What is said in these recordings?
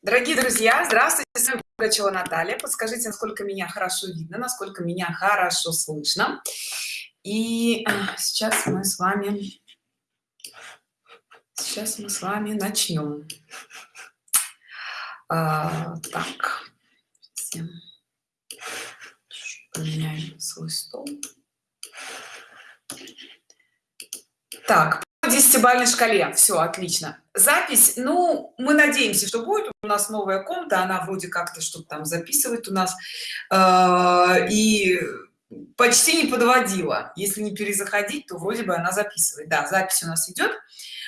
Дорогие друзья, здравствуйте, с вами Пугачева Наталья. Подскажите, насколько меня хорошо видно, насколько меня хорошо слышно. И а, сейчас мы с вами, сейчас мы с вами начнем. А, так, поменяем свой стол. Так, по десятибалльной шкале. Все отлично. Запись ну мы надеемся что будет. У нас новая комната она вроде как-то что-то там записывает у нас э, и почти не подводила. Если не перезаходить то вроде бы она записывает. Да запись у нас идет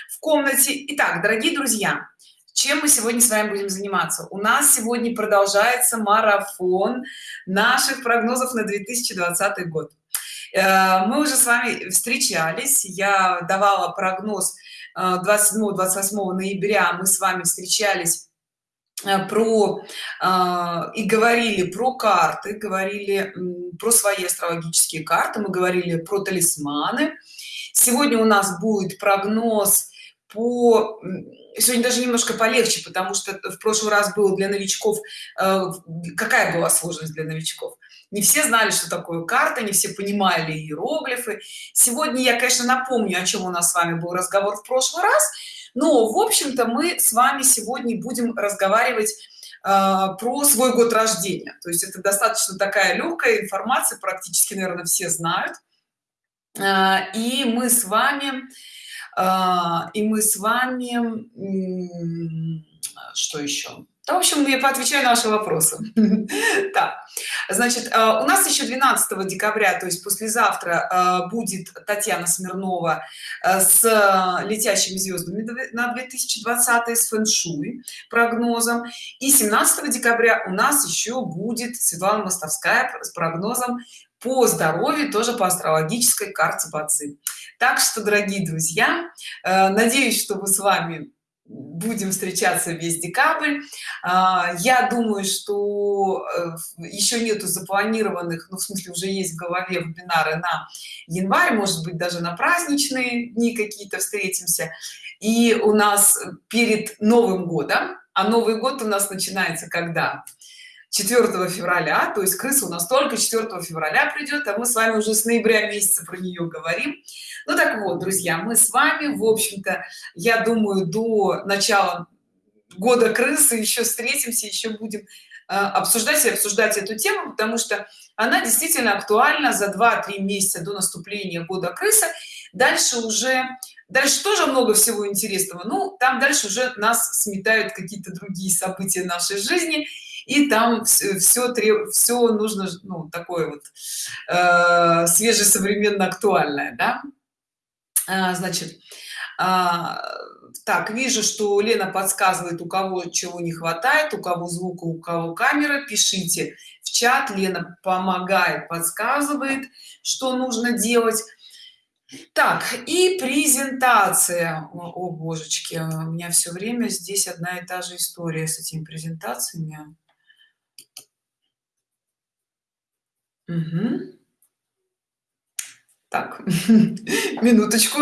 в комнате. Итак дорогие друзья чем мы сегодня с вами будем заниматься? У нас сегодня продолжается марафон наших прогнозов на 2020 год мы уже с вами встречались. Я давала прогноз 27-28 э, ноября. Мы с вами встречались э, про и говорили про карты говорили про свои астрологические карты мы говорили про талисманы. Сегодня у нас будет прогноз по сегодня даже немножко полегче потому что в прошлый раз было для новичков какая была сложность для новичков не все знали что такое карта не все понимали иероглифы. Сегодня я конечно напомню о чем у нас с вами был разговор в прошлый раз но в общем-то мы с вами сегодня будем разговаривать э, про свой год рождения. То есть это достаточно такая легкая информация практически наверное все знают. Э, и мы с вами э, и мы с вами что еще в общем я поотвечаю на ваши вопросы. Так значит э, у нас еще 12 декабря то есть послезавтра э, будет татьяна смирнова э, с летящими звездами на 2020 с фэн-шуй прогнозом. И 17 декабря у нас еще будет светлана мостовская с прогнозом по здоровью тоже по астрологической карте бацы так что дорогие друзья надеюсь что вы с вами будем встречаться весь декабрь. А, я думаю что э, еще нету запланированных ну в смысле уже есть в голове вебинары на январь может быть даже на праздничные дни какие-то встретимся. И у нас перед новым годом а новый год у нас начинается когда 4 февраля то есть крыса у нас только 4 февраля придет а мы с вами уже с ноября месяца про нее говорим. Ну так вот друзья мы с вами в общем-то я думаю до начала года крысы еще встретимся еще будем э, обсуждать и обсуждать эту тему потому что она действительно актуальна за 2-3 месяца до наступления года крысы дальше уже дальше тоже много всего интересного. Ну там дальше уже нас сметают какие-то другие события нашей жизни и там все все, все нужно ну такое вот э, свежее современно актуальное да? а, значит а, так вижу что лена подсказывает у кого чего не хватает у кого звука у кого камера пишите в чат. Лена помогает подсказывает что нужно делать. Так и презентация. О, о божечки у меня все время здесь одна и та же история с этими презентациями Угу. Так, минуточку,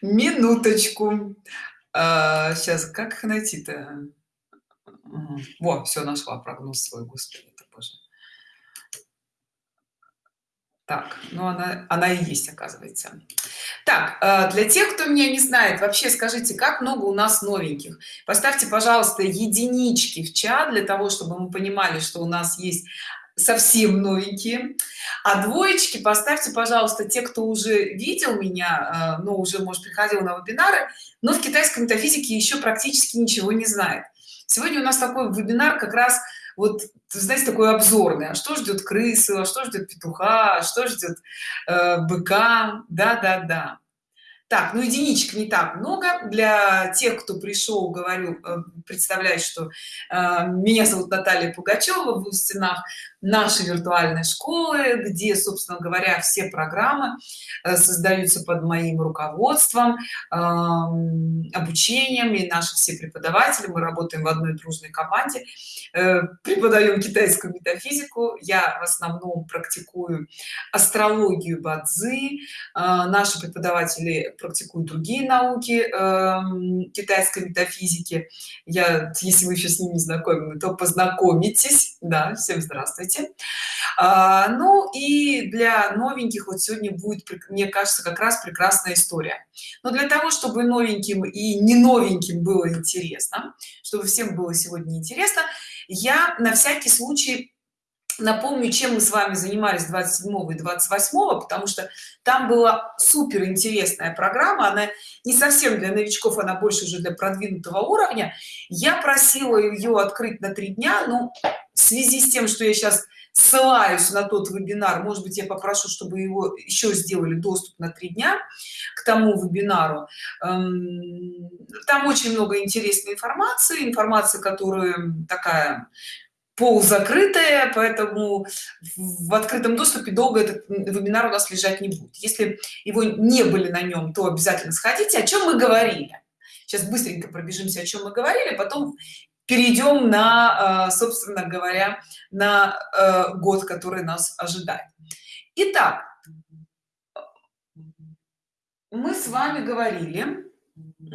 минуточку. А, сейчас, как их найти-то? Вот, все, нашла прогноз свой, господи, это боже. Так, ну она, она и есть, оказывается. Так, а, для тех, кто меня не знает, вообще скажите, как много у нас новеньких? Поставьте, пожалуйста, единички в чат для того, чтобы мы понимали, что у нас есть совсем новенькие. А двоечки поставьте пожалуйста те кто уже видел меня э, но уже может приходил на вебинары но в китайской метафизике еще практически ничего не знает. Сегодня у нас такой вебинар как раз вот знаете такой обзорный. А что ждет крысы а что ждет петуха а что ждет э, быка? Да да да так ну единичек не так много. Для тех кто пришел говорю э, представляю что э, меня зовут наталья пугачева в стенах нашей виртуальной школы где собственно говоря все программы э, создаются под моим руководством обучением и наши все преподаватели мы работаем в одной дружной команде э, преподаем китайскую метафизику я в основном практикую астрологию бадзи наши преподаватели практикуют другие науки эм, китайской метафизики. Я если вы еще с ними знакомы то познакомитесь. Да всем здравствуйте а, ну и для новеньких вот сегодня будет мне кажется как раз прекрасная история. Но для того чтобы новеньким и не новеньким было интересно чтобы всем было сегодня интересно я на всякий случай напомню чем мы с вами занимались 27 и 28 потому что там была супер интересная программа. Она не совсем для новичков она больше уже для продвинутого уровня. Я просила ее открыть на три дня но в связи с тем что я сейчас ссылаюсь на тот вебинар может быть я попрошу чтобы его еще сделали доступ на три дня к тому вебинару. Эм, там очень много интересной информации информация которая такая полузакрытая поэтому в открытом доступе долго этот вебинар у нас лежать не будет. Если его не были на нем то обязательно сходите. О чем мы говорили? Сейчас быстренько пробежимся о чем мы говорили потом перейдем на э, собственно говоря на э, год который нас ожидает Итак, мы с вами говорили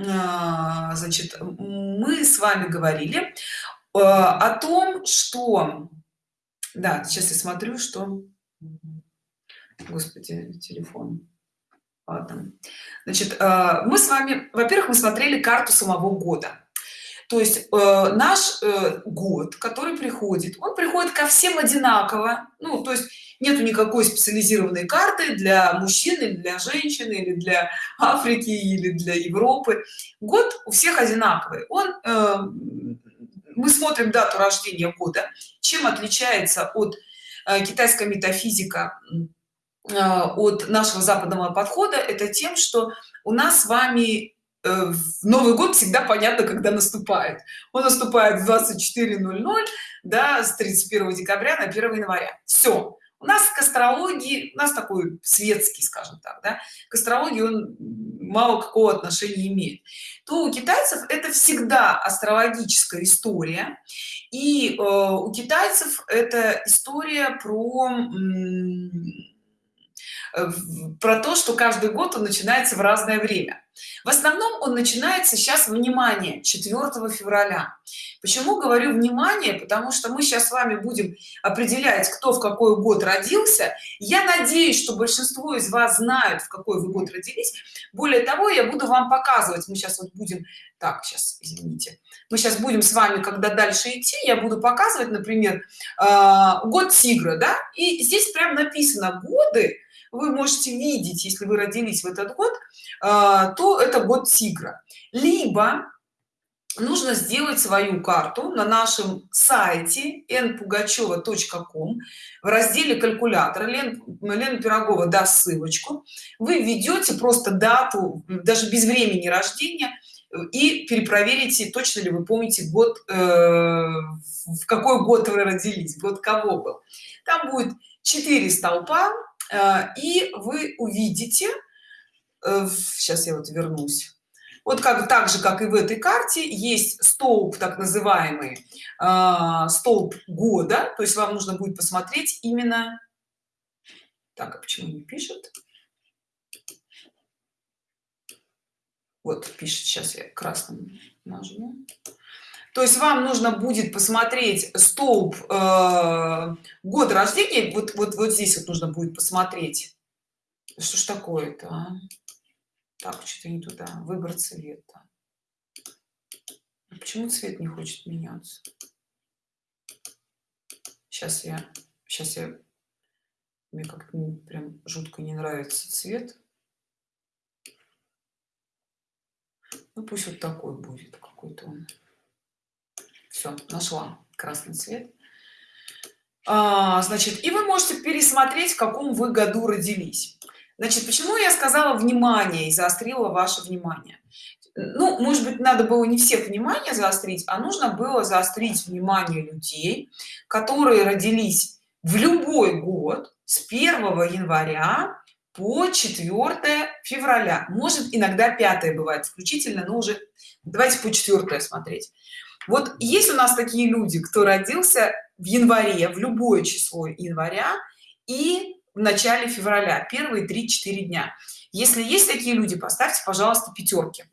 а, значит мы с вами говорили Э, о том что да сейчас я смотрю что господи телефон Ладно. значит э, мы с вами во-первых мы смотрели карту самого года то есть э, наш э, год который приходит он приходит ко всем одинаково. Ну то есть нету никакой специализированной карты для мужчины для женщины или для африки или для европы. Год у всех одинаковый. Он э, мы смотрим дату рождения года. Чем отличается от э, китайская метафизика э, от нашего западного подхода? Это тем что у нас с вами новый год всегда понятно когда наступает. Он наступает в 24:00 да с 31 декабря на 1 января. Все у нас к астрологии у нас такой светский скажем так да? к астрологии он мало какого отношения имеет. То у китайцев это всегда астрологическая история и э, у китайцев это история про Э, про то что каждый год он начинается в разное время в основном он начинается сейчас внимание 4 февраля. Почему говорю внимание? Потому что мы сейчас с вами будем определять кто в какой год родился. Я надеюсь что большинство из вас знают в какой вы год родились. Более того я буду вам показывать мы сейчас вот будем так сейчас извините мы сейчас будем с вами когда дальше идти я буду показывать например э, год тигра да? И здесь прям написано годы вы можете видеть если вы родились в этот год а, то это год тигра. Либо нужно сделать свою карту на нашем сайте npugacheva.com в разделе калькулятора Лен, Лена Пирогова даст ссылочку. Вы введете просто дату даже без времени рождения и перепроверите точно ли вы помните год э, в какой год вы родились год кого был. Там будет 4 столпа и вы увидите сейчас э, я вот вернусь. Вот как так же как и в этой карте есть столб так называемый э, столб года. То есть вам нужно будет посмотреть именно так а почему не пишет? Вот пишет сейчас я красным нажму то есть вам нужно будет посмотреть столб э, год рождения вот вот вот здесь вот нужно будет посмотреть. Что ж такое-то а? так что-то не туда. Выбор цвета. Почему цвет не хочет меняться? Сейчас я сейчас я мне как-то прям жутко не нравится цвет. Ну пусть вот такой будет какой-то он все нашла красный цвет. А, значит и вы можете пересмотреть в каком вы году родились. Значит почему я сказала внимание и заострила ваше внимание? Ну может быть надо было не всех внимание заострить а нужно было заострить внимание людей которые родились в любой год с 1 января по 4 февраля. Может иногда 5 бывает включительно но уже давайте по 4 смотреть. Вот есть у нас такие люди кто родился в январе в любое число января и в начале февраля первые 3-4 дня. Если есть такие люди поставьте пожалуйста пятерки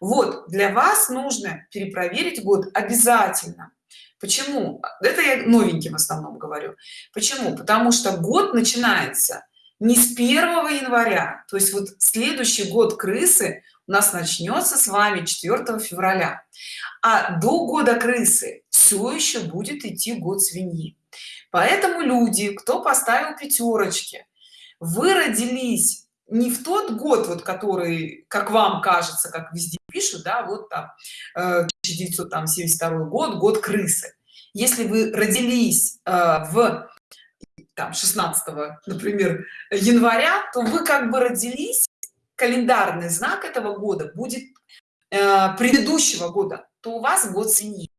вот для вас нужно перепроверить год обязательно. Почему? Это я новеньким в основном говорю. Почему? Потому что год начинается не с 1 января. То есть вот следующий год крысы у нас начнется с вами 4 февраля. А до года крысы все еще будет идти год свиньи. Поэтому люди кто поставил пятерочки вы родились не в тот год вот который как вам кажется как везде пишут да вот там 1972 э, год год крысы. Если вы родились э, в там 16 например января то вы как бы родились календарный знак этого года будет э, предыдущего года то у вас год свиньи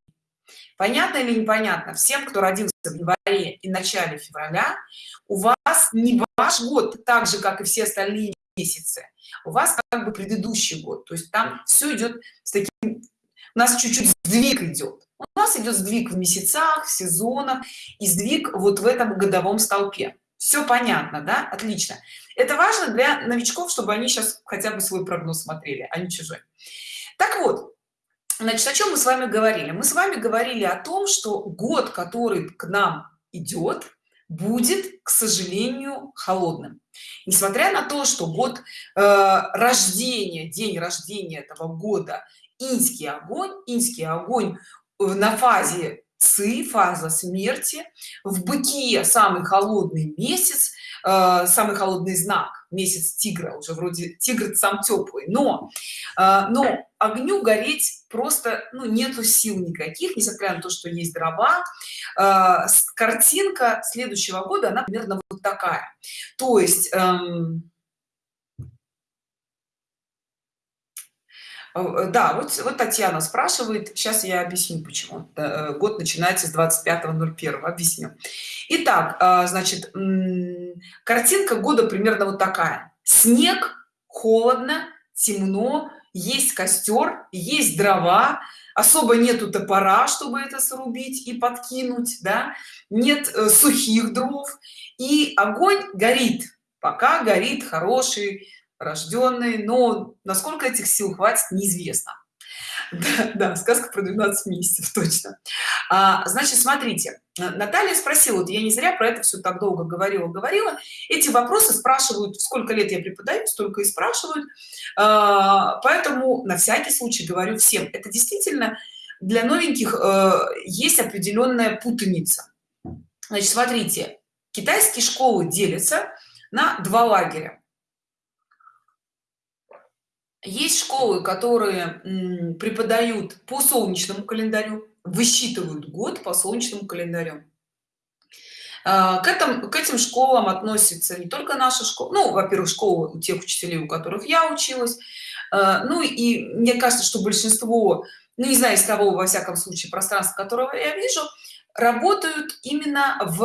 понятно или непонятно? Всем кто родился в январе и начале февраля у вас не ваш год так же как и все остальные месяцы. У вас как бы предыдущий год. То есть там все идет с таким у нас чуть-чуть сдвиг идет у нас идет сдвиг в месяцах в сезонах и сдвиг вот в этом годовом столпе. Все понятно да? Отлично. Это важно для новичков чтобы они сейчас хотя бы свой прогноз смотрели а не чужой. Так вот значит о чем мы с вами говорили? Мы с вами говорили о том что год который к нам идет будет к сожалению холодным. Несмотря на то что год э, рождения день рождения этого года инский огонь инский огонь на фазе ци фаза смерти в быке самый холодный месяц э, самый холодный знак месяц тигра уже вроде тигр сам теплый. Но э, но огню гореть просто ну нету сил никаких несмотря на то что есть дрова. Э, картинка следующего года она примерно вот такая. То есть эм, да вот вот татьяна спрашивает сейчас я объясню почему. Э, год начинается с 25.01 объясню. Итак, значит картинка года примерно вот такая. Снег холодно темно есть костер есть дрова особо нету топора чтобы это срубить и подкинуть да нет э, сухих дров и огонь горит. Пока горит хороший рожденный но насколько этих сил хватит неизвестно. Да, да сказка про 12 месяцев точно. А, значит смотрите наталья спросила вот я не зря про это все так долго говорила говорила. Эти вопросы спрашивают сколько лет я преподаю столько и спрашивают. А, поэтому на всякий случай говорю всем это действительно для новеньких а, есть определенная путаница. Значит смотрите китайские школы делятся на два лагеря есть школы которые преподают по солнечному календарю высчитывают год по солнечному календарю. А, к этому к этим школам относится не только наша школа ну во-первых школа у тех учителей у которых я училась. А, ну и мне кажется что большинство ну не знаю из того во всяком случае пространства которого я вижу работают именно в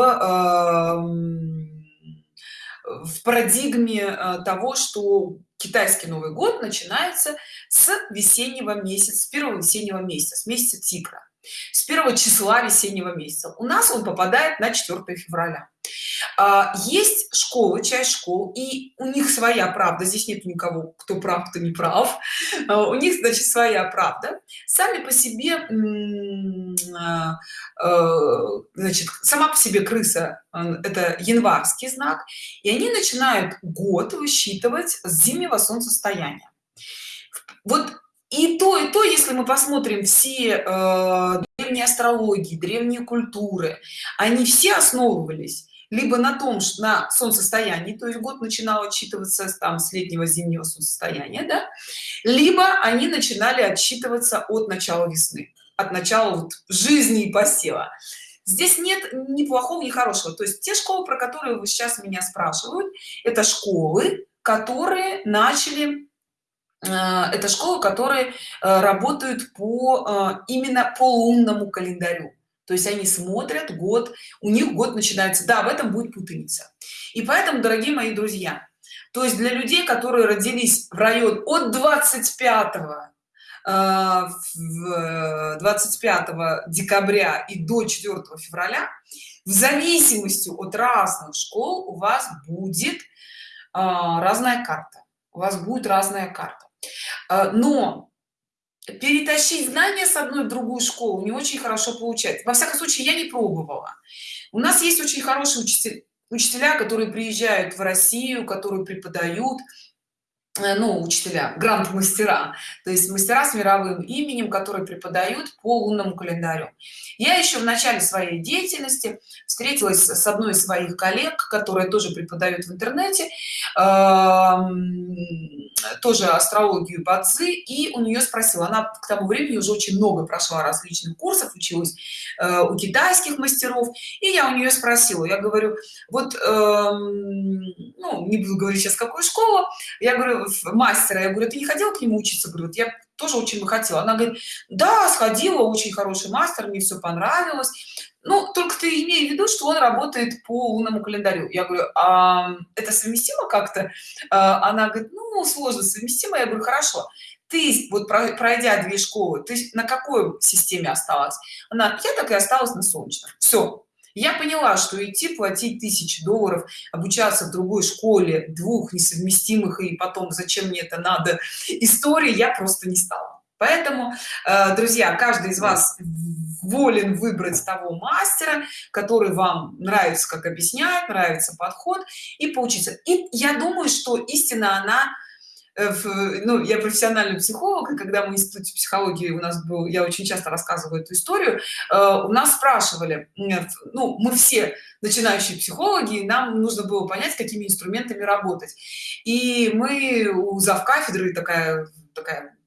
в парадигме того что китайский новый год начинается с весеннего месяца с первого весеннего месяца с месяца тигра с первого числа весеннего месяца. У нас он попадает на 4 февраля есть школы часть школ и у них своя правда. Здесь нет никого кто прав кто не прав. А, у них значит своя правда. Сами по себе а, значит сама по себе крыса это январский знак и они начинают год высчитывать с зимнего солнцестояния. Вот и то и то если мы посмотрим все э, древние астрологии древние культуры они все основывались либо на том что на солнцестоянии то есть год начинал отчитываться там с летнего зимнего солнцестояния да? либо они начинали отсчитываться от начала весны от начала вот жизни и посева здесь нет ни плохого ни хорошего то есть те школы про которые вы сейчас меня спрашивают это школы которые начали Э, это школы которые э, работают по э, именно по лунному календарю то есть они смотрят год у них год начинается да в этом будет путаница. И поэтому дорогие мои друзья то есть для людей которые родились в район от 25 25 э, декабря и до 4 февраля в зависимости от разных школ у вас будет а, разная карта. У вас будет разная карта. Но перетащить знания с одной в другую школу не очень хорошо получается. Во всяком случае я не пробовала. У нас есть очень хорошие учителя учителя которые приезжают в россию которые преподают ну учителя грант мастера то есть мастера с мировым именем которые преподают по лунному календарю. Я еще в начале своей деятельности встретилась с одной из своих коллег которая тоже преподает в интернете тоже астрологию бадзи и у нее спросила она к тому времени уже очень много прошла различных курсов училась э, у китайских мастеров и я у нее спросила я говорю вот эм, ну не буду говорить сейчас какую школу я говорю мастера я говорю ты не ходила к нему учиться? Говорю я тоже очень бы хотела она говорит да сходила очень хороший мастер мне все понравилось ну только ты имей в виду что он работает по лунному календарю. Я говорю а, это совместимо как-то? А, она говорит ну сложно совместимо я говорю хорошо. Ты вот пройдя две школы ты на какой системе осталась? Она я так и осталась на солнечном все я поняла что идти платить тысячи долларов обучаться в другой школе двух несовместимых и потом зачем мне это надо истории я просто не стала. Поэтому э, друзья каждый из вас волен выбрать того мастера который вам нравится как объясняет нравится подход и поучиться и я думаю что истина она Э, ну, я профессиональный психолог, и когда мы в институте психологии у нас был, я очень часто рассказываю эту историю, э, у нас спрашивали, ну, мы все начинающие психологи, нам нужно было понять, какими инструментами работать. И мы у завкафедры такая, такая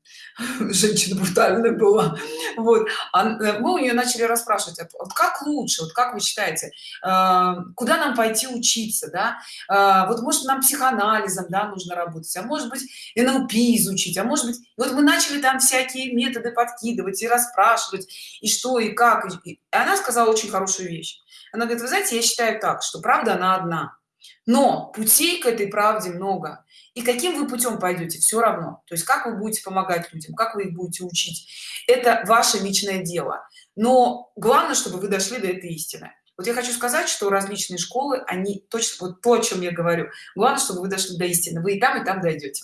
женщина брутальная была. Вот. А, э, мы у нее начали расспрашивать вот как лучше вот как вы считаете э, куда нам пойти учиться да? Э, вот может нам психоанализом да нужно работать а может быть нлп изучить а может быть вот мы начали там всякие методы подкидывать и расспрашивать и что и как и она сказала очень хорошую вещь. Она говорит вы знаете я считаю так что правда она одна но путей к этой правде много. И каким вы путем пойдете все равно. То есть как вы будете помогать людям как вы их будете учить это ваше личное дело. Но главное чтобы вы дошли до этой истины. Вот я хочу сказать что различные школы они точно вот то о чем я говорю. Главное чтобы вы дошли до истины. Вы и там и там дойдете.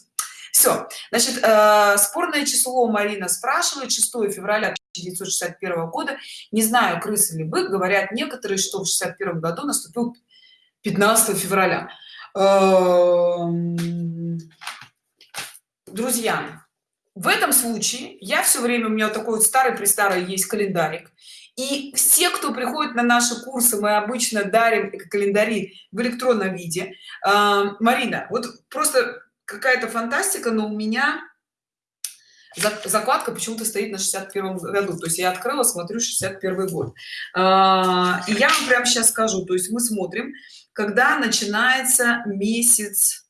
Все значит э, спорное число марина спрашивает. 6 февраля 1961 года. Не знаю крысы ли бык говорят некоторые что в 61 году наступил 15 февраля. Эм, друзья в этом случае я все время у меня такой вот старый при старый есть календарик. И все кто приходит на наши курсы мы обычно дарим календари в электронном виде. Эм, марина вот просто какая-то фантастика но у меня закладка почему-то стоит на 61 году. То есть я открыла смотрю 61 год. А, и я вам прямо сейчас скажу. То есть мы смотрим когда начинается месяц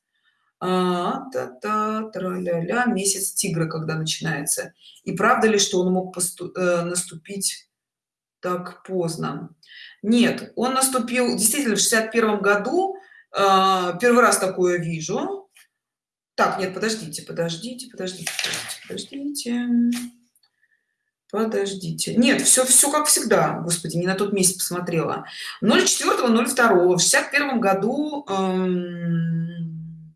а, та -та, тра -ля -ля, месяц тигра когда начинается. И правда ли что он мог э, наступить так поздно? Нет он наступил действительно в 61 году. Э, первый раз такое вижу. Так нет подождите подождите подождите подождите подождите нет все все как всегда. Господи не на тот месяц посмотрела. 04 02 в 61 году эм,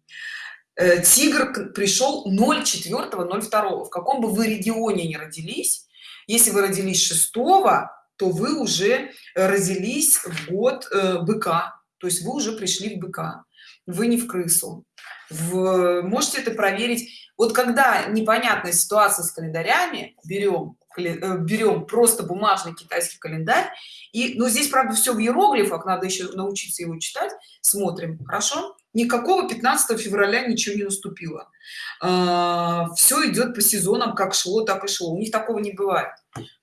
э, тигр пришел 04 02 в каком бы вы регионе не родились если вы родились 6 то вы уже родились в год э, быка. То есть вы уже пришли в быка. Вы не в крысу. В, можете это проверить. Вот когда непонятная ситуация с календарями берем берем просто бумажный китайский календарь. И ну, здесь правда все в иероглифах надо еще научиться его читать. Смотрим. Хорошо? Никакого 15 февраля ничего не наступило. А, все идет по сезонам как шло так и шло. У них такого не бывает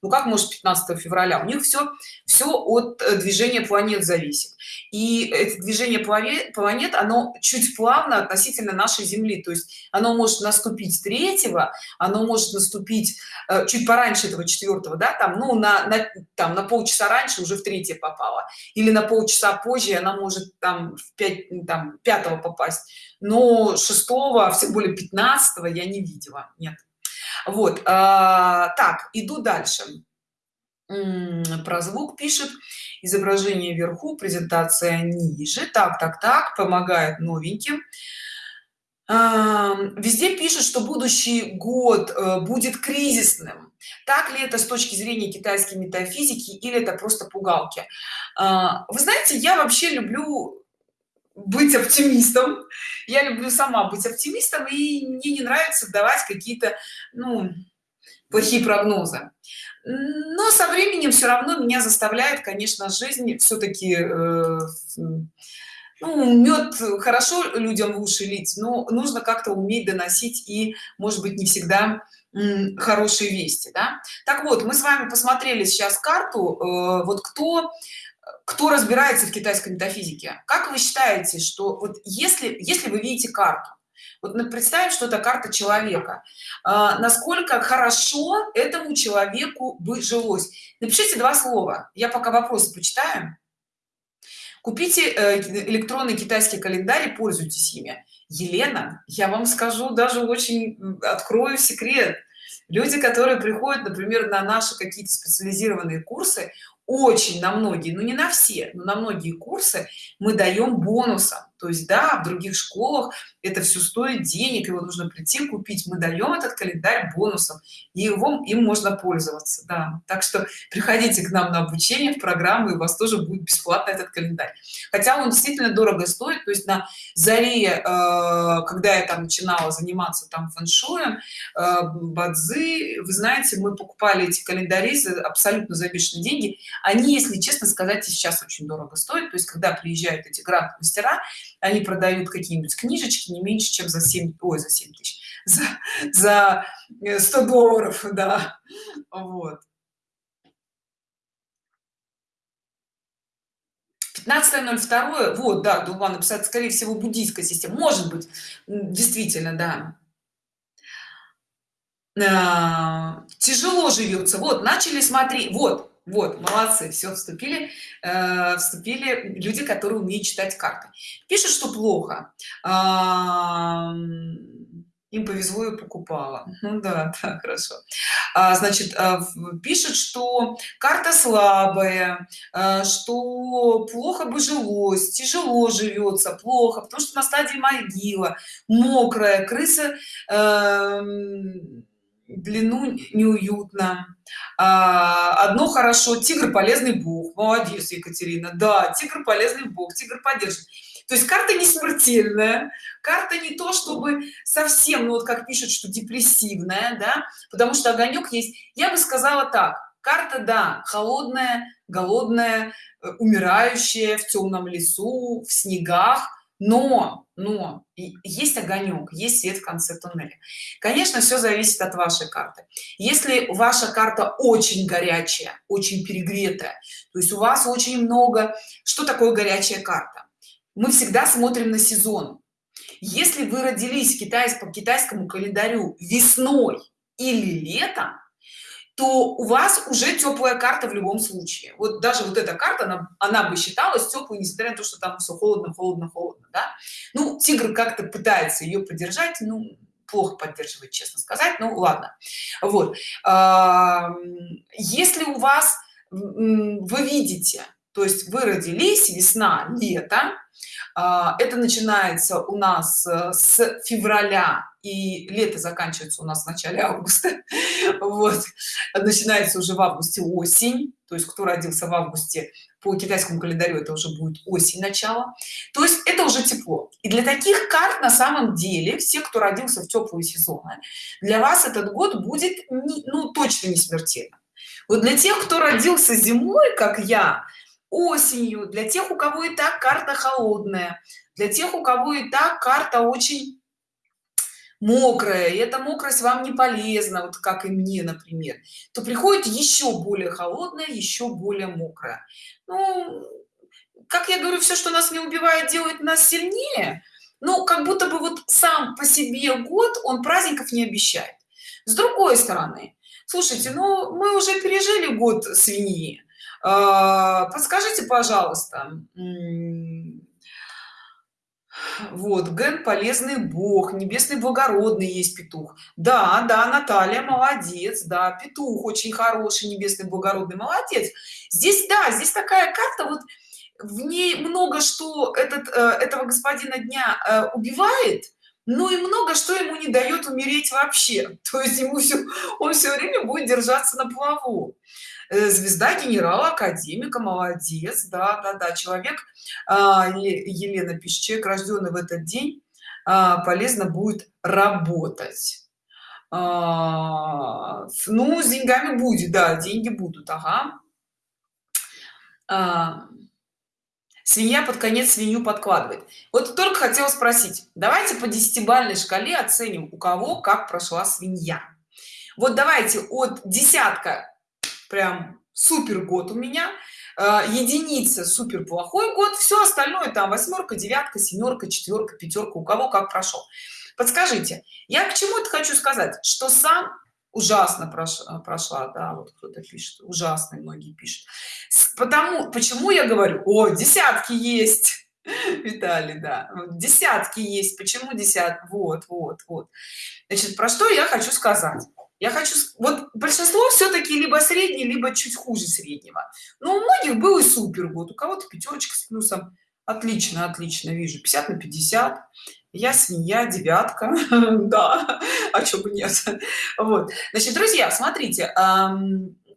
ну как может 15 февраля? У них все все от э, движения планет зависит. И это движение планет оно чуть плавно относительно нашей земли. То есть оно может наступить третьего оно может наступить э, чуть пораньше этого четвертого да там ну на, на там на полчаса раньше уже в третье попало. Или на полчаса позже она может там в 5 там пятого попасть. Но шестого а все более 15 я не видела. Нет вот а, так иду дальше. Про звук пишет. Изображение вверху презентация ниже. Так так так помогает новеньким. А, везде пишут что будущий год э, будет кризисным. Так ли это с точки зрения китайской метафизики или это просто пугалки? А, вы знаете я вообще люблю быть оптимистом я люблю сама быть оптимистом и мне не нравится давать какие-то ну плохие прогнозы но со временем все равно меня заставляет конечно жизнь все-таки э, ну, мед хорошо людям в уши лить но нужно как-то уметь доносить и может быть не всегда хорошие вести да? так вот мы с вами посмотрели сейчас карту э, вот кто кто разбирается в китайской метафизике? Как вы считаете что вот если если вы видите карту вот представим что это карта человека а, насколько хорошо этому человеку бы жилось? Напишите два слова я пока вопросы почитаю. Купите э, электронный китайский календарь и пользуйтесь ими. Елена я вам скажу даже очень открою секрет. Люди которые приходят например на наши какие-то специализированные курсы очень на многие но не на все но на многие курсы мы даем бонусом то есть да в других школах это все стоит денег его нужно прийти купить. Мы даем этот календарь бонусом и его им можно пользоваться да. Так что приходите к нам на обучение в программу и у вас тоже будет бесплатно этот календарь. Хотя он действительно дорого стоит то есть на заре э, когда я там начинала заниматься там фэншуем э, бадзы вы знаете мы покупали эти календари за абсолютно за деньги. Они если честно сказать сейчас очень дорого стоят. То есть когда приезжают эти гранд мастера они продают какие-нибудь книжечки не меньше чем за 7 ой за 7 тысяч за, за 100 долларов да вот. 15.02 вот да дума написать скорее всего буддийская система. Может быть действительно да. А, тяжело живется вот начали смотреть вот вот молодцы все вступили э, вступили люди которые умеют читать карты. Пишут что плохо. А, им повезло и покупала. Ну да да хорошо. А, значит а, пишет что карта слабая а, что плохо бы жилось тяжело живется плохо потому что на стадии могила мокрая крыса а, длину неуютно. А, одно хорошо тигр полезный бог. Молодец екатерина. Да тигр полезный бог тигр поддержит. То есть карта не смертельная карта не то чтобы совсем ну вот как пишут что депрессивная да потому что огонек есть. Я бы сказала так карта да холодная голодная э, умирающая в темном лесу в снегах но но есть огонек есть свет в конце туннеля. Конечно все зависит от вашей карты. Если ваша карта очень горячая очень перегретая то есть у вас очень много что такое горячая карта? Мы всегда смотрим на сезон. Если вы родились по китайскому календарю весной или летом то у вас уже теплая карта в любом случае. Вот даже вот эта карта она, она бы считалась теплой несмотря на то что там все холодно холодно холодно да? ну тигр как-то пытается ее поддержать ну плохо поддерживает честно сказать ну ладно. Вот. Если у вас вы видите то есть вы родились весна лето а, это начинается у нас э, с февраля и лето заканчивается у нас в начале августа. Вот. Начинается уже в августе осень. То есть кто родился в августе по китайскому календарю это уже будет осень начало. То есть это уже тепло. И для таких карт на самом деле все кто родился в теплые сезоны для вас этот год будет не, ну точно не смертельно вот для тех кто родился зимой как я осенью для тех у кого и так карта холодная для тех у кого и так карта очень мокрая и эта мокрость вам не полезна вот как и мне например то приходит еще более холодная еще более мокрая ну, как я говорю все что нас не убивает делает нас сильнее ну как будто бы вот сам по себе год он праздников не обещает. С другой стороны слушайте ну мы уже пережили год свиньи. А, подскажите пожалуйста вот ген полезный бог небесный благородный есть петух. Да да наталья молодец да петух очень хороший небесный благородный молодец. Здесь да здесь такая карта вот в ней много что этот э, этого господина дня э, убивает но и много что ему не дает умереть вообще. То есть ему все он все время будет держаться на плаву звезда генерала академика молодец да да да человек а, елена пишет человек рожденный в этот день а, полезно будет работать а, ну с деньгами будет да деньги будут ага. Свинья под конец свинью подкладывает. Вот только хотела спросить давайте по десятибальной шкале оценим у кого как прошла свинья. Вот давайте от десятка прям супер год у меня э, единица супер плохой год все остальное там восьмерка девятка семерка четверка пятерка у кого как прошел подскажите я к чему это хочу сказать что сам ужасно прошла, прошла да вот кто-то пишет ужасно многие пишут потому почему я говорю о десятки есть Виталий, да, десятки есть. Почему десят? Вот, вот, вот. Значит, про что я хочу сказать? я хочу вот большинство все-таки либо средний либо чуть хуже среднего. Но у многих был и супер год. У кого-то пятерочка с плюсом. Отлично отлично вижу. 50 на 50 я свинья девятка. Да а чё бы нет. Вот. Значит друзья смотрите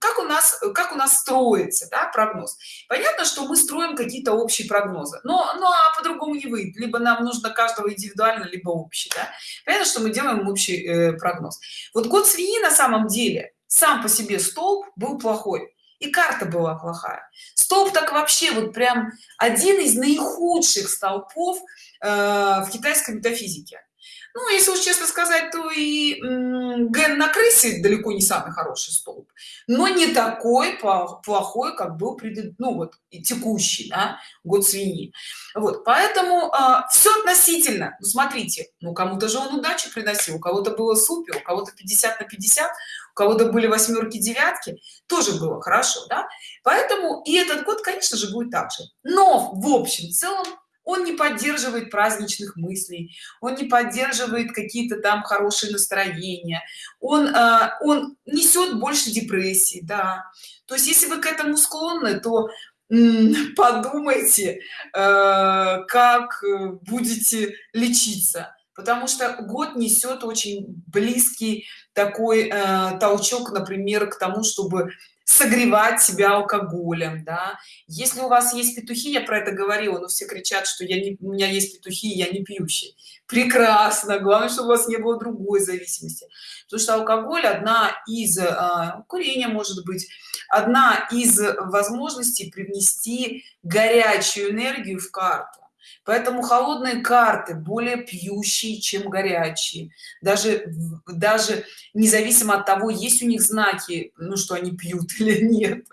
как у нас как у нас строится да, прогноз? Понятно что мы строим какие-то общие прогнозы но ну а по-другому не выйдет. Либо нам нужно каждого индивидуально либо общий да? понятно что мы делаем общий э, прогноз. Вот год свиньи на самом деле сам по себе столб был плохой и карта была плохая. Столб так вообще вот прям один из наихудших столпов э, в китайской метафизике ну если уж честно сказать то и ген на крысе далеко не самый хороший столб. Но не такой плохой как был предыдущий ну вот и текущий да, год свиньи. Вот поэтому а, все относительно. Ну, смотрите ну кому-то же он удачи приносил у кого-то было супер у кого-то 50 на 50 у кого-то были восьмерки девятки тоже было хорошо да. Поэтому и этот год конечно же будет так же. Но в общем в целом он не поддерживает праздничных мыслей он не поддерживает какие-то там хорошие настроения. Он э, он несет больше депрессии да. То есть если вы к этому склонны то подумайте э, как будете лечиться. Потому что год несет очень близкий такой э, толчок например к тому чтобы согревать себя алкоголем да. Если у вас есть петухи я про это говорила но все кричат что я не у меня есть петухи я не пьющий. Прекрасно главное чтобы у вас не было другой зависимости. Потому что алкоголь одна из а, курения может быть одна из возможностей привнести горячую энергию в карту поэтому холодные карты более пьющие чем горячие. Даже даже независимо от того есть у них знаки ну что они пьют или нет.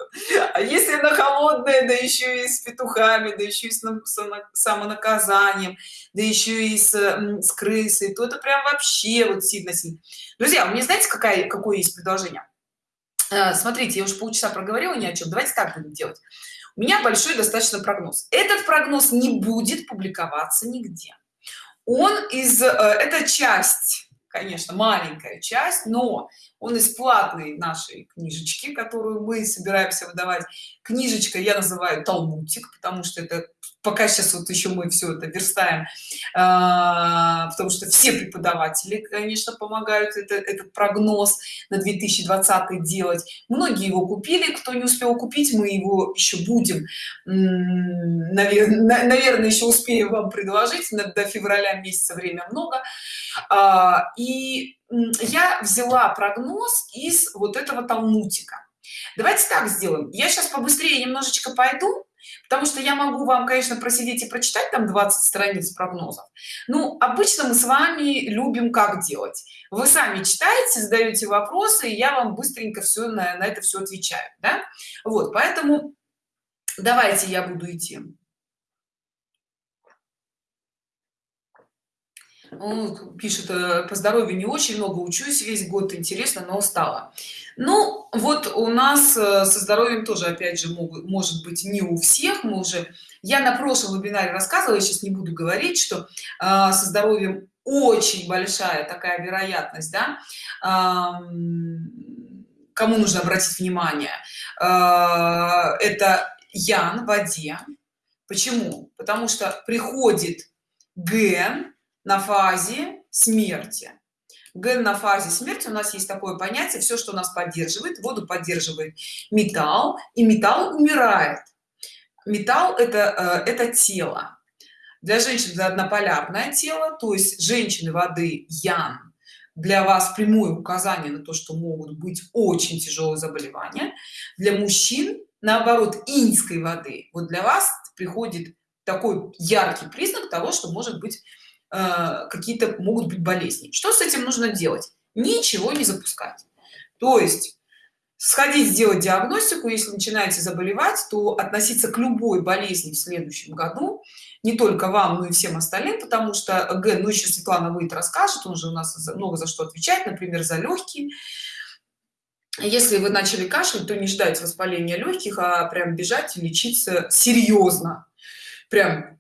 А если на холодное да еще и с петухами да еще и с самонаказанием да еще и с, с крысой то это прям вообще вот сильно сильно. Друзья у меня знаете какая какое есть предложение? Э, смотрите я уже полчаса проговорила ни о чем давайте так будем делать у меня большой достаточно прогноз. Этот прогноз не будет публиковаться нигде. Он из э, это часть конечно маленькая часть но он из платной нашей книжечки которую мы собираемся выдавать. Книжечка я называю талмутик потому что это пока сейчас вот еще мы все это верстаем. А, потому что все преподаватели конечно помогают это, этот прогноз на 2020 делать. Многие его купили кто не успел купить мы его еще будем наверное, наверное еще успею вам предложить. До февраля месяца время много и я взяла прогноз из вот этого талмутика давайте так сделаем. Я сейчас побыстрее немножечко пойду потому что я могу вам конечно просидеть и прочитать там 20 страниц прогнозов. Ну обычно мы с вами любим как делать? Вы сами читаете задаете вопросы и я вам быстренько все на, на это все отвечаю да? вот поэтому давайте я буду идти Он пишет э, по здоровью не очень много учусь весь год интересно но устала ну вот у нас э, со здоровьем тоже опять же могут может быть не у всех. Мы уже я на прошлом вебинаре рассказывала я сейчас не буду говорить что э, со здоровьем очень большая такая вероятность да э, кому нужно обратить внимание. Э, это ян в воде. Почему? Потому что приходит ген на фазе смерти. Ген на фазе смерти у нас есть такое понятие все что нас поддерживает воду поддерживает металл и металл умирает. Металл это э, это тело. Для женщин это однополярное тело то есть женщины воды ян. Для вас прямое указание на то что могут быть очень тяжелые заболевания. Для мужчин наоборот иньской воды. Вот для вас приходит такой яркий признак того что может быть Э, какие-то могут быть болезни. Что с этим нужно делать? Ничего не запускать. То есть сходить сделать диагностику если начинаете заболевать то относиться к любой болезни в следующем году не только вам но и всем остальным потому что г ну еще светлана выйдет расскажет он же у нас много за что отвечать например за легкие если вы начали кашлять то не ждать воспаления легких а прям бежать и лечиться серьезно прям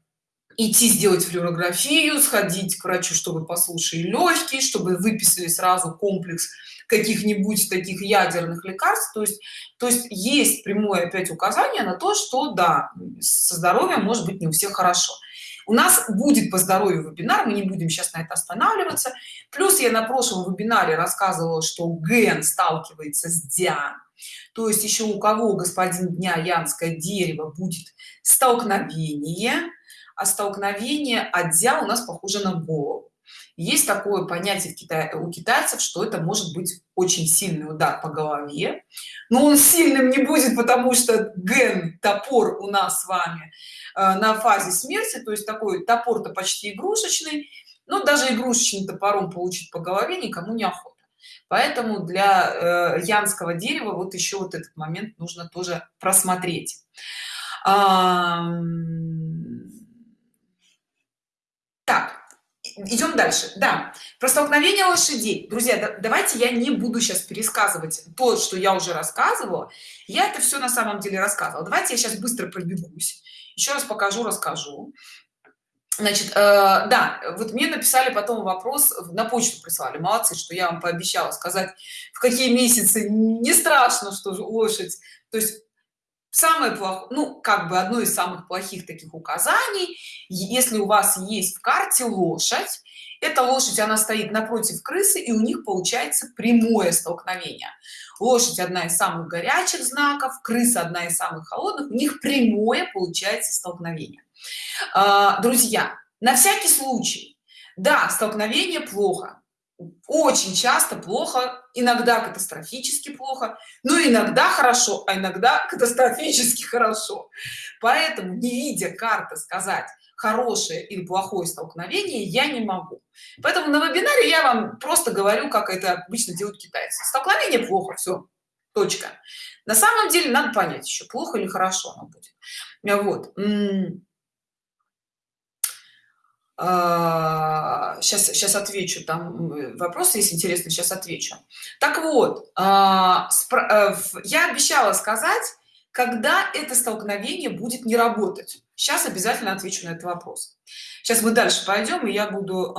идти сделать флюорографию сходить к врачу чтобы послушали легкие чтобы выписали сразу комплекс каких-нибудь таких ядерных лекарств. То есть то есть есть прямое опять указание на то что да со здоровьем может быть не у всех хорошо. У нас будет по здоровью вебинар мы не будем сейчас на это останавливаться. Плюс я на прошлом вебинаре рассказывала что ген сталкивается с диан то есть еще у кого господин дня янское дерево будет столкновение а столкновение отдя у нас похоже на голову есть такое понятие Китае у китайцев что это может быть очень сильный удар по голове. Но он сильным не будет потому что ген топор у нас с вами э, на фазе смерти то есть такой топор-то почти игрушечный но даже игрушечным топором получить по голове никому не охота. Поэтому для э, янского дерева вот еще вот этот момент нужно тоже просмотреть так идем дальше. Да про столкновение лошадей. Друзья да, давайте я не буду сейчас пересказывать то что я уже рассказывала. Я это все на самом деле рассказывала. Давайте я сейчас быстро пробегусь. Еще раз покажу расскажу. Значит э, да вот мне написали потом вопрос на почту прислали. Молодцы что я вам пообещала сказать в какие месяцы. Не страшно что лошадь. То есть самое плохое ну как бы одно из самых плохих таких указаний. Если у вас есть в карте лошадь эта лошадь она стоит напротив крысы и у них получается прямое столкновение. Лошадь одна из самых горячих знаков крыса одна из самых холодных у них прямое получается столкновение. А, друзья на всякий случай. Да столкновение плохо очень часто плохо иногда катастрофически плохо но иногда хорошо а иногда катастрофически хорошо. Поэтому не видя карты сказать хорошее или плохое столкновение я не могу. Поэтому на вебинаре я вам просто говорю как это обычно делают китайцы. Столкновение плохо все точка. На самом деле надо понять еще плохо или хорошо оно будет. Вот сейчас сейчас отвечу там вопросы есть интересно сейчас отвечу. Так вот а, э, я обещала сказать когда это столкновение будет не работать. Сейчас обязательно отвечу на этот вопрос. Сейчас мы дальше пойдем и я буду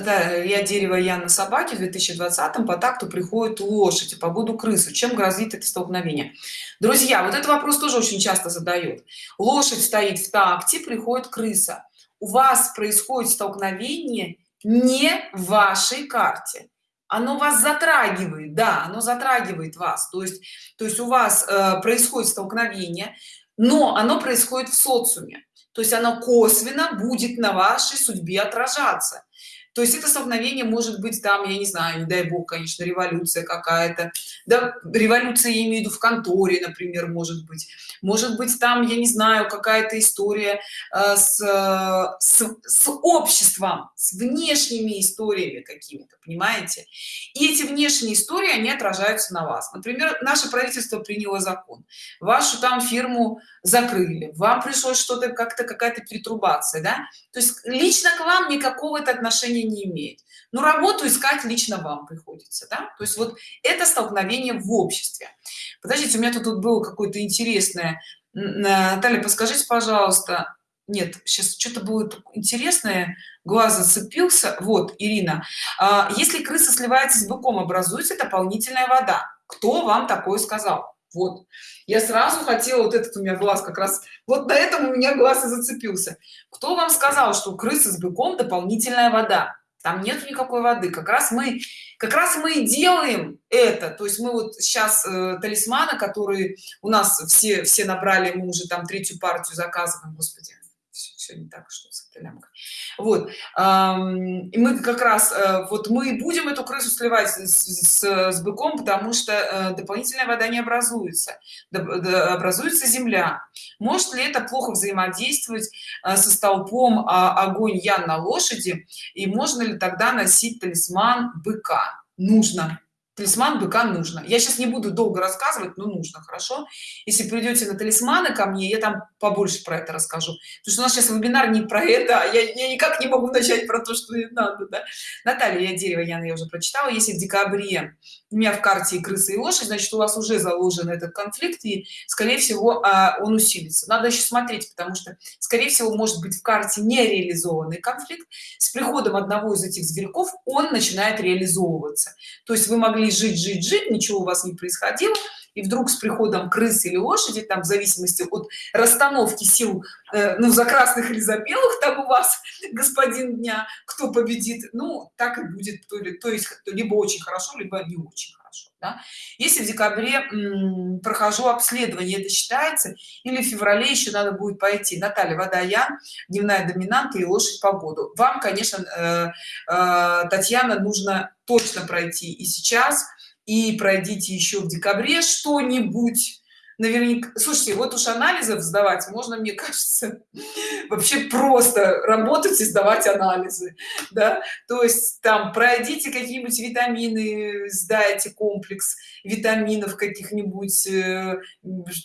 да, я дерево я на собаке в 2020 по такту приходит лошадь по буду крысу чем грозит это столкновение? Друзья вот этот вопрос тоже очень часто задают. Лошадь стоит в такте приходит крыса. У вас происходит столкновение не в вашей карте. Оно вас затрагивает да оно затрагивает вас. То есть то есть у вас э, происходит столкновение но оно происходит в социуме. То есть оно косвенно будет на вашей судьбе отражаться то есть это столкновение может быть там я не знаю не дай бог конечно революция какая-то. Да революция я имею в виду в конторе например может быть. Может быть там я не знаю какая-то история э, с, с, с обществом с внешними историями какими-то понимаете? И эти внешние истории они отражаются на вас. Например наше правительство приняло закон. Вашу там фирму закрыли вам пришлось что-то как-то какая-то перетрубация да? То есть лично к вам никакого это отношения не имеет. Но работу искать лично вам приходится да? то есть вот это столкновение в обществе. Подождите у меня тут, тут было какое-то интересное. Наталья подскажите пожалуйста. Нет сейчас что-то будет интересное. Глаз зацепился. Вот ирина. А, если крыса сливается с быком образуется дополнительная вода. Кто вам такое сказал вот. Я сразу хотела вот этот у меня глаз как раз вот на этом у меня глаз и зацепился. Кто вам сказал что крысы с быком дополнительная вода? Там нет никакой воды. Как раз мы как раз мы и делаем это. То есть мы вот сейчас э, талисманы которые у нас все все набрали мы уже там третью партию заказываем господи все, все не так что с этой лямкой. Вот и мы как раз э, вот мы будем эту крысу сливать с, с, с быком потому что э, дополнительная вода не образуется. Образуется земля. Может ли это плохо взаимодействовать э, со столпом а, огонь ян на лошади? И можно ли тогда носить талисман быка? Нужно талисман быка нужно. Я сейчас не буду долго рассказывать но нужно хорошо? Если придете на талисманы ко мне я там побольше про это расскажу. Потому что у нас сейчас вебинар не про это а я, я никак не могу начать про то что надо да? наталья я дерево Яна я уже прочитала. Если в декабре у меня в карте и крысы и лошадь значит у вас уже заложен этот конфликт и скорее всего а, он усилится. Надо еще смотреть потому что скорее всего может быть в карте нереализованный конфликт. С приходом одного из этих зверьков он начинает реализовываться. То есть вы могли жить жить жить ничего у вас не происходило и вдруг с приходом крысы или лошади там в зависимости от расстановки сил э, ну за красных или за белых там у вас господин дня кто победит ну так и будет то ли то есть либо очень хорошо либо не очень хорошо да? если в декабре прохожу обследование это считается или в феврале еще надо будет пойти. Наталья вода я дневная доминанта и лошадь погоду. Вам конечно э, э, татьяна нужно точно пройти и сейчас и пройдите еще в декабре что-нибудь наверняка слушайте вот уж анализов сдавать можно мне кажется вообще просто работать и сдавать анализы да? То есть там пройдите какие-нибудь витамины сдайте комплекс витаминов каких-нибудь э,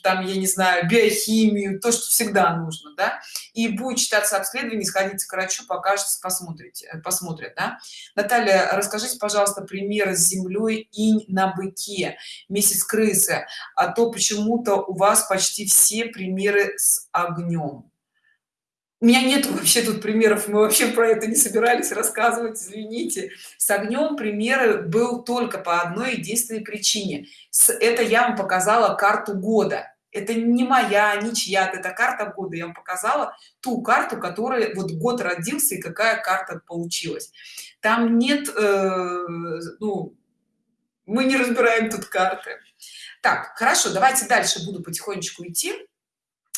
там я не знаю биохимию то что всегда нужно да? И будет читаться обследование сходите к врачу покажется посмотрите э, посмотрят да? наталья расскажите пожалуйста пример с землей инь на быке. Месяц крысы. А то почему почему-то у вас почти все примеры с огнем. У меня нет вообще тут примеров мы вообще про это не собирались рассказывать извините. С огнем примеры был только по одной единственной причине. Это я вам показала карту года. Это не моя не чья это карта года. Я вам показала ту карту которая вот год родился и какая карта получилась. Там нет э, ну мы не разбираем тут карты так хорошо давайте дальше буду потихонечку идти.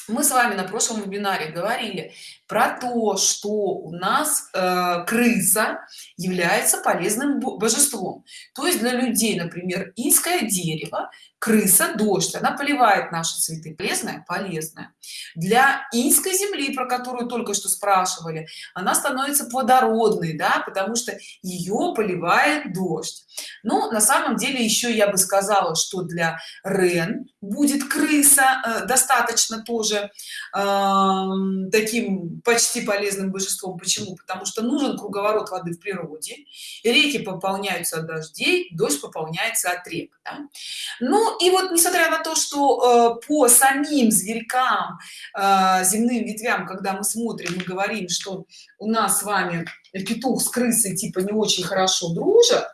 Мы с вами на прошлом вебинаре говорили про то что у нас э, крыса является полезным божеством. То есть для людей например инское дерево крыса дождь. Она поливает наши цветы. Полезная? Полезная. Для инской земли про которую только что спрашивали она становится плодородной да потому что ее поливает дождь. Но на самом деле еще я бы сказала что для рен будет крыса э, достаточно тоже э, таким почти полезным божеством почему потому что нужен круговорот воды в природе реки пополняются от дождей дождь пополняется от рек да? ну и вот несмотря на то что э, по самим зверькам э, земным ветвям когда мы смотрим мы говорим что у нас с вами петух с крысой типа не очень хорошо дружат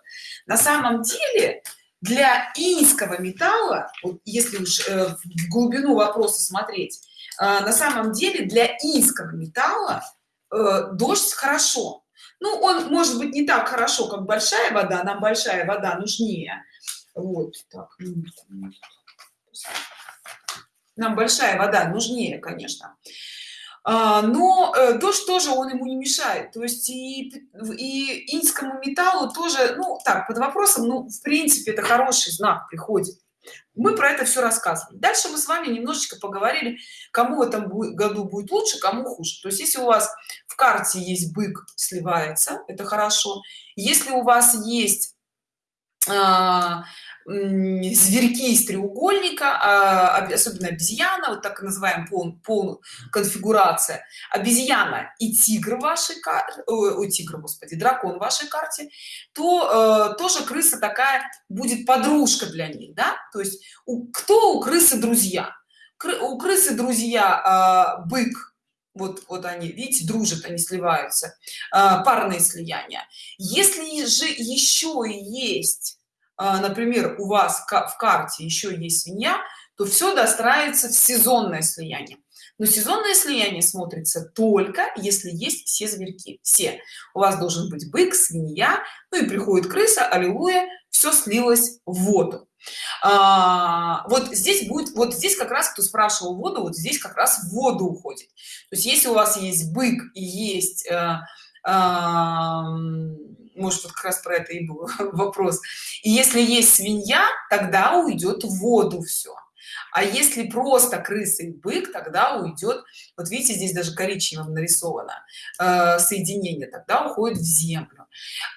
на самом деле для инского металла вот если уж э, в глубину вопроса смотреть на самом деле для инского металла э, дождь хорошо. Ну он может быть не так хорошо как большая вода нам большая вода нужнее. Вот так нам большая вода нужнее конечно. А, но э, дождь тоже он ему не мешает. То есть и и инскому металлу тоже ну так под вопросом ну в принципе это хороший знак приходит мы про это все рассказывали. Дальше мы с вами немножечко поговорили кому в этом году будет лучше кому хуже. То есть если у вас в карте есть бык сливается это хорошо. Если у вас есть а, зверьки из треугольника а, особенно обезьяна вот так называем пол, пол конфигурация. Обезьяна и тигр вашей карте ой, тигр господи дракон вашей карте то э, тоже крыса такая будет подружка для них да? То есть кто у крысы друзья? У крысы друзья э, бык вот вот они видите дружат они сливаются э, парные слияния. Если же еще есть а, например у вас в карте еще есть свинья то все достраивается в сезонное слияние. Но сезонное слияние смотрится только если есть все зверьки. Все. У вас должен быть бык свинья ну и приходит крыса аллилуйя все слилось в воду. А, вот здесь будет вот здесь как раз кто спрашивал воду вот здесь как раз в воду уходит. То есть если у вас есть бык и есть э, э, может вот как раз про это и был вопрос. И если есть свинья тогда уйдет в воду все а если просто крыса и бык тогда уйдет вот видите здесь даже коричневым нарисовано э, соединение тогда уходит в землю.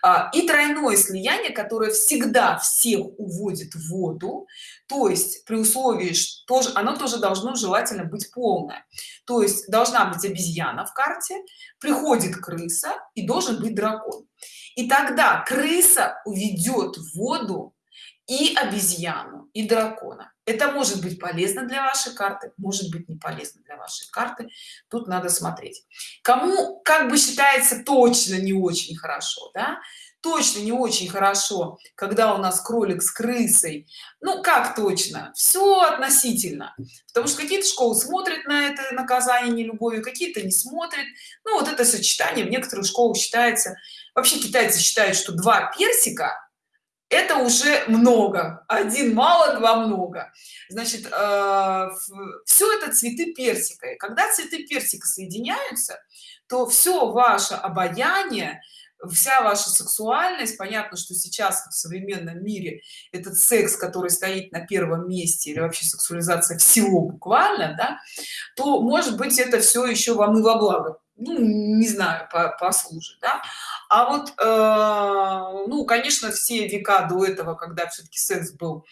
А, и тройное слияние которое всегда всех уводит в воду то есть при условии что оно тоже должно желательно быть полное. То есть должна быть обезьяна в карте приходит крыса и должен быть дракон и тогда крыса уведет воду и обезьяну и дракона. Это может быть полезно для вашей карты может быть не полезно для вашей карты. Тут надо смотреть. Кому как бы считается точно не очень хорошо да? Точно не очень хорошо когда у нас кролик с крысой. Ну как точно? Все относительно. Потому что какие-то школы смотрят на это наказание не любовью какие-то не смотрят. Ну вот это сочетание в некоторых школах считается. Вообще китайцы считают что два персика это уже много. Один мало два много. Значит э, все это цветы персика. И когда цветы персика соединяются то все ваше обаяние вся ваша сексуальность понятно что сейчас в современном мире этот секс который стоит на первом месте или вообще сексуализация всего буквально да то может быть это все еще вам и во благо ну не знаю по послужит да? а вот э, ну конечно все века до этого когда все-таки секс был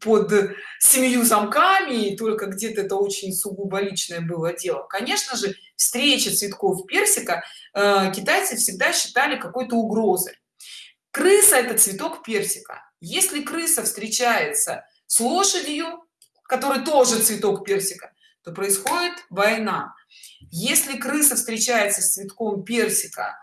под семью замками и только где-то это очень сугубо личное было дело конечно же встреча цветков персика э, китайцы всегда считали какой-то угрозой. Крыса это цветок персика. Если крыса встречается с лошадью который тоже цветок персика то происходит война. Если крыса встречается с цветком персика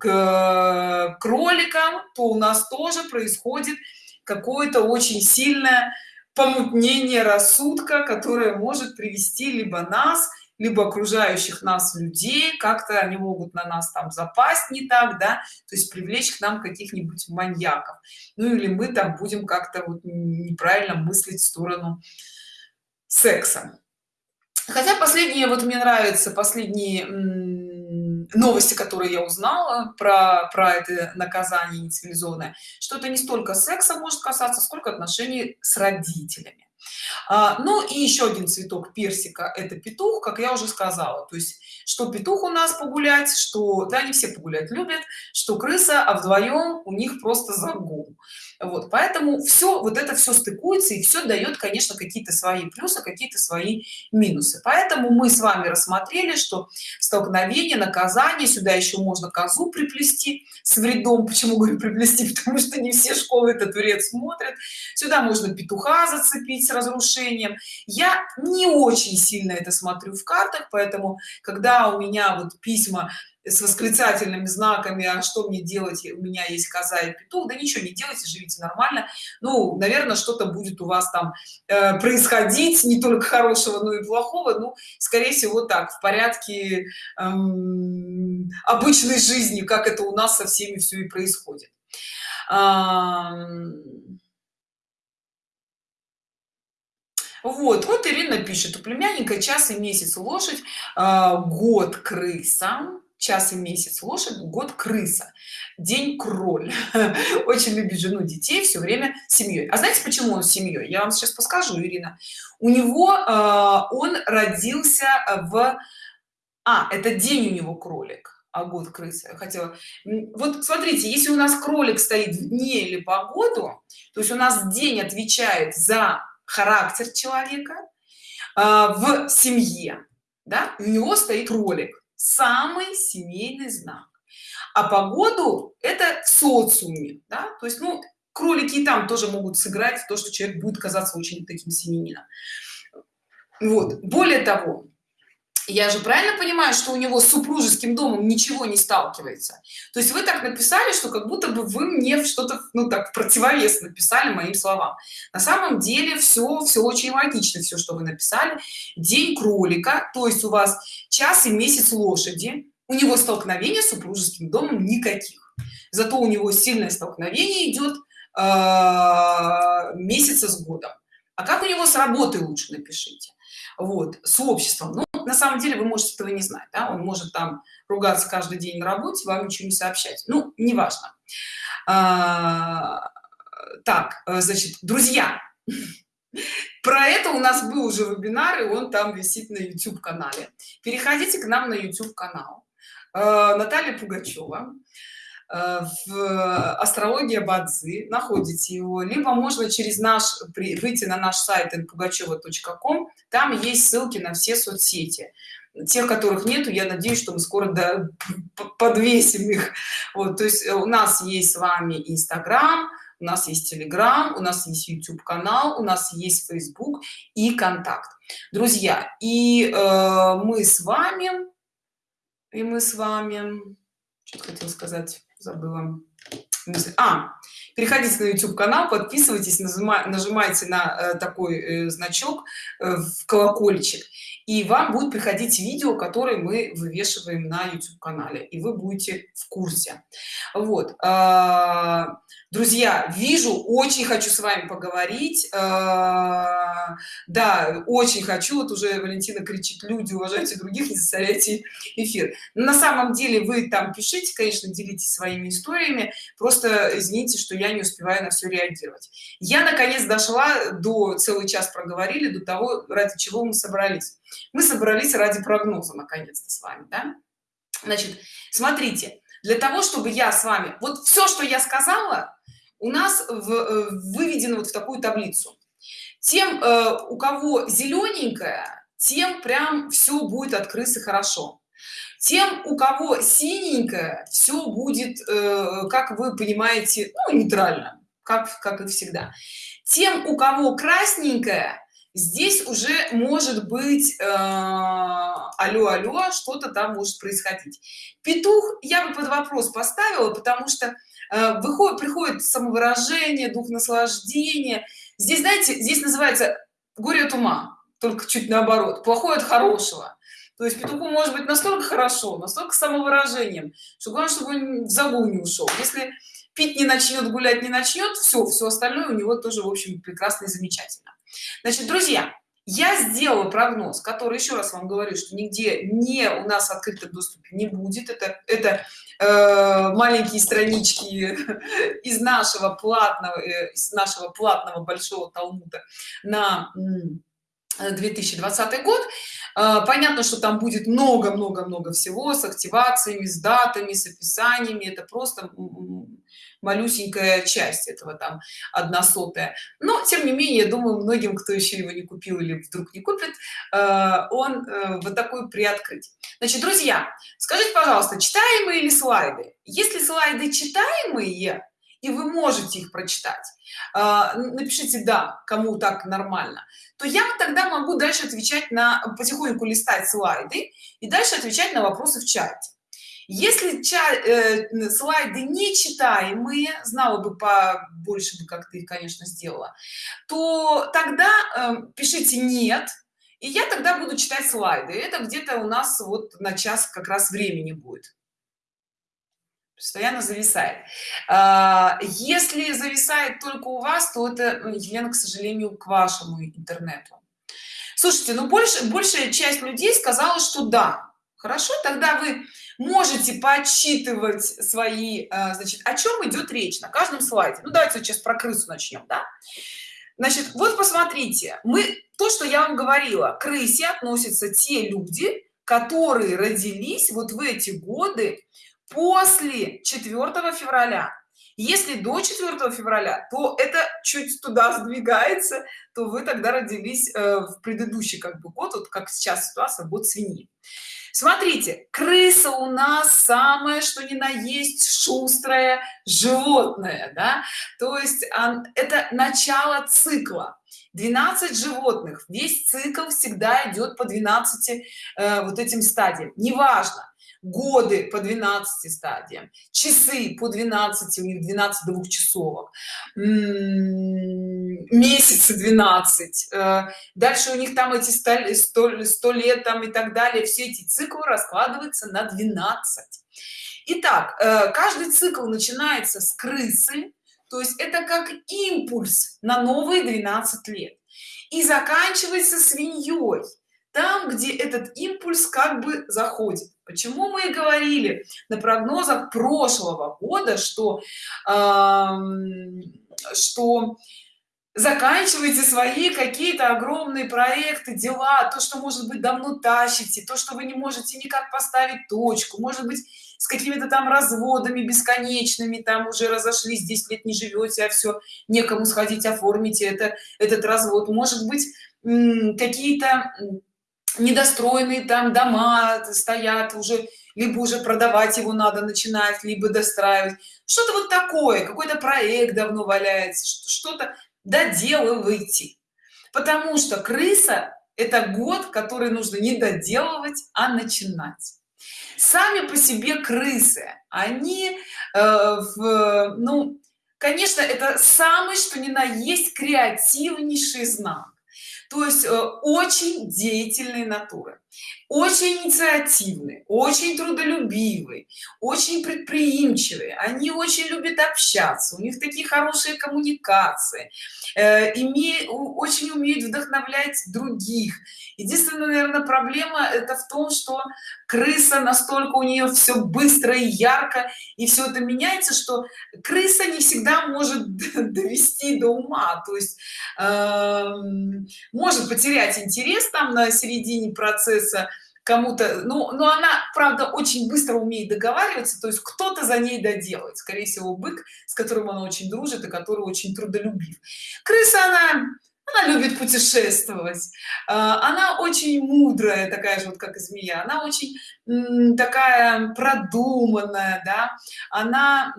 к кроликам то у нас тоже происходит какое-то очень сильное помутнение рассудка которое может привести либо нас либо окружающих нас людей как-то они могут на нас там запасть не так да то есть привлечь к нам каких-нибудь маньяков. Ну или мы там будем как-то вот неправильно мыслить в сторону секса. Хотя последние вот мне нравятся последние новости которые я узнала про про это наказание нецивилизованное что это не столько секса может касаться сколько отношений с родителями ну и еще один цветок персика это петух как я уже сказала. То есть что петух у нас погулять что да не все погулять любят что крыса а вдвоем у них просто загул вот поэтому все вот это все стыкуется и все дает конечно какие-то свои плюсы какие-то свои минусы. Поэтому мы с вами рассмотрели что столкновение наказание сюда еще можно козу приплести с вредом. Почему говорю приплести? Потому что не все школы этот вред смотрят. Сюда можно петуха зацепить с разрушением. Я не очень сильно это смотрю в картах поэтому когда у меня вот письма с восклицательными знаками а что мне делать? У меня есть коза и петух да ничего не делайте живите нормально. Ну наверное что-то будет у вас там э, происходить не только хорошего но и плохого. Ну скорее всего так в порядке эм, обычной жизни как это у нас со всеми все и происходит. Вот вот ирина пишет. У племянника час и месяц лошадь э, год крыса час и месяц лошадь год крыса день кроль. Очень любит жену детей все время семьей а знаете почему он семьей я вам сейчас подскажу ирина. У него э, он родился в а это день у него кролик а год крысы. Хотела вот смотрите если у нас кролик стоит в дне или погоду то есть у нас день отвечает за характер человека э, в семье да у него стоит кролик самый семейный знак. А погоду это в социуме да? то есть ну кролики и там тоже могут сыграть то что человек будет казаться очень таким семенином вот. Более того я же правильно понимаю что у него с супружеским домом ничего не сталкивается? То есть вы так написали что как будто бы вы мне что-то ну так противовес написали моим словам. На самом деле все все очень логично все что вы написали. День кролика то есть у вас час и месяц лошади у него столкновения с супружеским домом никаких. Зато у него сильное столкновение идет э, месяца с годом. А как у него с работой лучше напишите? Вот с обществом? Ну, на самом деле вы можете этого не знать да? он может там ругаться каждый день на работе вам ничего не сообщать. Ну неважно. А, так э, значит друзья про это у нас был уже вебинар и он там висит на youtube канале переходите к нам на youtube канал э, наталья пугачева в астрология бадзи находите его либо можно через наш выйти на наш сайт pugacheva.com там есть ссылки на все соцсети. Тех которых нету я надеюсь что мы скоро до, подвесим их. Вот то есть у нас есть с вами инстаграм у нас есть телеграм у нас есть youtube канал у нас есть facebook и контакт. Друзья и э, мы с вами и мы с вами что хотел сказать забыла. А переходите на youtube канал подписывайтесь нажимайте, на э, такой э, значок э, в колокольчик. И вам будет приходить видео которые мы вывешиваем на youtube канале и вы будете в курсе. Вот а, друзья вижу очень хочу с вами поговорить. А, да очень хочу. Вот уже валентина кричит люди уважайте других не засоряйте эфир на самом деле вы там пишите конечно делитесь своими историями. Просто извините что я не успеваю на все реагировать. Я наконец дошла до целый час проговорили до того ради чего мы собрались. Мы собрались ради прогноза наконец-то с вами да? значит смотрите для того чтобы я с вами вот все что я сказала у нас в, э, выведено вот в такую таблицу. Тем э, у кого зелененькая тем прям все будет от крысы хорошо. Тем у кого синенькое все будет э, как вы понимаете ну, нейтрально как как и всегда. Тем у кого красненькое здесь уже может быть э, алло алло что-то там может происходить петух я бы под вопрос поставила потому что выходит приходит самовыражение дух наслаждения. Здесь знаете здесь называется горе от ума только чуть наоборот плохое от хорошего то есть петуху может быть настолько хорошо настолько самовыражением что главное чтобы он в загул не ушел. Если пить не начнет гулять не начнет все все остальное у него тоже в общем прекрасно и замечательно. Значит друзья я сделала прогноз который еще раз вам говорю что нигде не у нас открытом доступе не будет. Это это э, маленькие странички из нашего платного э, из нашего платного большого талмуда на 2020 год. Э, понятно что там будет много много много всего с активациями с датами с описаниями. Это просто малюсенькая часть этого там одна сотая но тем не менее я думаю многим кто еще его не купил или вдруг не купит э, он э, вот такой приоткрыть. Значит друзья скажите пожалуйста читаемые или слайды? Если слайды читаемые и вы можете их прочитать э, напишите да кому так нормально то я тогда могу дальше отвечать на потихоньку листать слайды и дальше отвечать на вопросы в чате если ча э, слайды нечитаемые знала бы по больше бы как ты конечно сделала то тогда э, пишите нет и я тогда буду читать слайды. Это где-то у нас вот на час как раз времени будет. Постоянно зависает. А, если зависает только у вас то это елена к сожалению к вашему интернету. Слушайте ну больше большая часть людей сказала что да хорошо тогда вы можете подсчитывать свои э, значит о чем идет речь на каждом слайде. Ну давайте сейчас про крысу начнем да? Значит вот посмотрите мы то что я вам говорила крысе относятся те люди которые родились вот в эти годы после 4 февраля. Если до 4 февраля то это чуть туда сдвигается то вы тогда родились э, в предыдущий как бы год вот как сейчас ситуация год свиньи смотрите крыса у нас самое что ни на есть шустрое животное да? То есть это начало цикла. 12 животных. Весь цикл всегда идет по 12 э, вот этим стадиям. Неважно годы по 12 стадиям часы по 12 у них 12 двухчасовок месяцы 12 э, дальше у них там эти 100, 100, 100 лет там и так далее. Все эти циклы раскладываются на 12 Итак, э, каждый цикл начинается с крысы то есть это как импульс на новые 12 лет и заканчивается свиньей там где этот импульс как бы заходит почему мы и говорили на прогнозах прошлого года что э, что заканчивайте свои какие-то огромные проекты дела то что может быть давно тащите то что вы не можете никак поставить точку может быть с какими-то там разводами бесконечными там уже разошлись 10 лет не живете а все некому сходить оформите это этот развод. Может быть какие-то недостроенные там дома стоят уже либо уже продавать его надо начинать либо достраивать. Что-то вот такое какой-то проект давно валяется что-то доделывайте. Потому что крыса это год который нужно не доделывать а начинать. Сами по себе крысы они э, в, ну конечно это самый что ни на есть креативнейший знак то есть э, очень деятельные натуры очень инициативные очень трудолюбивые очень предприимчивые они очень любят общаться у них такие хорошие коммуникации э, имеют очень умеют вдохновлять других. Единственная наверное проблема это в том что крыса настолько у нее все быстро и ярко и все это меняется что крыса не всегда может довести до ума. То есть э, может потерять интерес там на середине процесса кому-то. Ну но она правда очень быстро умеет договариваться то есть кто-то за ней доделает. Скорее всего бык с которым она очень дружит и который очень трудолюбив. Крыса она она любит путешествовать. А, она очень мудрая такая же вот как змея. Она очень такая продуманная да. Она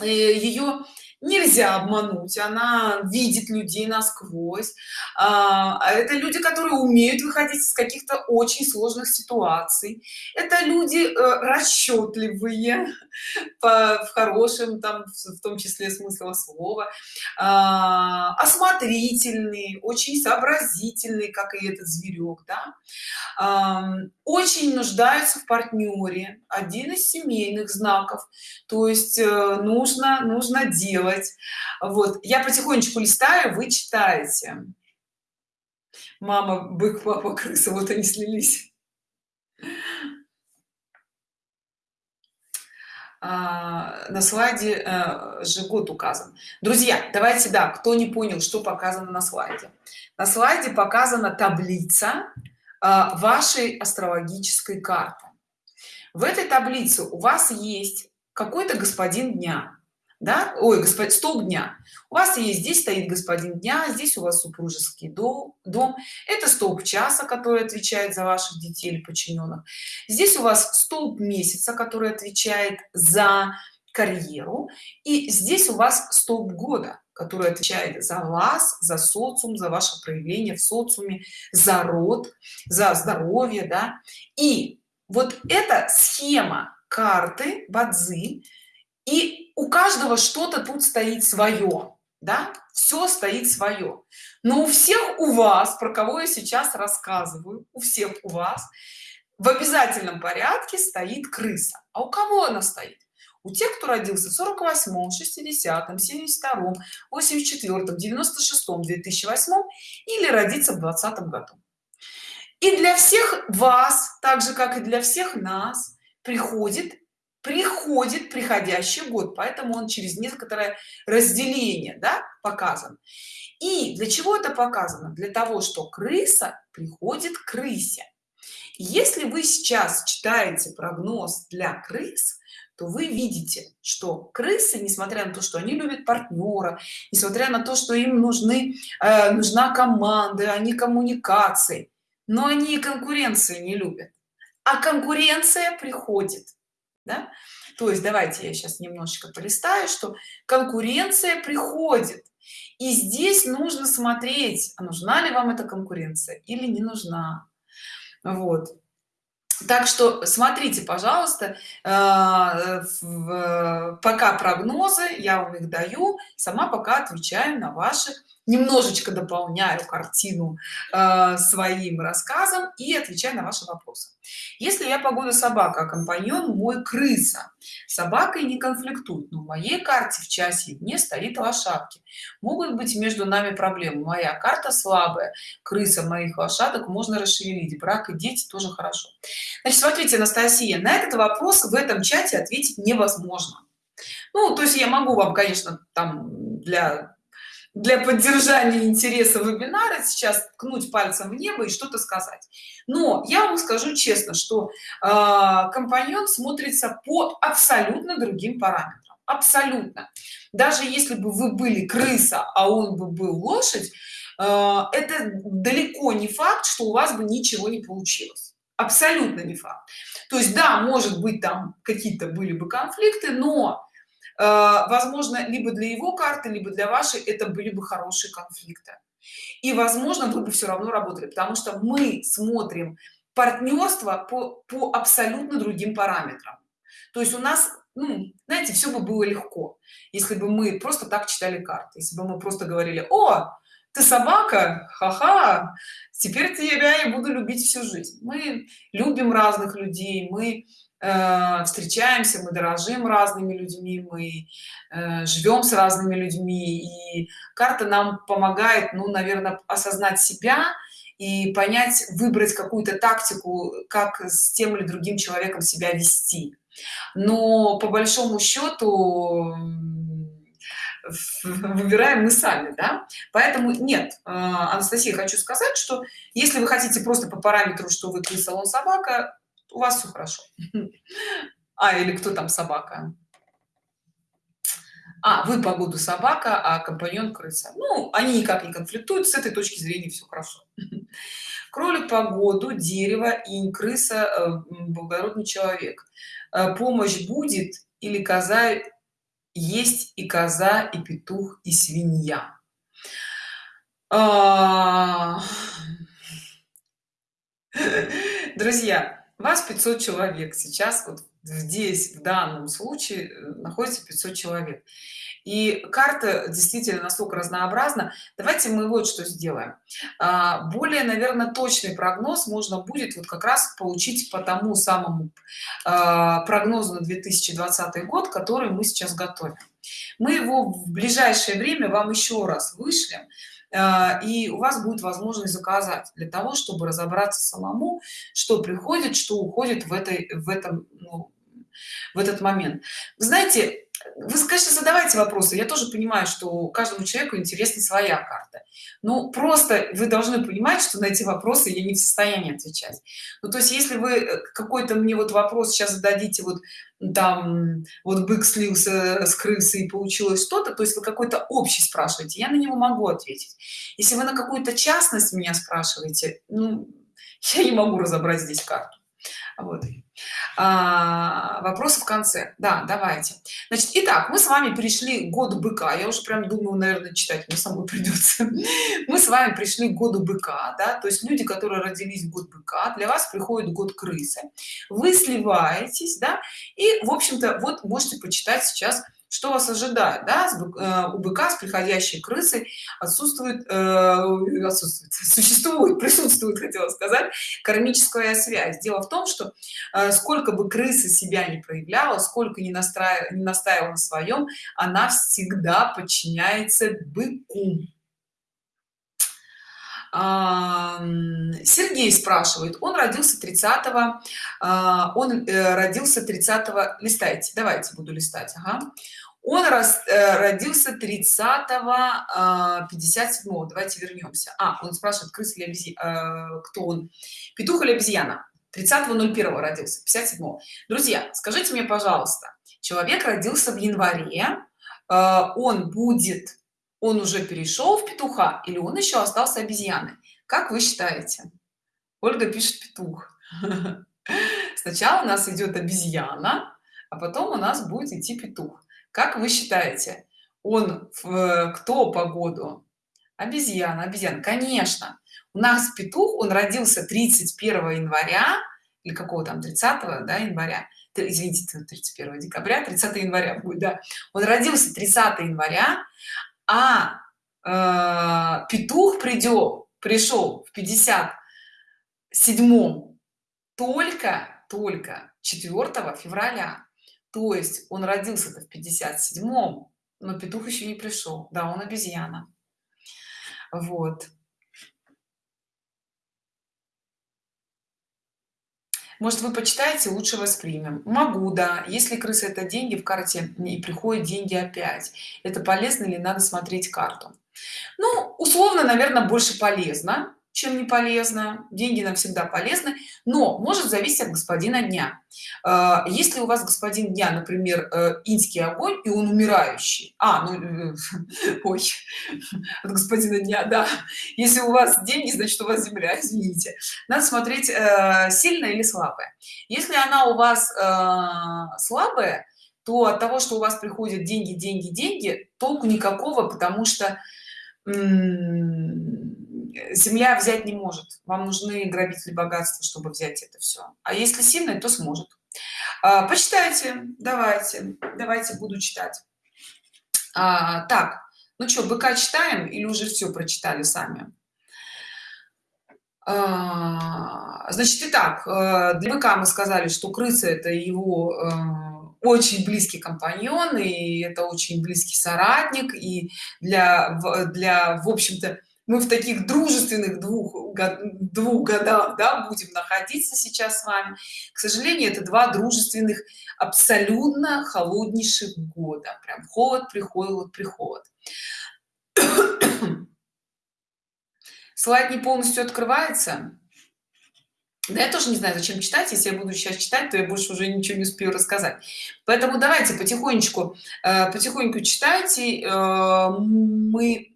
ее нельзя обмануть она видит людей насквозь. А, а, это люди которые умеют выходить из каких-то очень сложных ситуаций. Это люди э, расчетливые по, в хорошем там в том числе смысла слова. А, осмотрительные очень сообразительные как и этот зверек да. Очень нуждаются в партнере один из семейных знаков. То есть э, нужно нужно делать делать вот я потихонечку листаю вы читаете. Мама бык папа крыса вот они слились. А, на слайде а, же год указан. Друзья давайте да кто не понял что показано на слайде. На слайде показана таблица а, вашей астрологической карты. В этой таблице у вас есть какой-то господин дня да? Ой господин столб дня. У вас есть здесь стоит господин дня здесь у вас супружеский дом дом. Это столб часа который отвечает за ваших детей или подчиненных. Здесь у вас столб месяца который отвечает за карьеру. И здесь у вас столб года который отвечает за вас за социум за ваше проявление в социуме за род за здоровье да. И вот эта схема карты бадзи и у каждого что-то тут стоит свое да? Все стоит свое. Но у всех у вас про кого я сейчас рассказываю у всех у вас в обязательном порядке стоит крыса. А у кого она стоит? У тех кто родился в 48 60 72 84 96 2008 или родиться в 20 году. И для всех вас так же как и для всех нас приходит приходит приходящий год поэтому он через некоторое разделение да, показан. И для чего это показано? Для того что крыса приходит к крысе. Если вы сейчас читаете прогноз для крыс то вы видите что крысы несмотря на то что они любят партнера несмотря на то что им нужны э, нужна команда они коммуникации но они и конкуренции не любят. А конкуренция приходит да? то есть давайте я сейчас немножечко полистаю что конкуренция приходит. И здесь нужно смотреть а нужна ли вам эта конкуренция или не нужна. Вот. Так что смотрите пожалуйста э, пока прогнозы я вам их даю сама пока отвечаю на ваши немножечко дополняю картину э, своим рассказом и отвечаю на ваши вопросы если я погода собака компаньон мой крыса. Собакой не конфликтует но в моей карте в часе дне стоит лошадки. Могут быть между нами проблемы. Моя карта слабая. Крыса моих лошадок можно расшевелить. Брак и дети тоже хорошо. Значит смотрите анастасия на этот вопрос в этом чате ответить невозможно. Ну то есть я могу вам конечно там для для поддержания интереса вебинара сейчас ткнуть пальцем в небо и что-то сказать. Но я вам скажу честно что э, компаньон смотрится по абсолютно другим параметрам абсолютно. Даже если бы вы были крыса а он бы был лошадь э, это далеко не факт что у вас бы ничего не получилось. Абсолютно не факт. То есть да может быть там какие-то были бы конфликты но возможно либо для его карты либо для вашей это были бы хорошие конфликты. И возможно вы бы все равно работали потому что мы смотрим партнерство по, по абсолютно другим параметрам. То есть у нас ну, знаете все бы было легко если бы мы просто так читали карты если бы мы просто говорили о ты собака ха-ха теперь тебя я буду любить всю жизнь мы любим разных людей мы Э, встречаемся мы дорожим разными людьми мы э, живем с разными людьми и карта нам помогает ну наверное осознать себя и понять выбрать какую-то тактику как с тем или другим человеком себя вести но по большому счету выбираем мы сами да? поэтому нет э, анастасия хочу сказать что если вы хотите просто по параметру что вы салон собака у вас все хорошо. А или кто там собака? А вы погоду собака а компаньон крыса. Ну они никак не конфликтуют с этой точки зрения все хорошо. Кролик погоду дерево и крыса э, благородный человек. Э, помощь будет или коза есть и коза и петух и свинья. А... друзья вас 500 человек. Сейчас вот здесь в данном случае э, находится 500 человек. И карта действительно настолько разнообразна. Давайте мы вот что сделаем. А, более наверное точный прогноз можно будет вот как раз получить по тому самому а, прогнозу на 2020 год который мы сейчас готовим. Мы его в ближайшее время вам еще раз вышлем и у вас будет возможность заказать для того чтобы разобраться самому что приходит что уходит в этой в этом ну, в этот момент. Вы знаете вы конечно задавайте вопросы. Я тоже понимаю что каждому человеку интересна своя карта. Ну просто вы должны понимать что на эти вопросы я не в состоянии отвечать. Ну то есть если вы э, какой-то мне вот вопрос сейчас зададите вот там вот бык слился с крысы и получилось что-то то есть вы какой-то общий спрашиваете я на него могу ответить. Если вы на какую-то частность меня спрашиваете ну, я не могу разобрать здесь карту. Вот а, вопросы в конце. Да давайте. Значит итак мы с вами пришли к году быка. Я уже прям думаю наверное читать мне самой придется. Мы с вами пришли году быка да то есть люди которые родились в год быка для вас приходит год крысы. Вы сливаетесь да и в общем-то вот можете почитать сейчас что вас ожидает да? Э, у быка с приходящей крысой отсутствует э, отсутствует существует присутствует хотела сказать кармическая связь дело в том что э, сколько бы крыса себя не проявляла сколько не настраивала не настаивала на своем она всегда подчиняется быку Сергей спрашивает, он родился 30 а, он э, родился 30 листайте, давайте буду листать, ага. Он рас, э, родился 30 57 -го. давайте вернемся. А, он спрашивает, крыс или обезьяна, э, кто он? Петух или обезьяна? 30.01 родился, 57 -го. Друзья, скажите мне, пожалуйста, человек родился в январе, он будет он уже перешел в петуха или он еще остался обезьяной? Как вы считаете? Ольга пишет петух. Сначала у нас идет обезьяна а потом у нас будет идти петух. Как вы считаете он в кто по году? Обезьяна обезьяна. Конечно у нас петух он родился 31 января или какого там 30 да, января. Извините 31 декабря 30 января будет да. Он родился 30 января а э, петух придет пришел в 57 только только 4 февраля. То есть он родился-то в 57 но петух еще не пришел да он обезьяна. Вот может вы почитаете лучше воспримем. Могу да. Если крыса это деньги в карте и приходят деньги опять. Это полезно или надо смотреть карту? Ну условно наверное больше полезно чем не полезно деньги нам всегда полезны но может зависеть от господина дня. А, если у вас господин дня например э, инский огонь и он умирающий а ну э, ой от господина дня да если у вас деньги значит у вас земля извините. Надо смотреть э, сильная или слабая. Если она у вас слабая то от того что у вас приходят деньги деньги деньги толку никакого потому что земля взять не может. Вам нужны грабители богатства чтобы взять это все а если сильный то сможет. А, почитайте давайте давайте буду читать. А, так ну что быка читаем или уже все прочитали сами? А, значит итак э, для быка мы сказали что крыса это его э, очень близкий компаньон и это очень близкий соратник и для для в общем-то мы в таких дружественных двух, двух годах да, будем находиться сейчас с вами. К сожалению это два дружественных абсолютно холоднейших года. Прям холод приходит приход. Слайд не полностью открывается. Да я тоже не знаю зачем читать. Если я буду сейчас читать то я больше уже ничего не успею рассказать. Поэтому давайте потихонечку э, потихоньку читайте. Э, мы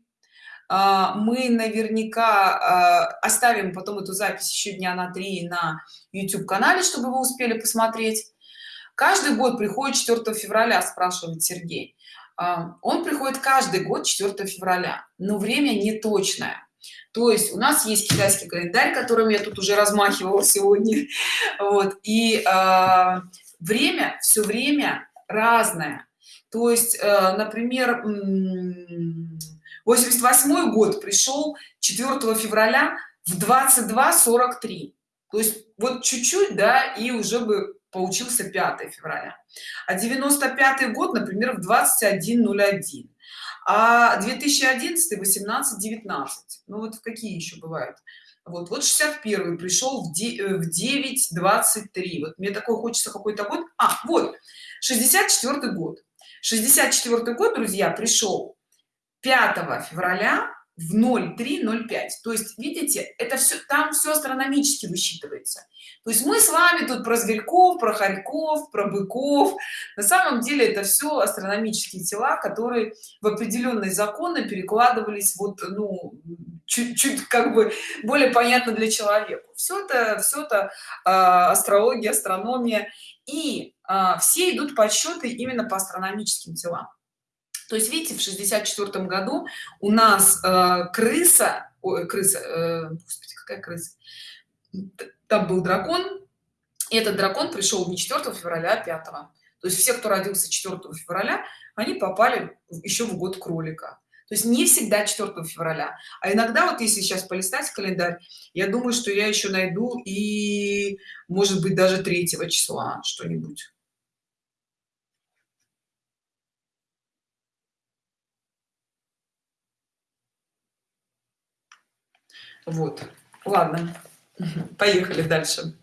мы наверняка а, оставим потом эту запись еще дня на три на youtube канале чтобы вы успели посмотреть. Каждый год приходит 4 февраля спрашивает сергей. А, он приходит каждый год 4 февраля но время не точное то есть у нас есть китайский календарь которым я тут уже размахивала сегодня. Вот и время все время разное. То есть например 88 год пришел 4 февраля в 22:43. то есть вот чуть-чуть да и уже бы получился 5 февраля. А 95 год например в 21:01. а 2011 18 19 ну вот какие еще бывают? Вот вот 61 пришел в 9 23 вот мне такой хочется какой-то год. А вот 64 год. 64 год друзья пришел 5 февраля в 0305 то есть видите это все там все астрономически высчитывается. То есть мы с вами тут про зверьков про хорьков про быков. На самом деле это все астрономические тела которые в определенные законы перекладывались вот ну чуть-чуть как бы более понятно для человека. Все это все это э, астрология астрономия. И э, все идут подсчеты именно по астрономическим телам то есть видите в 64 году у нас э, крыса ой, крыса э, господи, какая крыса? Там был дракон и этот дракон пришел не 4 февраля а 5 то есть все кто родился 4 февраля они попали еще в год кролика. То есть не всегда 4 февраля. А иногда вот если сейчас полистать календарь я думаю что я еще найду и может быть даже 3 числа что-нибудь вот. Ладно. Поехали дальше.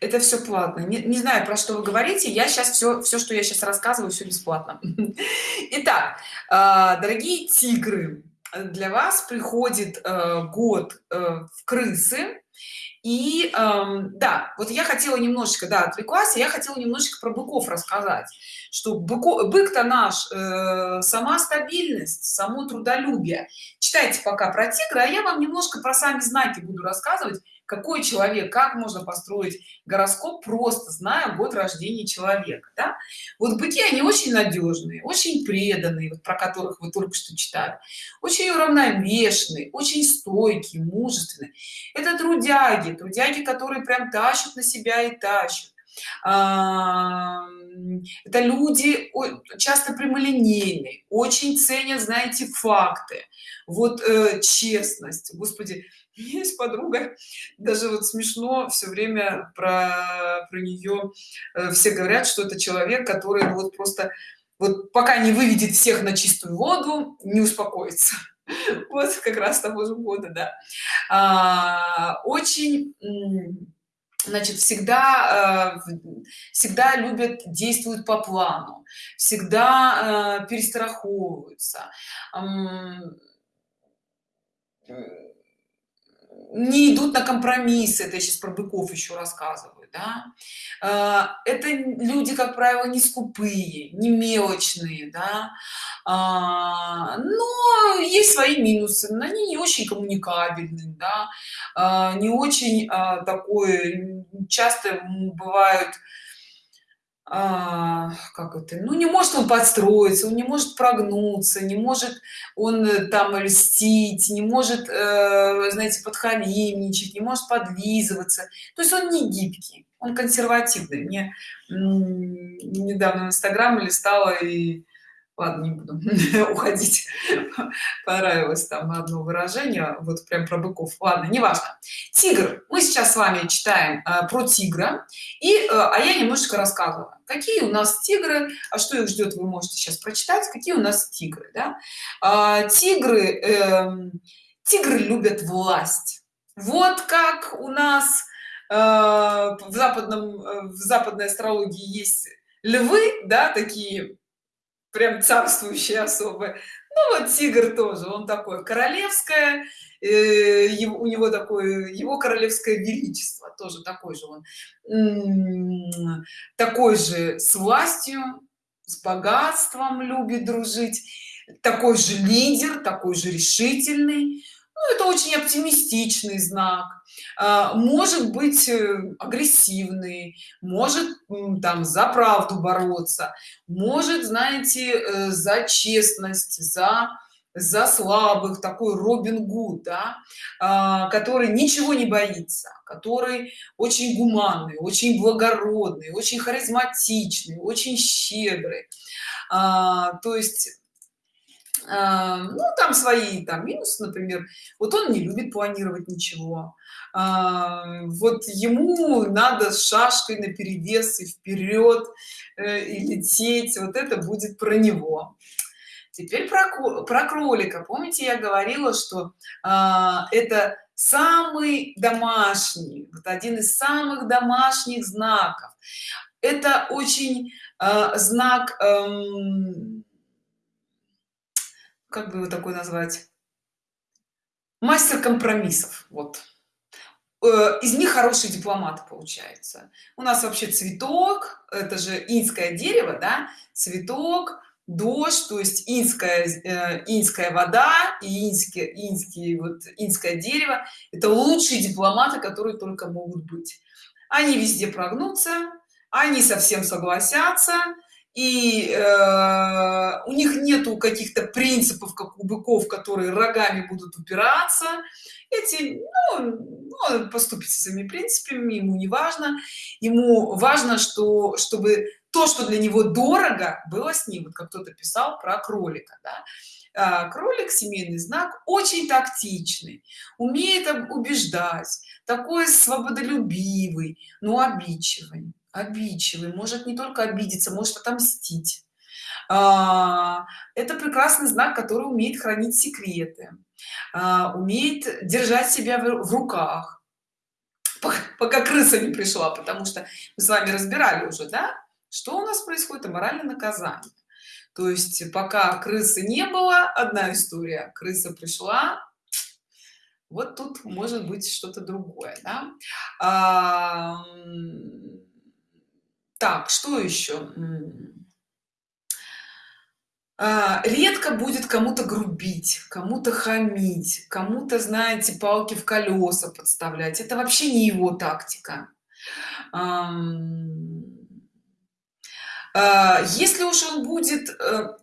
Это все платно. Не, не знаю про что вы говорите. Я сейчас все все что я сейчас рассказываю все бесплатно. Итак а, дорогие тигры для вас приходит э, год э, в крысы и эм, да вот я хотела немножечко да отвлеклась я хотела немножечко про быков рассказать что бык-то наш э, сама стабильность само трудолюбие. Читайте пока про тигра а я вам немножко про сами знаки буду рассказывать какой человек как можно построить гороскоп просто зная год рождения человека да? вот быки они очень надежные очень преданные вот, про которых вы только что читали. Очень уравновешенные очень стойкие мужественные. Это трудяги трудяги которые прям тащат на себя и тащат. Это люди часто прямолинейные очень ценят знаете факты. Вот э, честность господи есть подруга. Даже вот смешно все время про про нее э, все говорят что это человек который ну, вот просто вот пока не выведет всех на чистую воду не успокоится. Вот как раз того же года да. А, очень значит всегда э, всегда любят действуют по плану всегда э, перестраховываются не идут на компромиссы это сейчас про быков еще рассказываю да? А, это люди как правило не скупые не мелочные да? А, но есть свои минусы они не очень коммуникабельны да? А, не очень такое часто бывают а, как это? Ну не может он подстроиться он не может прогнуться не может он э, там льстить не может э, знаете подхалимничать не может подлизываться то есть он не гибкий он консервативный. Мне недавно в инстаграм листала и ладно не буду уходить. Понравилось там одно выражение вот прям про быков. Ладно неважно. Тигр. Мы сейчас с вами читаем э, про тигра. И э, а я немножечко рассказывала какие у нас тигры а что их ждет вы можете сейчас прочитать какие у нас тигры да? а, тигры э, тигры любят власть. Вот как у нас э, в западном э, в западной астрологии есть львы да такие прям царствующие особы. Ну вот тигр тоже он такой королевское э, у него такое его королевское величество тоже такой же он такой же с властью с богатством любит дружить такой же лидер такой же решительный. Ну, это очень оптимистичный знак может быть э, агрессивный может там за правду бороться может знаете э, за честность за за слабых такой робин гуд да, а, который ничего не боится который очень гуманный очень благородный очень харизматичный очень щедрый. А, то есть а, ну там свои там минусы например. Вот он не любит планировать ничего. А, вот ему надо с шашкой на перевес и вперед э, и лететь. Вот это будет про него. Теперь про, про кролика. Помните я говорила что а, это самый домашний вот один из самых домашних знаков. Это очень знак эм, как бы его такой назвать? Мастер компромиссов вот. Э, из них хорошие дипломаты получается. У нас вообще цветок это же инское дерево да? Цветок дождь то есть инская э, инская вода и инские инские вот инское дерево. Это лучшие дипломаты которые только могут быть. Они везде прогнутся они совсем согласятся и э, у них нету каких-то принципов как у быков которые рогами будут упираться. Эти ну, ну, поступить своими принципами ему не важно. Ему важно что чтобы то что для него дорого было с ним. Вот как кто-то писал про кролика да? А, кролик семейный знак очень тактичный умеет убеждать такой свободолюбивый но обидчивый обидчивый может не только обидеться может отомстить. А, это прекрасный знак который умеет хранить секреты а, умеет держать себя в руках. Пока крыса не пришла потому что мы с вами разбирали уже да что у нас происходит моральное наказание. То есть пока крысы не было одна история крыса пришла вот тут может быть что-то другое да? Так что еще? А, редко будет кому-то грубить кому-то хамить кому-то знаете палки в колеса подставлять. Это вообще не его тактика. А, если уж он будет э,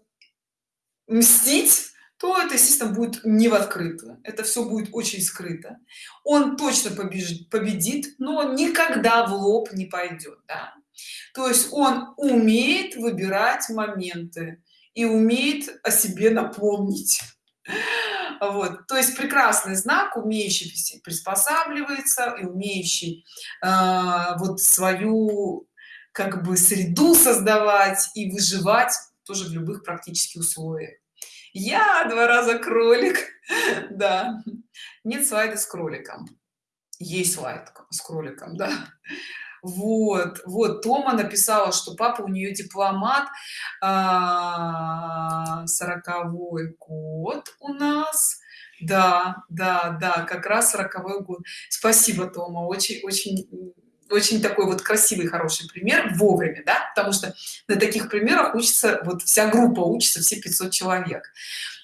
мстить то это естественно будет не в открытую. Это все будет очень скрыто. Он точно побежит победит но никогда в лоб не пойдет да? То есть он умеет выбирать моменты и умеет о себе напомнить. Вот то есть прекрасный знак умеющий приспосабливается и умеющий э, вот свою как бы среду создавать и выживать тоже в любых практических условиях. Я два раза кролик. Да. Нет слайда с кроликом. Есть слайд с кроликом да вот вот тома написала что папа у нее дипломат а, сороковой год у нас. Да да да как раз сороковой год. Спасибо тома очень очень очень такой вот красивый хороший пример вовремя да потому что на таких примерах учится вот вся группа учится все 500 человек.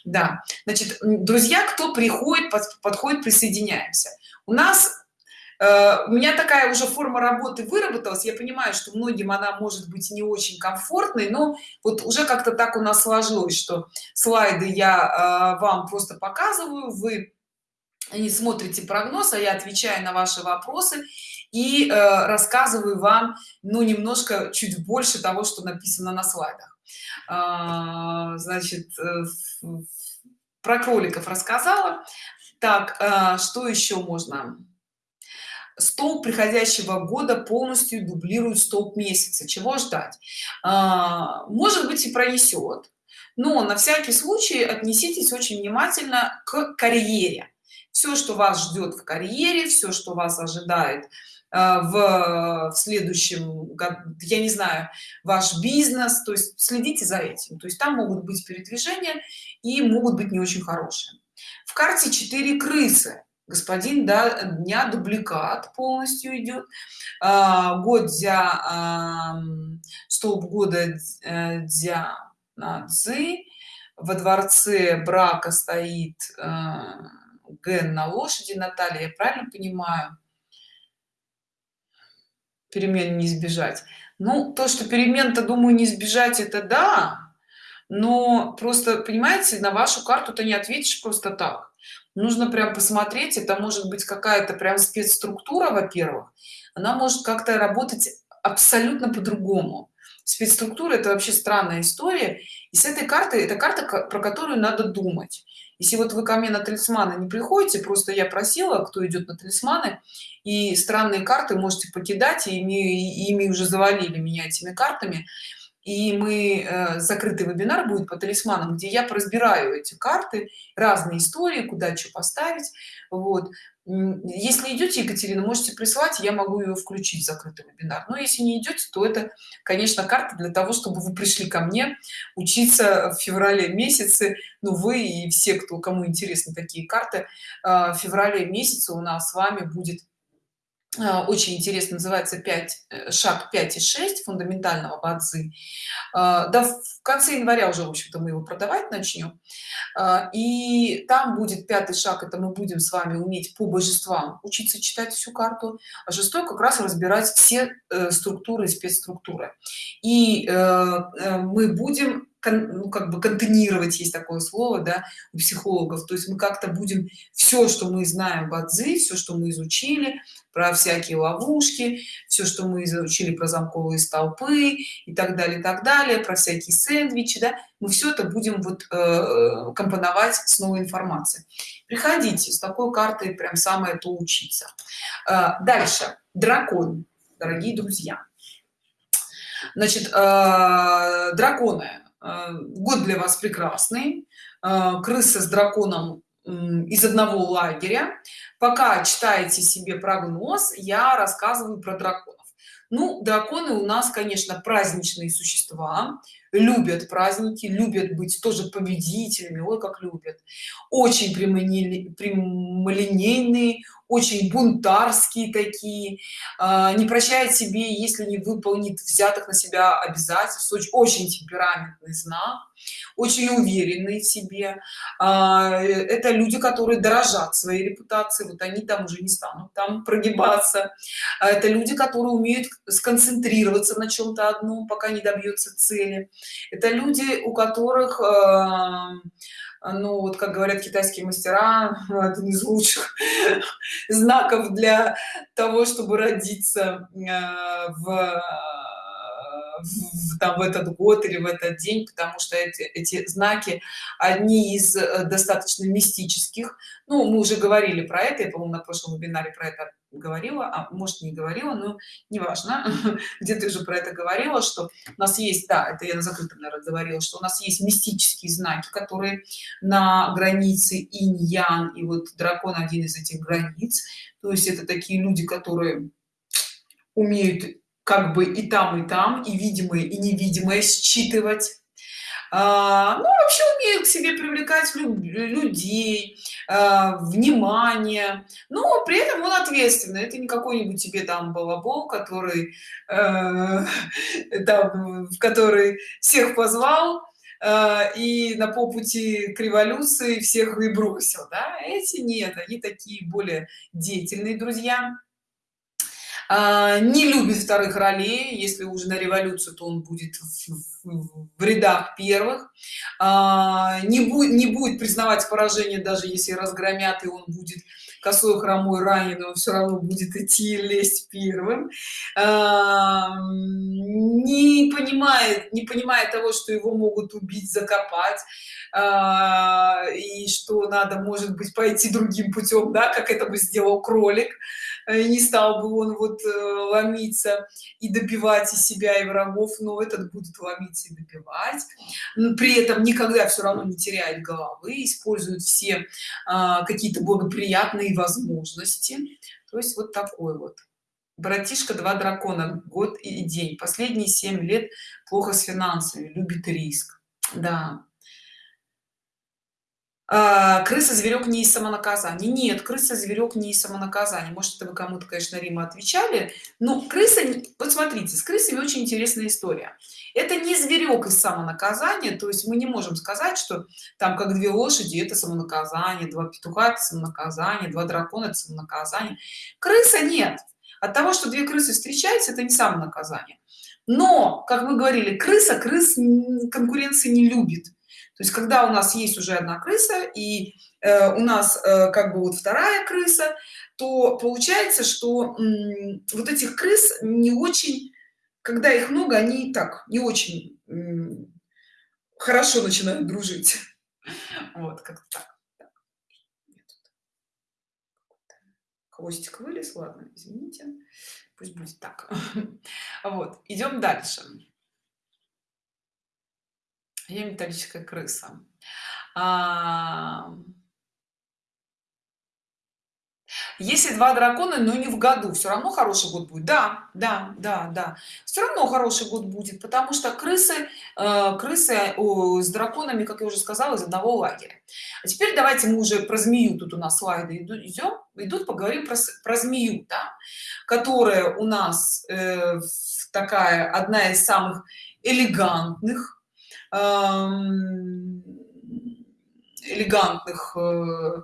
Да значит друзья кто приходит под, подходит присоединяемся. У нас у меня такая уже форма работы выработалась. Я понимаю что многим она может быть не очень комфортной но вот уже как-то так у нас сложилось что слайды я э, вам просто показываю вы не смотрите прогноз а я отвечаю на ваши вопросы и э, рассказываю вам ну немножко чуть больше того что написано на слайдах. А, значит про кроликов рассказала. Так что еще можно столб приходящего года полностью дублирует столб месяца. Чего ждать? А, может быть и пронесет. Но на всякий случай отнеситесь очень внимательно к карьере. Все что вас ждет в карьере все что вас ожидает а, в, в следующем году я не знаю ваш бизнес. То есть следите за этим. То есть там могут быть передвижения и могут быть не очень хорошие. В карте 4 крысы господин да, дня дубликат полностью идет. А, год дя а, столб года э, дя на цзы во дворце брака стоит а, ген на лошади. Наталья я правильно понимаю? Перемен не избежать. Ну то что перемен-то думаю не избежать это да. Но просто понимаете на вашу карту то не ответишь просто так нужно прям посмотреть это может быть какая-то прям спецструктура во-первых. Она может как-то работать абсолютно по-другому. Спецструктура это вообще странная история. И с этой картой это карта про которую надо думать. Если вот вы ко мне на талисманы не приходите просто я просила кто идет на талисманы и странные карты можете покидать и ими, ими уже завалили меня этими картами и мы э, закрытый вебинар будет по талисманам где я разбираю эти карты разные истории куда что поставить. Вот. Если идете екатерина можете прислать я могу ее включить в закрытый вебинар. Но если не идете то это конечно карта для того чтобы вы пришли ко мне учиться в феврале месяце. Ну вы и все кто кому интересны такие карты э, в феврале месяце у нас с вами будет очень интересно называется 5 э, шаг 5 и 6 фундаментального бадзи. А, да в конце января уже в общем-то мы его продавать начнем. А, и там будет пятый шаг это мы будем с вами уметь по божествам учиться читать всю карту а шестой как раз разбирать все э, структуры спецструктуры. И э, мы будем ну, как бы контейнировать есть такое слово да у психологов. То есть мы как-то будем все что мы знаем бадзи все что мы изучили про всякие ловушки все что мы изучили про замковые столпы и так далее и так далее про всякие сэндвичи да мы все это будем вот э, компоновать с новой информацией. Приходите с такой картой прям самое то учиться. Э, дальше. Дракон дорогие друзья. Значит э, драконы. Э, год для вас прекрасный. Э, крыса с драконом из одного лагеря. Пока читаете себе прогноз я рассказываю про драконов ну драконы у нас конечно праздничные существа любят праздники любят быть тоже победителями ой как любят. Очень прямолинейные очень бунтарские такие э, не прощает себе если не выполнит взятых на себя обязательств очень темпераментный знак очень уверенный в себе. Э, это люди которые дорожат своей репутацией вот они там уже не станут там прогибаться. Это люди которые умеют сконцентрироваться на чем-то одном пока не добьется цели. Это люди у которых э, ну вот как говорят китайские мастера один из лучших знаков для того чтобы родиться в в, там, в этот год или в этот день потому что эти, эти знаки одни из э, достаточно мистических. Ну мы уже говорили про это я по-моему на прошлом вебинаре про это говорила а может не говорила но неважно. Где ты уже про это говорила что у нас есть да это я на закрытом наверное, говорила что у нас есть мистические знаки которые на границе инь-ян и вот дракон один из этих границ. То есть это такие люди которые умеют как бы и там и там и видимое и невидимое считывать. А, ну, вообще умеют к себе привлекать людей а, внимание. Но при этом он ответственный. Это не какой-нибудь тебе там балабол который э, там, который всех позвал э, и на попути к революции всех и бросил да? эти нет они такие более деятельные друзья. а, не любит вторых ролей. Если уже на революцию то он будет в, в рядах первых. А, не будет не будет признавать поражение даже если разгромят и он будет косой хромой раненый он все равно будет идти лезть первым. А, не понимает не понимает того что его могут убить закопать. И что надо может быть пойти другим путем да как это бы сделал кролик не стал бы он вот э, ломиться и добивать и себя и врагов но этот будет ломиться и добивать. При этом никогда все равно не теряет головы использует все а, какие-то благоприятные возможности. То есть вот такой вот. Братишка два дракона год и день. Последние семь лет плохо с финансами любит риск. Да крыса зверек не из самонаказания. Нет крыса зверек не из самонаказания. Может это вы кому-то конечно рима отвечали но крыса вот смотрите с крысами очень интересная история. Это не зверек из самонаказания то есть мы не можем сказать что там как две лошади это самонаказание два петуха это самонаказание два дракона это самонаказание. Крыса нет. От того что две крысы встречаются это не самонаказание. Но как мы говорили крыса крыс конкуренции не любит то есть когда у нас есть уже одна крыса и э, у нас э, как бы вот вторая крыса то получается что вот этих крыс не очень когда их много они так не очень хорошо начинают дружить. Вот как так, так. хвостик вылез ладно извините пусть будет так. Вот идем дальше я металлическая крыса. А... если два дракона но не в году все равно хороший год будет. Да да да да. Все равно хороший год будет потому что крысы э, крысы о, с драконами как я уже сказала из одного лагеря. А теперь давайте мы уже про змею тут у нас слайды идут идем идут поговорим про, про змею да, которая у нас э, такая одна из самых элегантных элегантных э,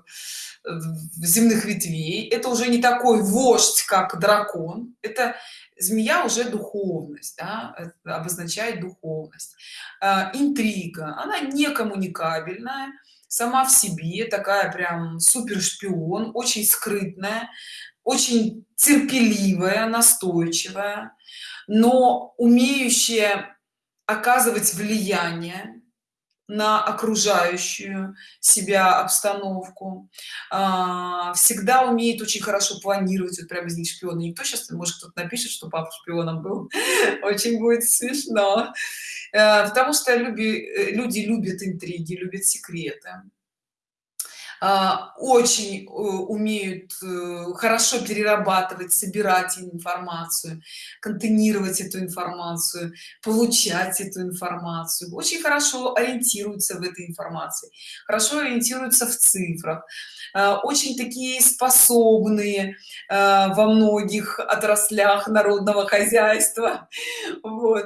земных ветвей. Это уже не такой вождь как дракон. Это змея уже духовность да, обозначает духовность. Э, интрига. Она не коммуникабельная сама в себе такая прям супер шпион очень скрытная очень терпеливая настойчивая но умеющая оказывать влияние на окружающую себя обстановку. А, всегда умеет очень хорошо планировать вот прямо из них шпиона никто сейчас может кто-то напишет что папа шпионом был. Очень будет смешно. Э, потому что люди э, люди любят интриги любят секреты очень э, умеют э, хорошо перерабатывать собирать информацию контейнировать эту информацию получать эту информацию. Очень хорошо ориентируются в этой информации хорошо ориентируются в цифрах. А, очень такие способные а, во многих отраслях народного хозяйства. Вот.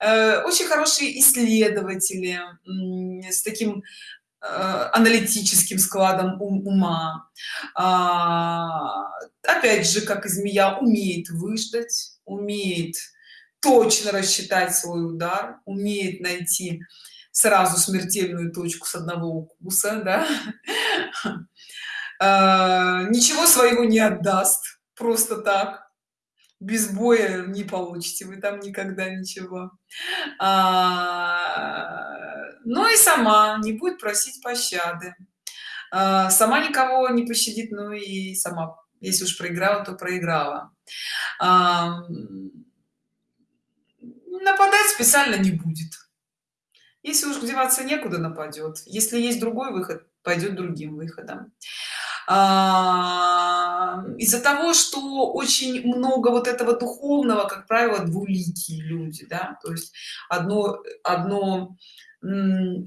Э, очень хорошие исследователи с таким аналитическим складом ума. А, опять же как и змея умеет выждать умеет точно рассчитать свой удар умеет найти сразу смертельную точку с одного укуса да? а, ничего своего не отдаст просто так. Без боя не получите вы там никогда ничего. А, но и сама не будет просить пощады. А, сама никого не пощадит ну и сама если уж проиграла то проиграла. А, нападать специально не будет. Если уж деваться некуда нападет. Если есть другой выход пойдет другим выходом из-за того что очень много вот этого духовного как правило двуликие люди да то есть одно одно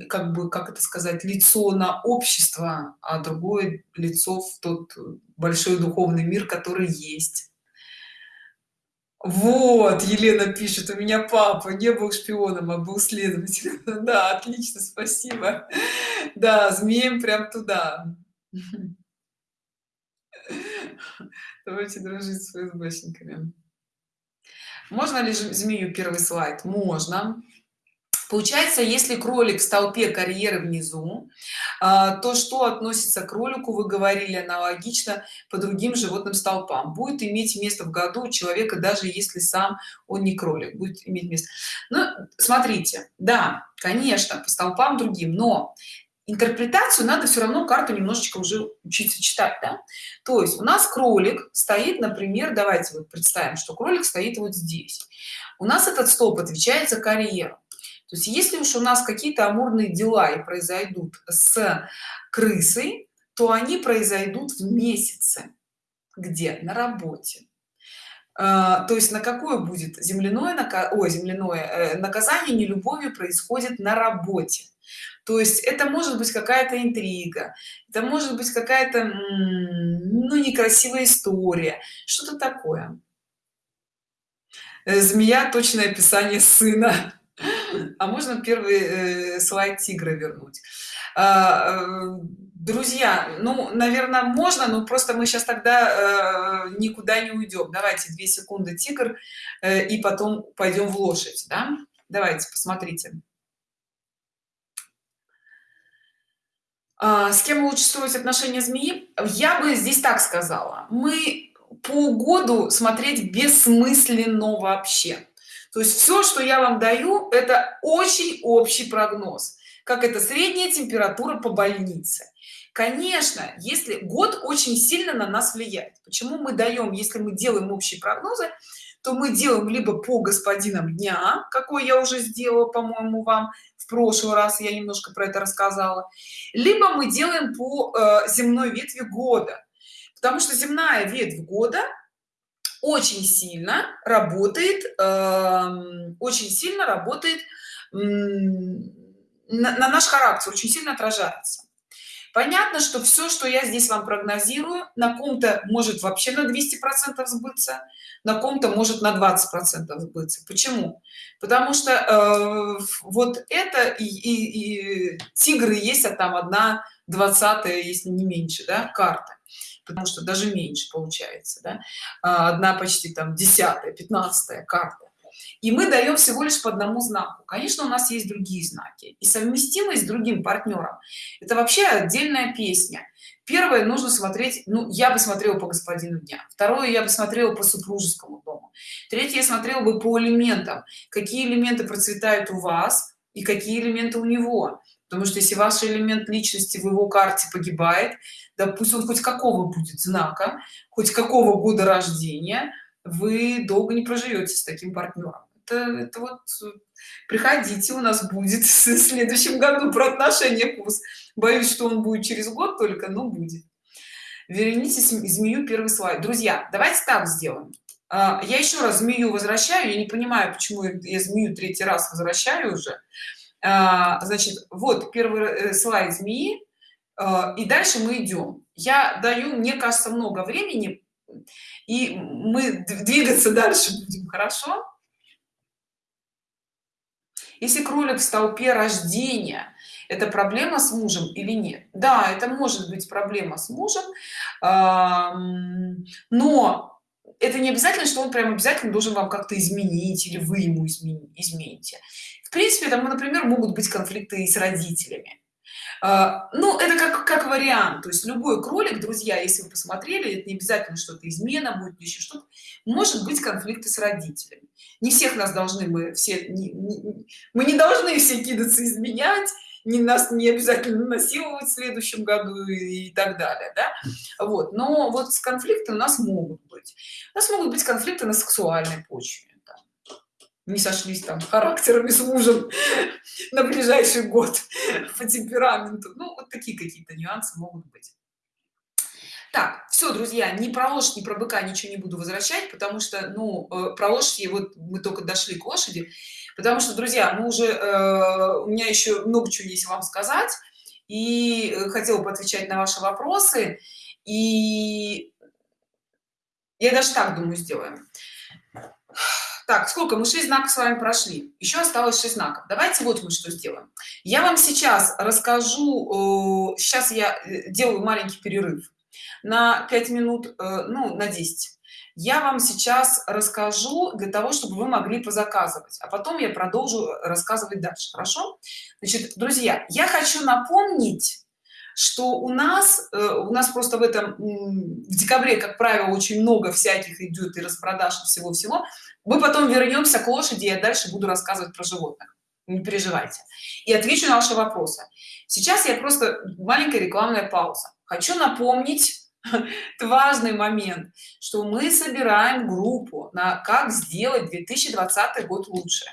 как бы как это сказать лицо на общество а другое лицо в тот большой духовный мир который есть. Вот елена пишет у меня папа не был шпионом а был следователем да отлично спасибо. Да змеем прям туда давайте дружить с фсбшниками можно ли змею первый слайд? Можно. Получается если кролик в столпе карьеры внизу а, то что относится к кролику вы говорили аналогично по другим животным столпам. Будет иметь место в году у человека даже если сам он не кролик. Будет иметь место. Ну смотрите. Да конечно по столпам другим но интерпретацию надо все равно карту немножечко уже учиться читать да? то есть у нас кролик стоит например давайте вот представим что кролик стоит вот здесь. У нас этот столб отвечает за карьеру. То есть если уж у нас какие-то амурные дела и произойдут с крысой то они произойдут в месяце. Где? На работе. А, то есть на какое будет земляное нака... Ой, земляное э, наказание не любовью происходит на работе то есть это может быть какая-то интрига это может быть какая-то ну некрасивая история что-то такое. Э, змея точное описание сына. А можно первый э, слайд тигра вернуть? А, э, друзья ну наверное можно но просто мы сейчас тогда э, никуда не уйдем давайте две секунды тигр э, и потом пойдем в лошадь да? давайте посмотрите с кем лучше строить отношения змеи? Я бы здесь так сказала. Мы по году смотреть бессмысленно вообще. То есть все что я вам даю это очень общий прогноз как это средняя температура по больнице. Конечно если год очень сильно на нас влияет. Почему мы даем если мы делаем общие прогнозы то мы делаем либо по господинам дня какой я уже сделала по-моему вам в прошлый раз я немножко про это рассказала либо мы делаем по э, земной ветви года. Потому что земная ветвь года очень сильно работает э, очень сильно работает на, на наш характер очень сильно отражается понятно что все что я здесь вам прогнозирую на ком-то может вообще на 200 процентов сбыться на ком-то может на 20 процентов сбыться. Почему? Потому что э, вот это и, и, и тигры есть а там одна двадцатая если не меньше да, карта. Потому что даже меньше получается да? А, одна почти там десятая пятнадцатая карта и мы даем всего лишь по одному знаку. Конечно у нас есть другие знаки. И совместимость с другим партнером это вообще отдельная песня. Первое нужно смотреть ну я бы смотрела по господину дня. Второе я бы смотрела по супружескому дому. Третье я смотрела бы по элементам. Какие элементы процветают у вас и какие элементы у него. Потому что если ваш элемент личности в его карте погибает да хоть какого будет знака хоть какого года рождения вы долго не проживете с таким партнером это, это вот приходите у нас будет в следующем году про отношения курс. Боюсь что он будет через год только но будет. Верните змею первый слайд. Друзья давайте так сделаем. А, я еще раз змею возвращаю. Я не понимаю почему я змею третий раз возвращаю уже. А, значит вот первый э, слайд змеи. А, и дальше мы идем я даю мне кажется много времени и мы двигаться дальше будем хорошо? Если кролик в столпе рождения это проблема с мужем или нет? Да это может быть проблема с мужем но это не обязательно что он прям обязательно должен вам как-то изменить или вы ему измените. В принципе там например могут быть конфликты и с родителями ну это как как вариант. То есть любой кролик друзья если вы посмотрели это не обязательно что-то измена будет еще что-то. Может быть конфликты с родителями. Не всех нас должны мы все не, не, мы не должны все кидаться изменять не нас не обязательно насиловать в следующем году и, и так далее да? вот. Но вот с конфликты у нас могут быть. У нас могут быть конфликты на сексуальной почве не сошлись там характерами с мужем на ближайший год по темпераменту. Ну вот такие какие-то нюансы могут быть. Так все друзья ни про лошадь ни про быка ничего не буду возвращать потому что ну э, про лошади вот мы только дошли к лошади. Потому что друзья мы уже э, у меня еще много чего есть вам сказать и э, хотела бы отвечать на ваши вопросы. И я даже так думаю сделаем так сколько? Мы 6 знаков с вами прошли. Еще осталось 6 знаков. Давайте вот мы что сделаем. Я вам сейчас расскажу сейчас я э, делаю маленький перерыв на 5 минут э, ну на 10 я вам сейчас расскажу для того чтобы вы могли позаказывать а потом я продолжу рассказывать дальше. Хорошо? Значит друзья я хочу напомнить что у нас э, у нас просто в этом в декабре как правило очень много всяких идет и распродаж всего всего мы потом вернемся к лошади я дальше буду рассказывать про животных. Не переживайте. И отвечу на ваши вопросы. Сейчас я просто маленькая рекламная пауза. Хочу напомнить важный момент что мы собираем группу на как сделать 2020 год лучше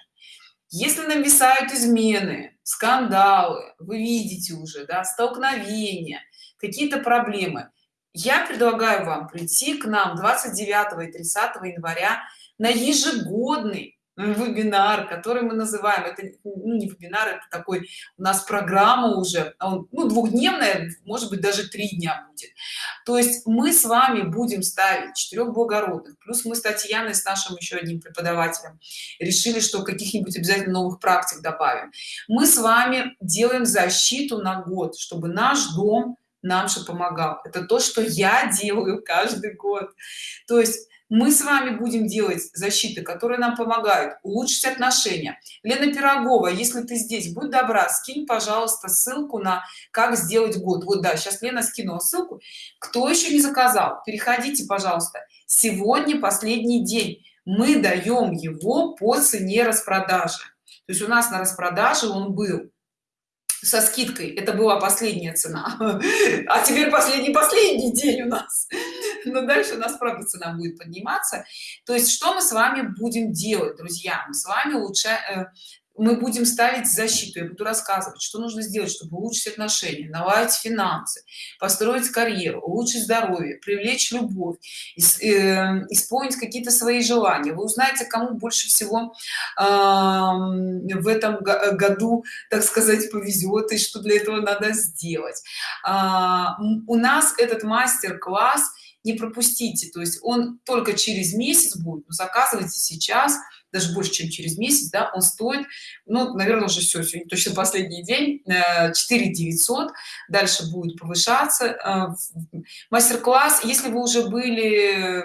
если нависают измены скандалы вы видите уже да, столкновения какие-то проблемы я предлагаю вам прийти к нам 29 и 30 января на ежегодный вебинар который мы называем. Это ну, не вебинар это такой у нас программа уже а он ну двухдневная может быть даже три дня будет. То есть мы с вами будем ставить четырех благородных. Плюс мы с татьяной с нашим еще одним преподавателем решили что каких-нибудь обязательно новых практик добавим. Мы с вами делаем защиту на год чтобы наш дом нам же помогал. Это то что я делаю каждый год. То есть мы с вами будем делать защиты которые нам помогают улучшить отношения. Лена пирогова если ты здесь будь добра скинь пожалуйста ссылку на как сделать год вот да сейчас лена скинула ссылку. Кто еще не заказал переходите пожалуйста. Сегодня последний день. Мы даем его по цене распродажи. То есть у нас на распродаже он был со скидкой. Это была последняя цена. А теперь последний последний день у нас но дальше у нас правда цена будет подниматься. То есть что мы с вами будем делать друзья? Мы с вами лучше э, мы будем ставить защиту. Я буду рассказывать что нужно сделать чтобы улучшить отношения наладить финансы построить карьеру улучшить здоровье привлечь любовь э, исполнить какие-то свои желания. Вы узнаете кому больше всего э, в этом году так сказать повезет и что для этого надо сделать. А, у нас этот мастер-класс не пропустите. То есть он только через месяц будет заказывайте сейчас даже больше чем через месяц да он стоит ну наверное уже все сегодня точно последний день 4 э, 900 дальше будет повышаться э, мастер-класс. Если вы уже были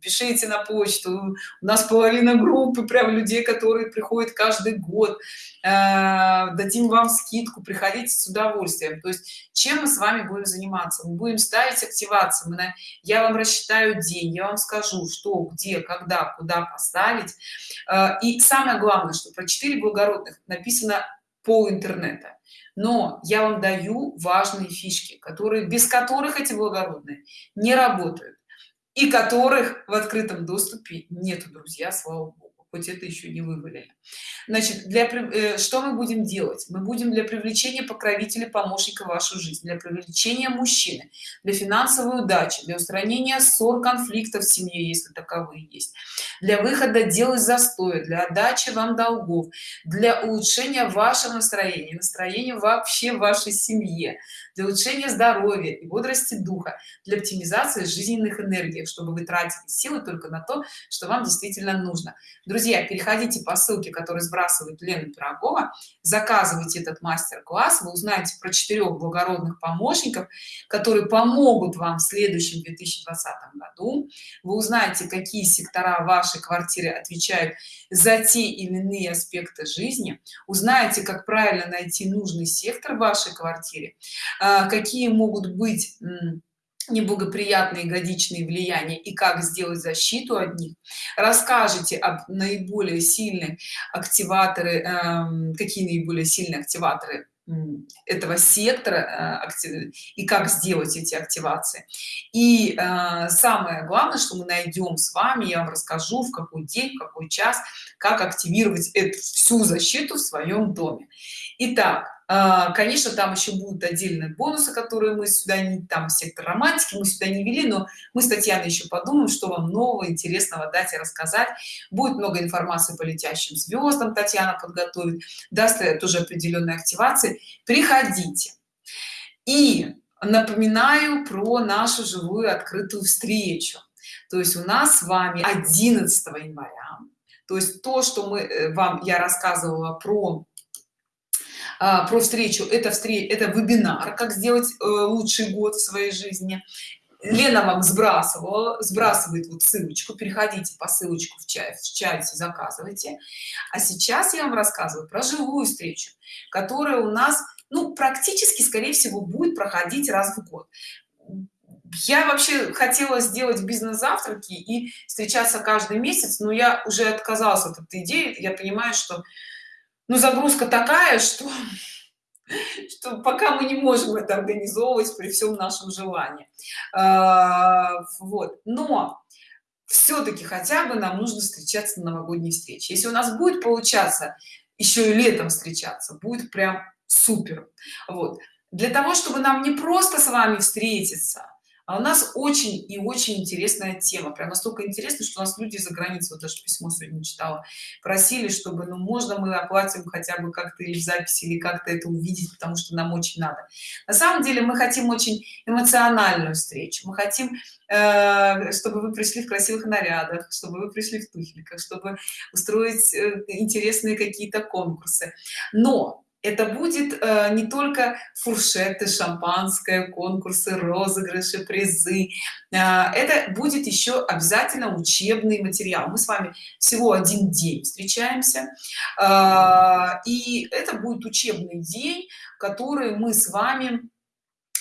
пишите на почту у нас половина группы прям людей которые приходят каждый год э, дадим вам скидку приходите с удовольствием. То есть чем мы с вами будем заниматься? Мы будем ставить активацию мы на я вам рассчитаю день я вам скажу что где когда куда поставить и самое главное что про 4 благородных написано пол интернета. Но я вам даю важные фишки которые без которых эти благородные не работают и которых в открытом доступе нету друзья слава богу хоть это еще не вывалили. Значит для э, что мы будем делать? Мы будем для привлечения покровителя помощника в вашу жизнь для привлечения мужчины для финансовой удачи для устранения ссор конфликтов в семье если таковые есть для выхода дел из застоя для отдачи вам долгов для улучшения вашего настроения настроения вообще вашей семье для улучшения здоровья и бодрости духа для оптимизации жизненных энергий чтобы вы тратили силы только на то что вам действительно нужно. Друзья переходите по ссылке которую сбрасывает лена пирогова. Заказывайте этот мастер-класс. Вы узнаете про четырех благородных помощников которые помогут вам в следующем 2020 году. Вы узнаете какие сектора вашей квартиры отвечают за те или иные аспекты жизни. Узнаете как правильно найти нужный сектор в вашей квартире. А, какие могут быть неблагоприятные годичные влияния и как сделать защиту от них. Расскажите об наиболее сильные активаторы э, какие наиболее сильные активаторы этого сектора э, и как сделать эти активации. И э, самое главное что мы найдем с вами я вам расскажу в какой день в какой час как активировать эту всю защиту в своем доме. Итак, конечно там еще будут отдельные бонусы которые мы сюда не там сектор романтики мы сюда не вели но мы с татьяной еще подумаем что вам нового интересного дать и рассказать. Будет много информации по летящим звездам татьяна подготовит даст тоже определенные активации. Приходите. И напоминаю про нашу живую открытую встречу. То есть у нас с вами 11 января. То есть то что мы э, вам я рассказывала про а, про встречу это встреча это вебинар как сделать э, лучший год в своей жизни. Лена вам сбрасывала сбрасывает вот ссылочку переходите по ссылочку в чат в чате заказывайте. А сейчас я вам рассказываю про живую встречу которая у нас ну практически скорее всего будет проходить раз в год. Я вообще хотела сделать бизнес-завтраки и встречаться каждый месяц но я уже отказалась от этой идеи. Я понимаю что ну загрузка такая что что пока мы не можем это организовывать при всем нашем желании. А, вот. Но все-таки хотя бы нам нужно встречаться на новогодней встрече. Если у нас будет получаться еще и летом встречаться будет прям супер. Вот. Для того чтобы нам не просто с вами встретиться а у нас очень и очень интересная тема. Прям настолько интересно что у нас люди за границей вот даже письмо сегодня читала. Просили чтобы ну можно мы оплатим хотя бы как-то или в записи или как-то это увидеть потому что нам очень надо. На самом деле мы хотим очень эмоциональную встречу. Мы хотим э, чтобы вы пришли в красивых нарядах чтобы вы пришли в туфельках чтобы устроить э, интересные какие-то конкурсы. Но это будет э, не только фуршеты шампанское конкурсы розыгрыши призы. Э, это будет еще обязательно учебный материал. Мы с вами всего один день встречаемся. Э, и это будет учебный день который мы с вами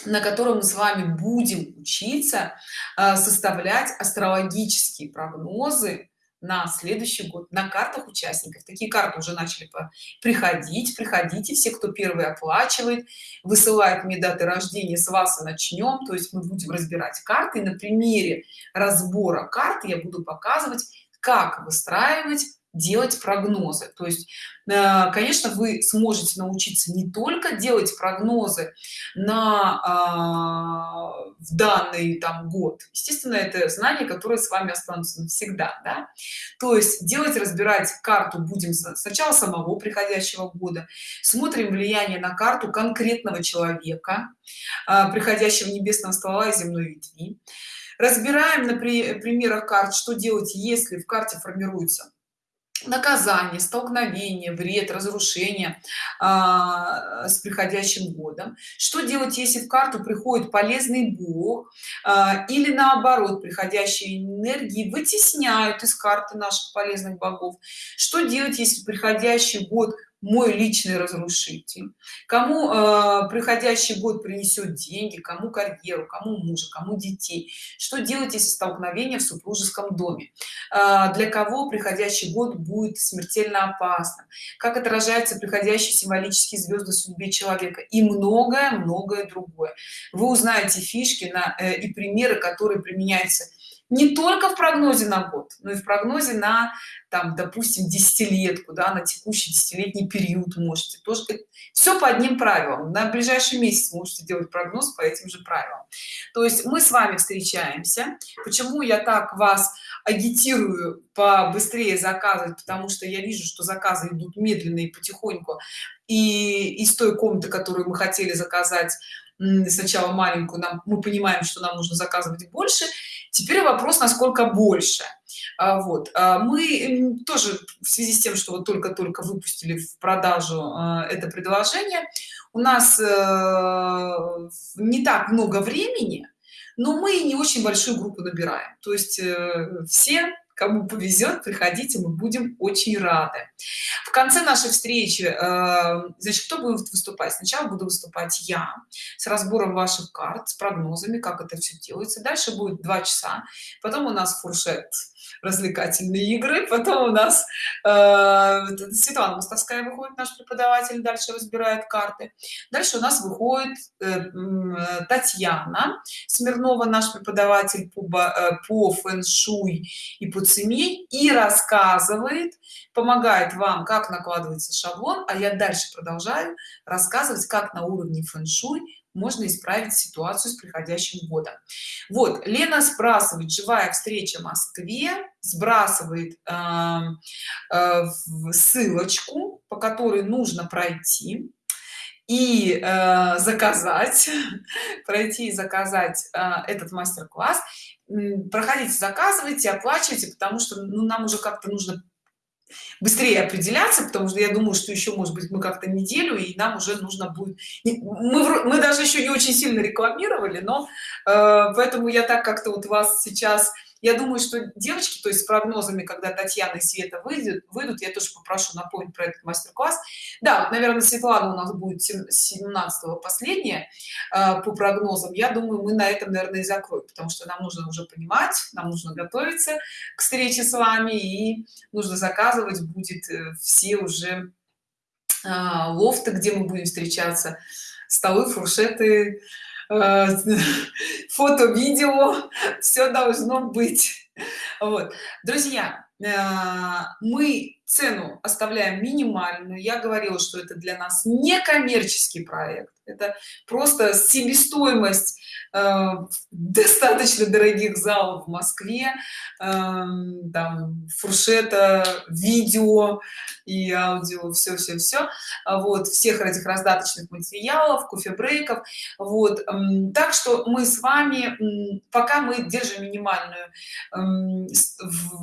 на котором мы с вами будем учиться э, составлять астрологические прогнозы на следующий год на картах участников. Такие карты уже начали приходить приходите все кто первый оплачивает высылает мне даты рождения с вас и начнем. То есть мы будем разбирать карты. На примере разбора карты я буду показывать как выстраивать делать прогнозы. То есть э, конечно вы сможете научиться не только делать прогнозы на э, в данный там год. Естественно это знание которое с вами останутся навсегда да? то есть делать разбирать карту будем сначала самого приходящего года. Смотрим влияние на карту конкретного человека э, приходящего небесного ствола и земной ветви. Разбираем на примерах карт что делать если в карте формируется наказание столкновение вред разрушение а, с приходящим годом. Что делать если в карту приходит полезный бог а, или наоборот приходящие энергии вытесняют из карты наших полезных богов? Что делать если приходящий год мой личный разрушитель кому э, приходящий год принесет деньги кому карьеру кому мужа кому детей что делать если столкновение в супружеском доме? Э, для кого приходящий год будет смертельно опасным? Как отражается приходящий символические звезды судьбе человека? И многое многое другое. Вы узнаете фишки на э, и примеры которые применяются не только в прогнозе на год но и в прогнозе на там допустим десятилетку да, на текущий десятилетний период можете тоже. Все по одним правилам. На ближайший месяц можете делать прогноз по этим же правилам. То есть мы с вами встречаемся. Почему я так вас агитирую побыстрее заказывать? Потому что я вижу что заказы идут медленно и потихоньку. И из той комнаты которую мы хотели заказать сначала маленькую нам мы понимаем что нам нужно заказывать больше теперь вопрос насколько больше. А, вот. А мы тоже в связи с тем что вот только-только выпустили в продажу а, это предложение у нас э, не так много времени но мы не очень большую группу набираем. То есть э, все кому повезет приходите мы будем очень рады. В конце нашей встречи э, значит кто будет выступать? Сначала буду выступать я с разбором ваших карт с прогнозами как это все делается. Дальше будет два часа потом у нас фуршет развлекательные игры. Потом у нас э, Светлана Мостовская выходит наш преподаватель дальше разбирает карты. Дальше у нас выходит э, Татьяна Смирнова наш преподаватель по, э, по фэн-шуй и по цене и рассказывает помогает вам как накладывается шаблон а я дальше продолжаю рассказывать как на уровне фэн-шуй можно исправить ситуацию с приходящим годом. Вот лена сбрасывает живая встреча в москве? Сбрасывает э, э, ссылочку по которой нужно пройти и э, заказать пройти и заказать э, этот мастер-класс. Проходите заказывайте оплачивайте потому что ну, нам уже как-то нужно быстрее определяться потому что я думаю что еще может быть мы как-то неделю и нам уже нужно будет мы, мы даже еще не очень сильно рекламировали но э, поэтому я так как-то вот вас сейчас я думаю что девочки то есть с прогнозами когда татьяна и света выйдет выйдут я тоже попрошу напомнить про этот мастер-класс. Да наверное светлана у нас будет 17 последняя э, по прогнозам. Я думаю мы на этом наверное и закроем потому что нам нужно уже понимать нам нужно готовиться к встрече с вами и нужно заказывать будет э, все уже э, лофты где мы будем встречаться столы фуршеты Э, фото видео все должно быть. Вот. Друзья э, мы цену оставляем минимальную. Я говорила что это для нас не коммерческий проект. Это просто себестоимость э, достаточно дорогих залов в москве э, там фуршета видео и аудио все все все вот всех этих раздаточных материалов кофе брейков вот э, так что мы с вами пока мы держим минимальную э,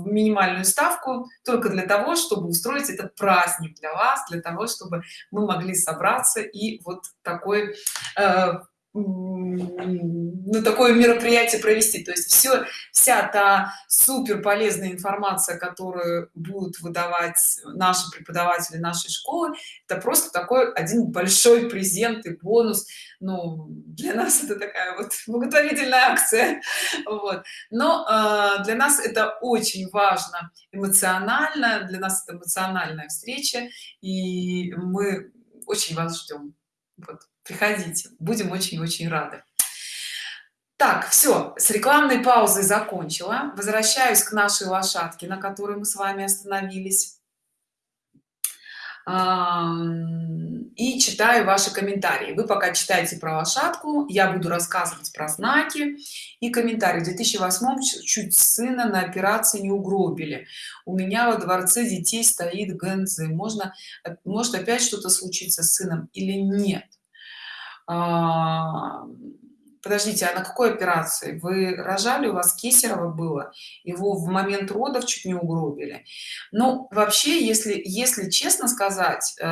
минимальную ставку только для того чтобы устроить этот праздник для вас для того чтобы мы могли собраться и вот такой э, ну, такое мероприятие провести. То есть все вся та супер полезная информация которую будут выдавать наши преподаватели нашей школы это просто такой один большой презент и бонус. Ну для нас это такая вот благотворительная акция. Вот. Но э, для нас это очень важно эмоционально для нас это эмоциональная встреча и мы очень вас ждем вот приходите. Будем очень-очень рады. Так все с рекламной паузой закончила. Возвращаюсь к нашей лошадке на которой мы с вами остановились. И читаю ваши комментарии. Вы пока читаете про лошадку я буду рассказывать про знаки и комментарии. В 2008 чуть сына на операции не угробили. У меня во дворце детей стоит гэнзы. Можно может опять что-то случиться с сыном или нет подождите а на какой операции? Вы рожали у вас кесарево было его в момент родов чуть не угробили. Ну вообще если если честно сказать э,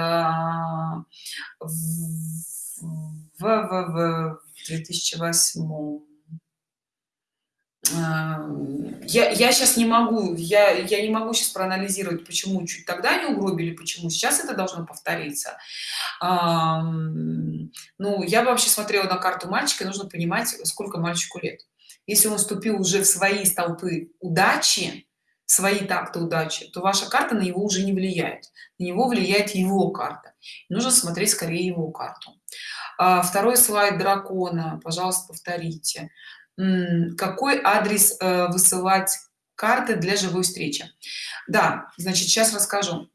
в, в, в 2008 я, я сейчас не могу я я не могу сейчас проанализировать почему чуть тогда не угробили почему сейчас это должно повториться. Ну я вообще смотрела на карту мальчика нужно понимать сколько мальчику лет. Если он вступил уже в свои столпы удачи свои такты удачи то ваша карта на него уже не влияет. На него влияет его карта. Нужно смотреть скорее его карту. А, второй слайд дракона. Пожалуйста повторите какой адрес э, высылать карты для живой встречи. Да значит сейчас расскажу.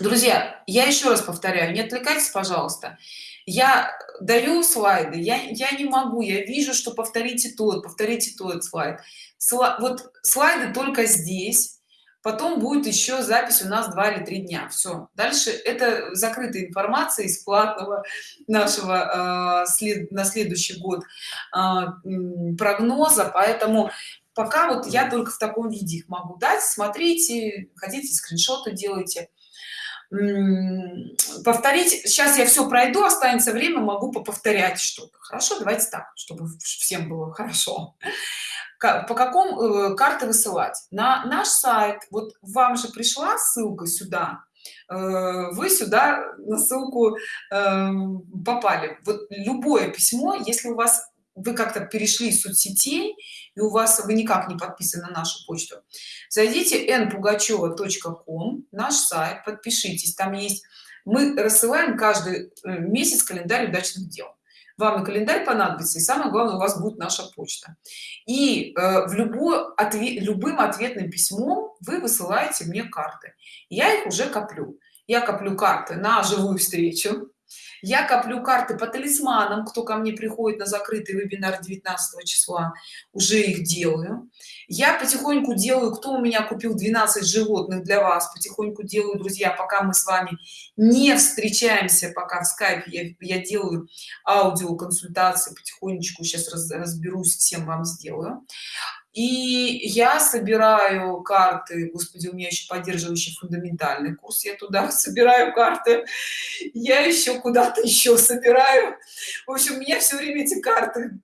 Друзья я еще раз повторяю не отвлекайтесь пожалуйста. Я даю слайды я я не могу я вижу что повторите тот повторите тот слайд. Сла вот слайды только здесь потом будет еще запись у нас два или три дня. Все дальше это закрытая информация из платного нашего э, след на следующий год э, прогноза. Поэтому пока вот я только в таком виде их могу дать. Смотрите хотите скриншоты делайте. Повторить сейчас я все пройду останется время могу повторять что-то. Хорошо давайте так чтобы всем было хорошо по какому э, карты высылать? На наш сайт. Вот вам же пришла ссылка сюда. Э, вы сюда на ссылку эм, попали. Вот любое письмо если у вас вы как-то перешли из соцсетей и у вас вы никак не подписаны на нашу почту зайдите npugacheva.com наш сайт подпишитесь. Там есть мы рассылаем каждый э, месяц календарь удачных дел вам и календарь понадобится и самое главное у вас будет наша почта. И э, в любой ответ любым ответным письмом вы высылаете мне карты. Я их уже коплю. Я коплю карты на живую встречу я коплю карты по талисманам кто ко мне приходит на закрытый вебинар 19 числа уже их делаю. Я потихоньку делаю кто у меня купил 12 животных для вас потихоньку делаю друзья пока мы с вами не встречаемся пока в скайпе я, я делаю аудиоконсультации потихонечку сейчас раз, разберусь всем вам сделаю и я собираю карты господи у меня еще поддерживающий фундаментальный курс я туда собираю карты я еще куда-то еще собираю. В общем у меня все время эти карты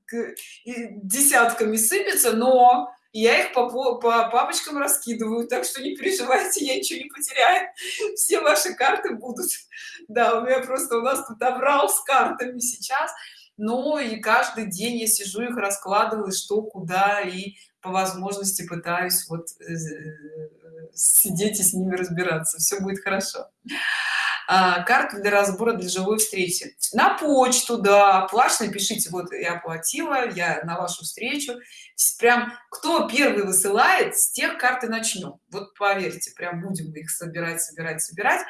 десятками сыпятся но я их по, по папочкам раскидываю так что не переживайте я ничего не потеряю все ваши карты будут. Да у меня просто у нас тут обрал с картами сейчас но и каждый день я сижу их раскладываю что куда и по возможности пытаюсь вот э, сидеть и с ними разбираться. Все будет хорошо. А, карты для разбора для живой встречи. На почту да. Плачно пишите вот я оплатила я на вашу встречу. Прям кто первый высылает с тех карты начнем вот поверьте прям будем их собирать собирать собирать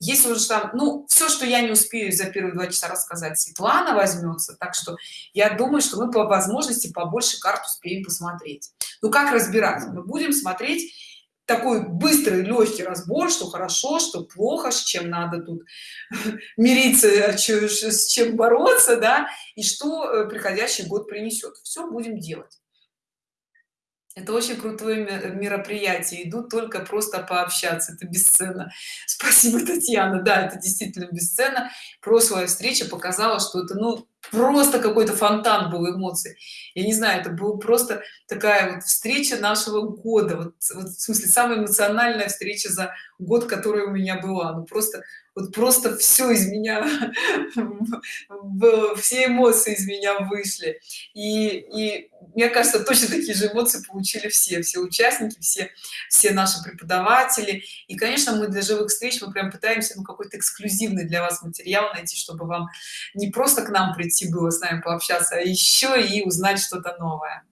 если уже там ну все что я не успею за первые два часа рассказать светлана возьмется так что я думаю что мы по возможности побольше карт успеем посмотреть. Ну как разбирать мы будем смотреть такой быстрый легкий разбор что хорошо что плохо с чем надо тут мириться с чем бороться да и что э, приходящий год принесет все будем делать это очень крутое мероприятие. Идут только просто пообщаться. Это бесценно. Спасибо татьяна. Да это действительно бесценно. Прошлая встреча показала что это ну просто какой-то фонтан был эмоций. Я не знаю это была просто такая вот встреча нашего года. Вот, вот в смысле самая эмоциональная встреча за год которая у меня была. Ну просто вот просто все из меня все эмоции из меня вышли. И, и мне кажется точно такие же эмоции получили все все участники все все наши преподаватели. И конечно мы для живых встреч мы прям пытаемся ну какой-то эксклюзивный для вас материал найти чтобы вам не просто к нам прийти было с нами пообщаться а еще и узнать что-то новое.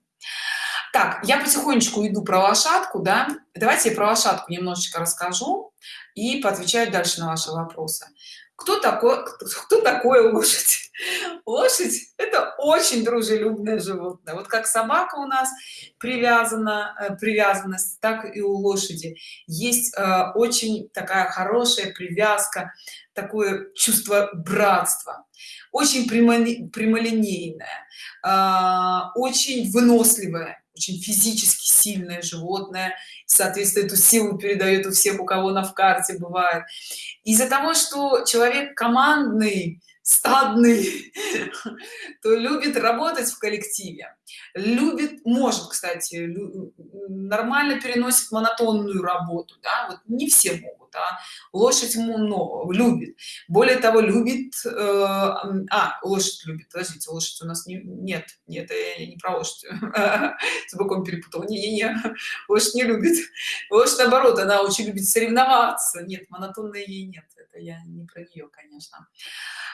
Так я потихонечку иду про лошадку да. Давайте я про лошадку немножечко расскажу и поотвечаю дальше на ваши вопросы. Кто такой кто такое лошадь? Лошадь это очень дружелюбное животное. Вот как собака у нас привязана э, привязанность так и у лошади. Есть э, очень такая хорошая привязка такое чувство братства. Очень прямолинейное э, очень выносливое очень физически сильное животное соответственно эту силу передает у всех у кого на в карте бывает. Из-за того что человек командный стадный то любит работать в коллективе любит может кстати нормально переносит монотонную работу да? вот не все могут а лошадь много любит более того любит э, а лошадь любит подождите лошадь у нас не, нет нет я не про лошадь с боком перепутал не, не, не. лошадь не любит лошадь наоборот она очень любит соревноваться нет монотонной ей нет это я не про нее конечно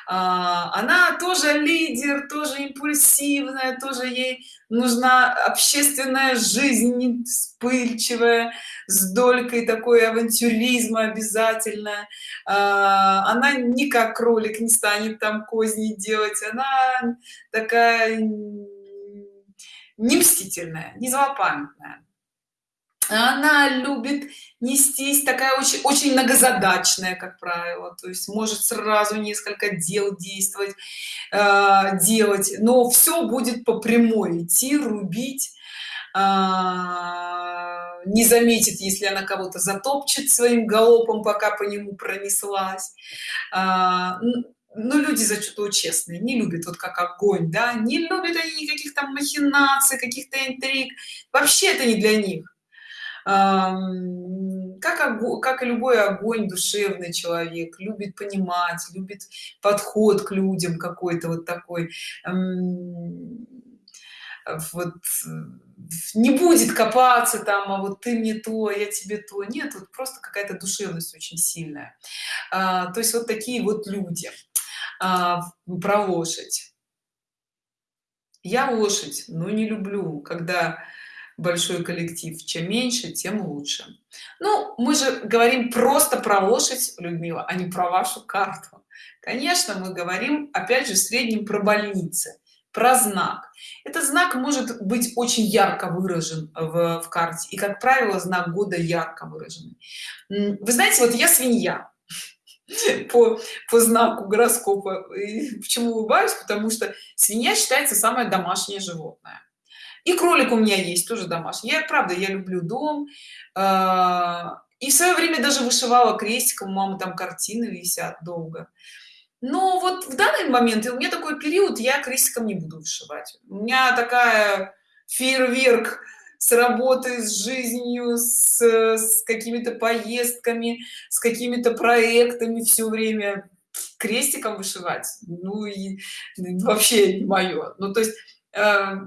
а, она тоже лидер тоже импульсивная тоже ей нужна общественная жизнь вспыльчивая с долькой такой авантюризма обязательно а, она не как кролик не станет там козни делать она такая не мстительная не злопамятная она любит нестись такая очень очень многозадачная как правило. То есть может сразу несколько дел действовать э, делать но все будет по прямой идти рубить э, не заметит если она кого-то затопчет своим галопом пока по нему пронеслась. Э, но люди зачастую честные не любят вот как огонь да не любят они никаких там махинаций каких-то интриг. Вообще это не для них как, как и любой огонь душевный человек любит понимать любит подход к людям какой-то вот такой. Вот не будет копаться там а вот ты мне то я тебе то нет вот просто какая-то душевность очень сильная. А, то есть вот такие вот люди. А, про лошадь. Я лошадь но не люблю. Когда большой коллектив. Чем меньше тем лучше. Ну мы же говорим просто про лошадь людмила а не про вашу карту. Конечно мы говорим опять же в среднем про больницы про знак. Этот знак может быть очень ярко выражен в, в карте и как правило знак года ярко выраженный. Вы знаете вот я свинья по, по знаку гороскопа. И почему улыбаюсь? Потому что свинья считается самое домашнее животное и кролик у меня есть тоже домашний. Я правда я люблю дом. А, и в свое время даже вышивала крестиком у мамы там картины висят долго. Но вот в данный момент и у меня такой период я крестиком не буду вышивать. У меня такая фейерверк с работой с жизнью с, с какими-то поездками с какими-то проектами все время. Крестиком вышивать? Ну и вообще не мое ну то есть э,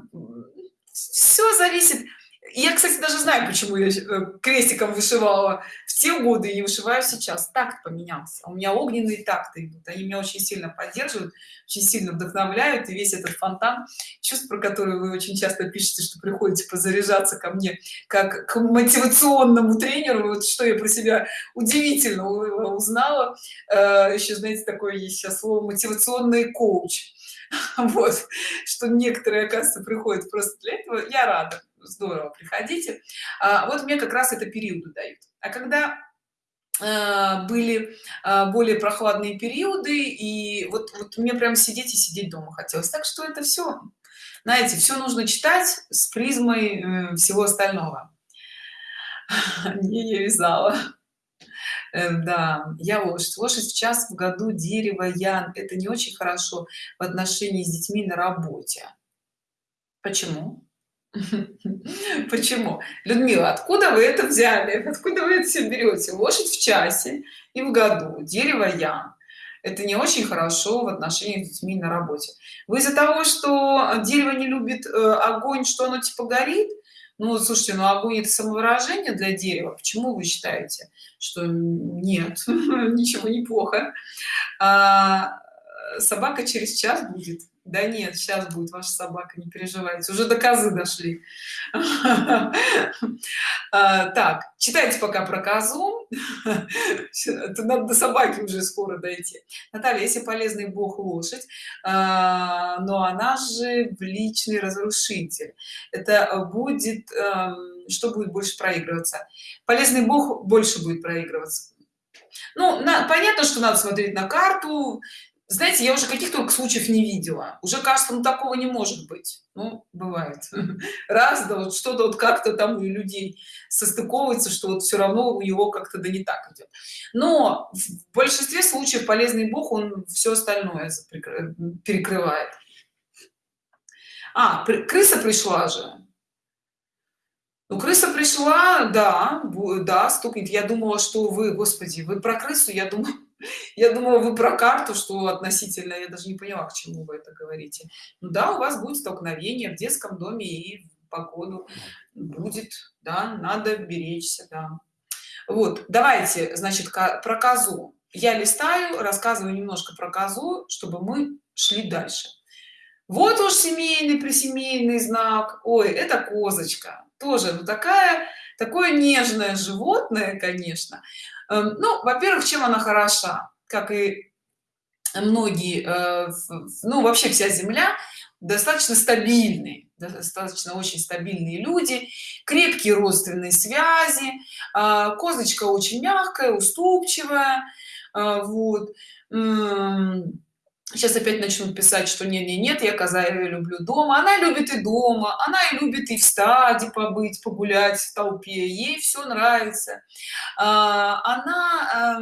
все зависит. Я кстати даже знаю почему я э, крестиком вышивала. В те годы и вышиваю сейчас. Такт поменялся. У меня огненные такты идут. Они меня очень сильно поддерживают очень сильно вдохновляют. И весь этот фонтан чувств про который вы очень часто пишете что приходите позаряжаться ко мне как к мотивационному тренеру. Вот что я про себя удивительно узнала. Э, еще знаете такое есть сейчас слово мотивационный коуч вот что некоторые оказывается приходят просто для этого. Я рада здорово приходите. А, вот мне как раз это периоды дают. А когда а, были а, более прохладные периоды и вот, вот мне прям сидеть и сидеть дома хотелось. Так что это все знаете все нужно читать с призмой э, всего остального. Не я вязала Э, да я лошадь в час в году дерево я это не очень хорошо в отношении с детьми на работе. Почему? Почему? Людмила откуда вы это взяли? Откуда вы это все берете? Лошадь в часе и в году. Дерево я это не очень хорошо в отношении с детьми на работе. Вы из-за того что дерево не любит э, огонь что оно типа горит ну слушайте ну огонь это самовыражение для дерева. Почему вы считаете что нет? Ничего неплохо а, собака через час будет? Да нет сейчас будет ваша собака не переживайте. Уже до козы дошли. А, так читайте пока про козу это надо до собаки уже скоро дойти. Наталья если полезный бог лошадь а, но она же в личный разрушитель. Это будет эм, что будет больше проигрываться? Полезный бог больше будет проигрываться. Ну на, понятно что надо смотреть на карту знаете я уже каких только случаев не видела. Уже кажется ну такого не может быть. Ну бывает. Раз да вот что-то вот как-то там у людей состыковывается что вот все равно у него как-то да не так идет но в большинстве случаев полезный бог он все остальное перекрывает. А крыса пришла же. Ну крыса пришла да да стукнет. Я думала что вы господи вы про крысу я думаю я думала вы про карту что относительно я даже не поняла к чему вы это говорите. Ну да у вас будет столкновение в детском доме и в погоду будет да надо беречься да. Вот давайте значит про козу. Я листаю рассказываю немножко про козу чтобы мы шли дальше. Вот уж семейный присемейный знак. Ой это козочка. Тоже ну такая такое нежное животное конечно. Эм, ну во-первых чем она хороша как и многие э, ну вообще вся земля достаточно стабильные достаточно очень стабильные люди крепкие родственные связи а, козочка очень мягкая уступчивая а, вот сейчас опять начнут писать что не не нет я коза я люблю дома она любит и дома она и любит и в стаде побыть погулять в толпе ей все нравится. А, она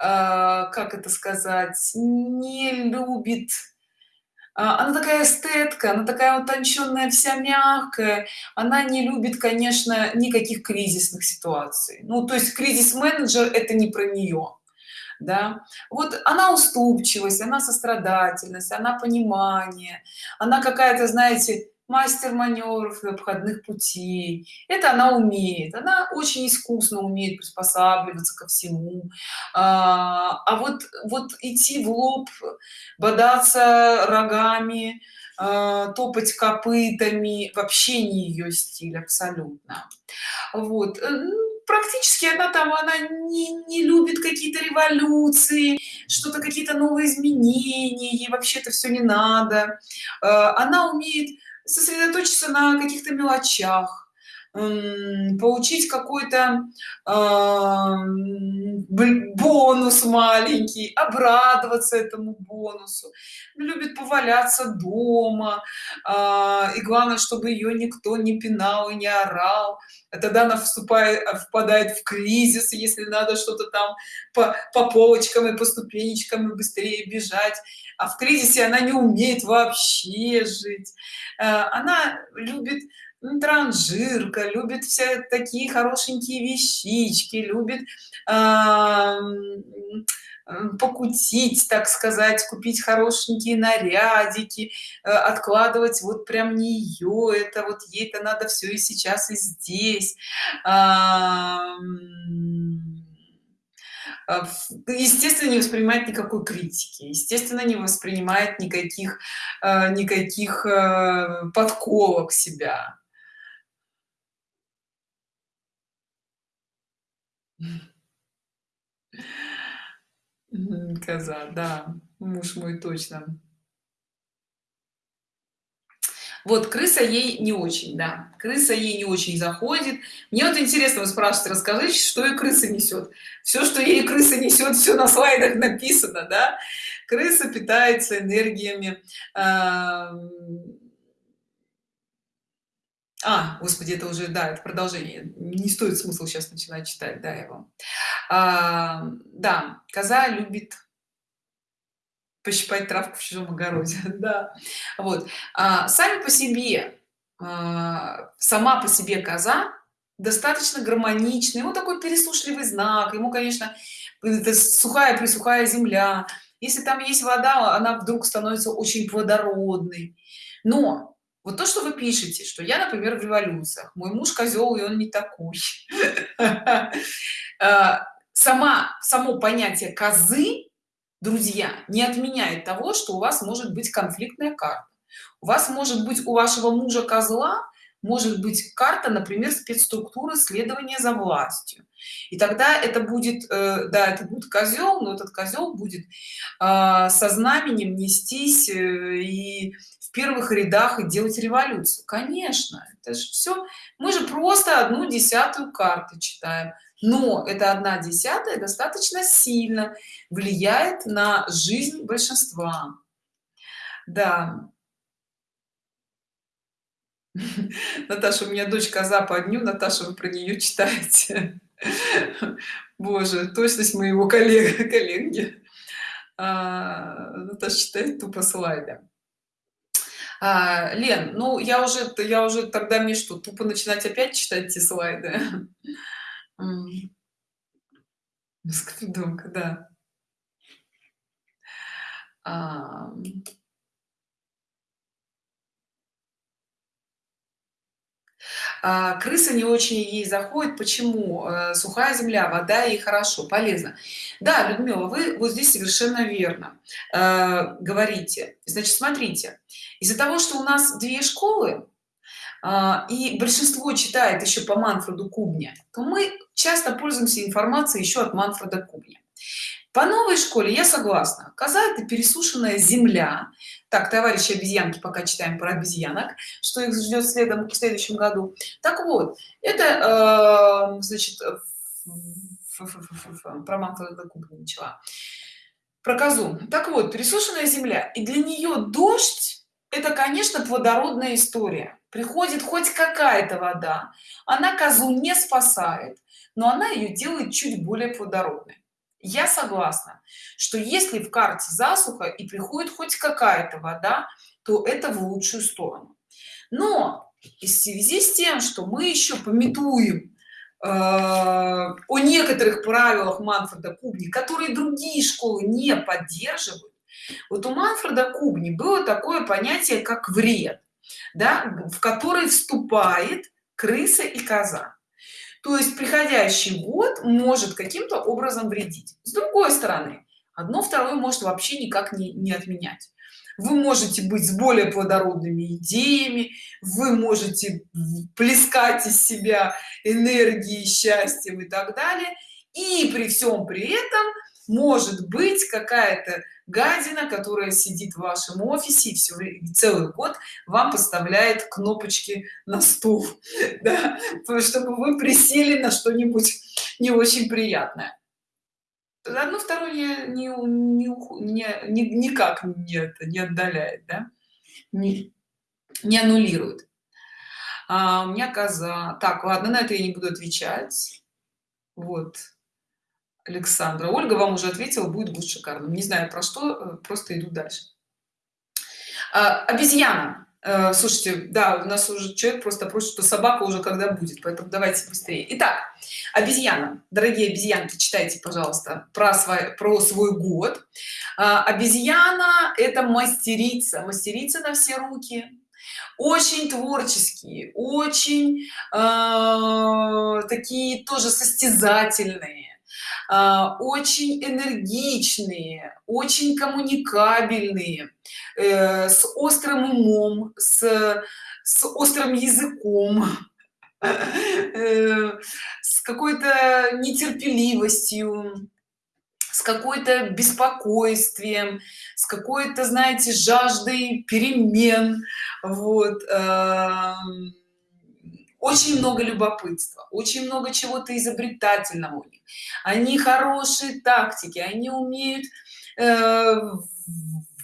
а, как это сказать не любит а, она такая эстетка она такая утонченная вся мягкая. Она не любит конечно никаких кризисных ситуаций. Ну то есть кризис менеджер это не про нее да. Вот она уступчивость она сострадательность она понимание она какая-то знаете мастер маневров и обходных путей. Это она умеет она очень искусно умеет приспосабливаться ко всему. А, а вот вот идти в лоб бодаться рогами а, топать копытами вообще не ее стиль абсолютно. Вот э, ну, практически она там она не, не любит какие-то революции что-то какие-то новые изменения ей вообще это все не надо. А, она умеет сосредоточиться на каких-то мелочах получить какой-то бонус маленький обрадоваться этому бонусу. Любит поваляться дома э, и главное чтобы ее никто не пинал и не орал. А тогда она вступает впадает в кризис если надо что-то там по, по полочкам и по ступенечкам и быстрее бежать. А в кризисе она не умеет вообще жить. Э, она любит транжирка любит все такие хорошенькие вещички любит э, покутить так сказать купить хорошенькие нарядики э, откладывать вот прям нее это вот ей это надо все и сейчас и здесь. Э, естественно не воспринимает никакой критики естественно не воспринимает никаких э, никаких подколок себя Коза, да, муж мой точно. Вот крыса ей не очень, да, крыса ей не очень заходит. Мне вот интересно, вы спрашиваете, расскажите, что и крыса несет. Все, что ей крыса несет, все на слайдах написано, да. Крыса питается энергиями а господи это уже да это продолжение. Не стоит смысл сейчас начинать читать да его. А, да коза любит пощипать травку в чужом огороде да. Вот. А, сами по себе а, сама по себе коза достаточно гармоничный вот такой пересушливый знак ему конечно это сухая присухая земля. Если там есть вода она вдруг становится очень плодородной. Но вот то что вы пишете что я например в революциях мой муж козел и он не такой. А, сама само понятие козы друзья не отменяет того что у вас может быть конфликтная карта. У вас может быть у вашего мужа козла может быть карта например спецструктуры следования за властью. И тогда это будет э, да это будет козел но этот козел будет э, со знаменем нестись э, и в первых рядах и делать революцию. Конечно это же все мы же просто одну десятую карты читаем. Но это одна десятая достаточно сильно влияет на жизнь большинства. Да наташа у меня дочь коза по дню наташа вы про нее читаете? Боже точность моего коллега коллеги. А, наташа читает тупо слайды. А, лен ну я уже я уже тогда мне что тупо начинать опять читать эти слайды? Скридонка да. А, крыса не очень ей заходит. Почему? Э, сухая земля вода и хорошо полезно. Да людмила вы вот здесь совершенно верно. Э, говорите. Значит смотрите. Из-за того что у нас две школы а, и большинство читает еще по манфреду кубня то мы часто пользуемся информацией еще от манфреда кубня по новой школе я согласна. Коза это пересушенная земля. Так товарищи обезьянки пока читаем про обезьянок что их ждет следом в следующем году. Так вот это э, значит про манфреда кубня начала про козу. Так вот пересушенная земля. И для нее дождь это конечно плодородная история. Приходит хоть какая-то вода. Она козу не спасает но она ее делает чуть более плодородной я согласна что если в карте засуха и приходит хоть какая-то вода то это в лучшую сторону. Но в связи с тем что мы еще пометуем э, о некоторых правилах манфреда кубни которые другие школы не поддерживают вот у манфреда кубни было такое понятие как вред да, в который вступает крыса и коза то есть приходящий год может каким-то образом вредить. С другой стороны одно второе может вообще никак не, не отменять. Вы можете быть с более плодородными идеями вы можете плескать из себя энергии счастьем и так далее. И при всем при этом может быть какая-то гадина которая сидит в вашем офисе и все целый год вам поставляет кнопочки на стул да, чтобы вы присели на что-нибудь не очень приятное. Одно второе не, не, не, не, никак не это не отдаляет да? не, не аннулирует. А, у меня коза. Так ладно на это я не буду отвечать. Вот александра. Ольга вам уже ответила будет будет шикарно. Не знаю про что э, просто иду дальше. А, обезьяна. Э, слушайте да у нас уже человек просто просит что собака уже когда будет поэтому давайте быстрее. Итак обезьяна. Дорогие обезьянки читайте пожалуйста про свой про свой год. А, обезьяна это мастерица. Мастерица на все руки. Очень творческие очень э, такие тоже состязательные. а, очень энергичные очень коммуникабельные э, с острым умом с, с острым языком э, с какой-то нетерпеливостью с какой-то беспокойствием с какой-то знаете жаждой перемен. Вот эм, очень много любопытства очень много чего-то изобретательного у них. Они хорошие тактики они умеют э,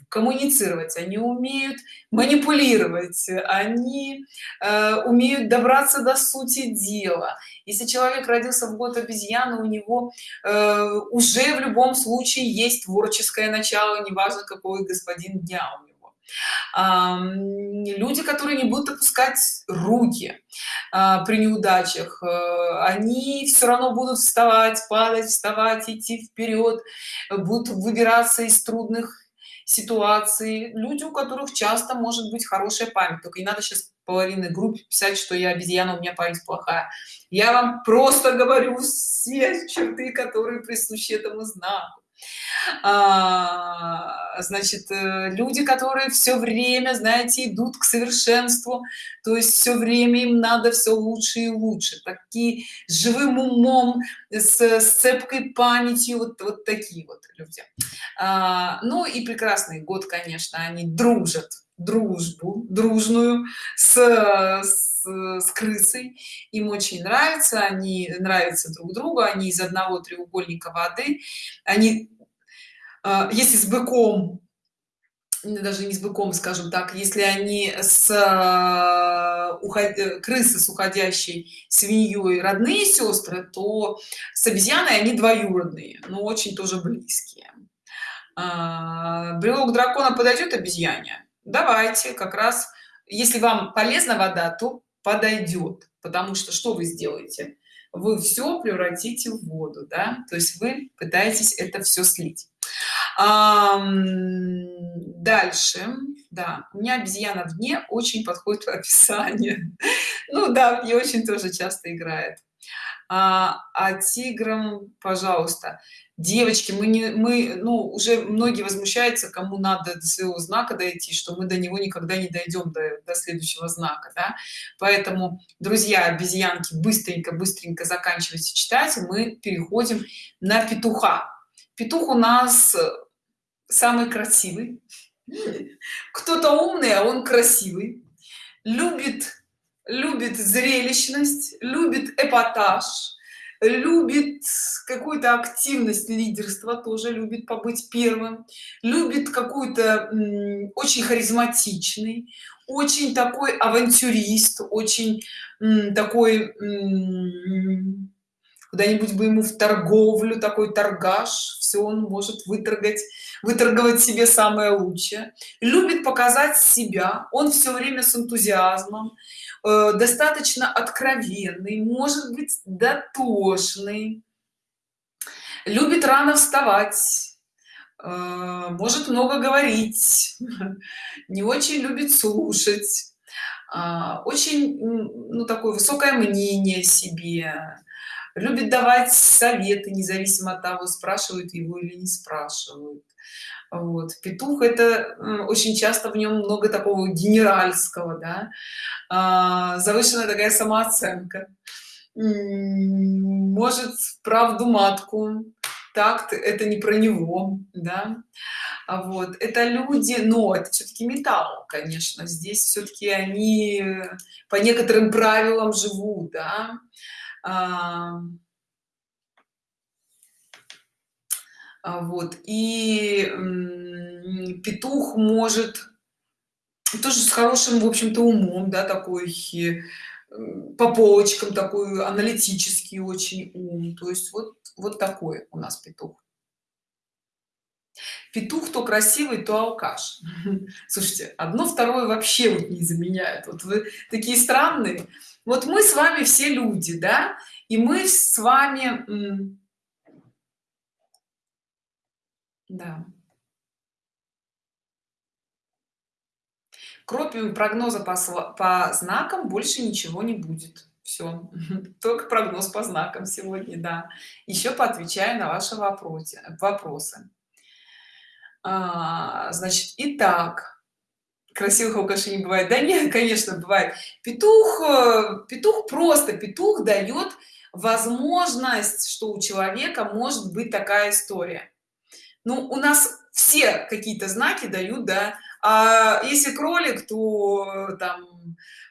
коммуницировать они умеют манипулировать они э, умеют добраться до сути дела. Если человек родился в год обезьяны у него э, уже в любом случае есть творческое начало неважно какой господин дня у него люди которые не будут опускать руки а, при неудачах э, они все равно будут вставать падать вставать идти вперед будут выбираться из трудных ситуаций. Люди у которых часто может быть хорошая память. Только не надо сейчас половины группы писать что я обезьяна у меня память плохая я вам просто говорю все черты которые присущи этому знаку значит э, люди которые все время знаете идут к совершенству то есть все время им надо все лучше и лучше. Такие живым умом с, с цепкой памятью вот вот такие вот люди. А, ну и прекрасный год конечно они дружат дружбу дружную с, с, с крысой. Им очень нравится они нравятся друг другу они из одного треугольника воды. Они а, если с быком даже не с быком скажем так если они с а, уход... крысы с уходящей свиньей родные сестры то с обезьяной они двоюродные но очень тоже близкие. А, брелок дракона подойдет обезьяне давайте как раз если вам полезна вода то подойдет потому что что вы сделаете? Вы все превратите в воду да? То есть вы пытаетесь это все слить. Дальше. Да у обезьяна вне очень подходит в описание ну да мне очень тоже часто играет а, а тиграм пожалуйста. Девочки мы не мы ну уже многие возмущаются кому надо до своего знака дойти что мы до него никогда не дойдем до, до следующего знака да? поэтому друзья обезьянки быстренько быстренько заканчивайте читать мы переходим на петуха. Петух у нас самый красивый. Кто-то умный а он красивый. Любит любит зрелищность любит эпатаж любит какую-то активность лидерства тоже любит побыть первым любит какую-то очень харизматичный очень такой авантюрист очень такой куда-нибудь бы ему в торговлю такой торгаш все он может выторгать выторговать себе самое лучшее. Любит показать себя он все время с энтузиазмом э, достаточно откровенный может быть дотошный любит рано вставать э, может много говорить не очень любит слушать а, очень ну такое высокое мнение себе любит давать советы независимо от того спрашивают его или не спрашивают. Вот. Петух это очень часто в нем много такого генеральского да? а, завышенная такая самооценка. Может правду матку. Так это не про него да. А вот. Это люди но это все-таки металл конечно. Здесь все-таки они по некоторым правилам живут да вот и петух может тоже с хорошим в общем-то умом да такой по полочкам такой аналитический очень ум. То есть вот вот такой у нас петух петух то красивый то алкаш. Слушайте одно второе вообще вот не заменяет. Вот вы такие странные. Вот мы с вами все люди да? И мы с вами да. Кроме прогноза по, по знакам больше ничего не будет. Все только прогноз по знакам сегодня да. Еще поотвечаю на ваши вопросы вопросы а, значит итак красивых алкашей не бывает. Да нет конечно бывает. Петух э, петух просто петух дает возможность что у человека может быть такая история. Ну у нас все какие-то знаки дают да. А если кролик то там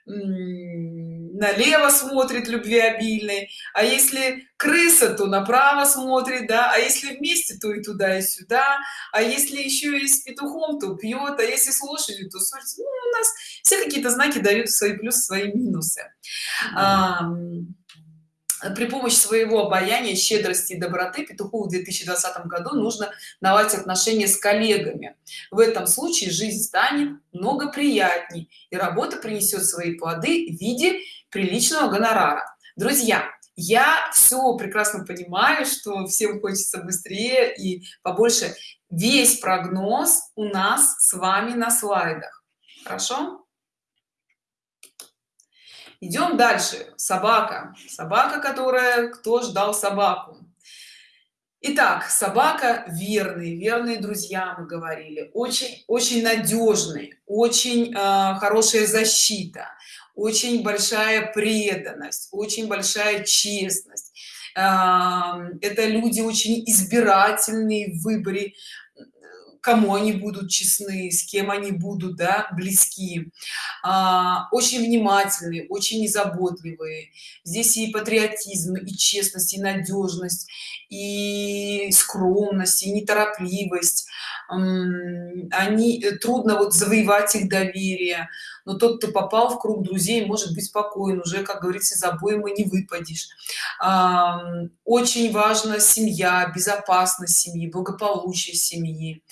налево смотрит любвеобильный а если крыса то направо смотрит да а если вместе то и туда и сюда а если еще и с петухом то пьет а если с лошадью то смотрит, ну, у нас все какие-то знаки дают свои плюсы свои минусы. А, при помощи своего обаяния щедрости и доброты петуху в 2020 году нужно наладить отношения с коллегами. В этом случае жизнь станет много приятней и работа принесет свои плоды в виде приличного гонорара. Друзья я все прекрасно понимаю что всем хочется быстрее и побольше. Весь прогноз у нас с вами на слайдах. Хорошо идем дальше. Собака. Собака которая кто ждал собаку? Итак, собака верный, верные друзья, мы говорили, очень, очень надежный, очень э, хорошая защита, очень большая преданность, очень большая честность. Это люди очень избирательные в выборе кому они будут честны с кем они будут да, близки. А, очень внимательные очень незаботливые здесь и патриотизм и честность и надежность и скромность и неторопливость. Они э, трудно вот завоевать их доверие но тот кто попал в круг друзей может быть спокоен уже как говорится за обоймы не выпадешь. Очень важна семья безопасность семьи благополучие семьи.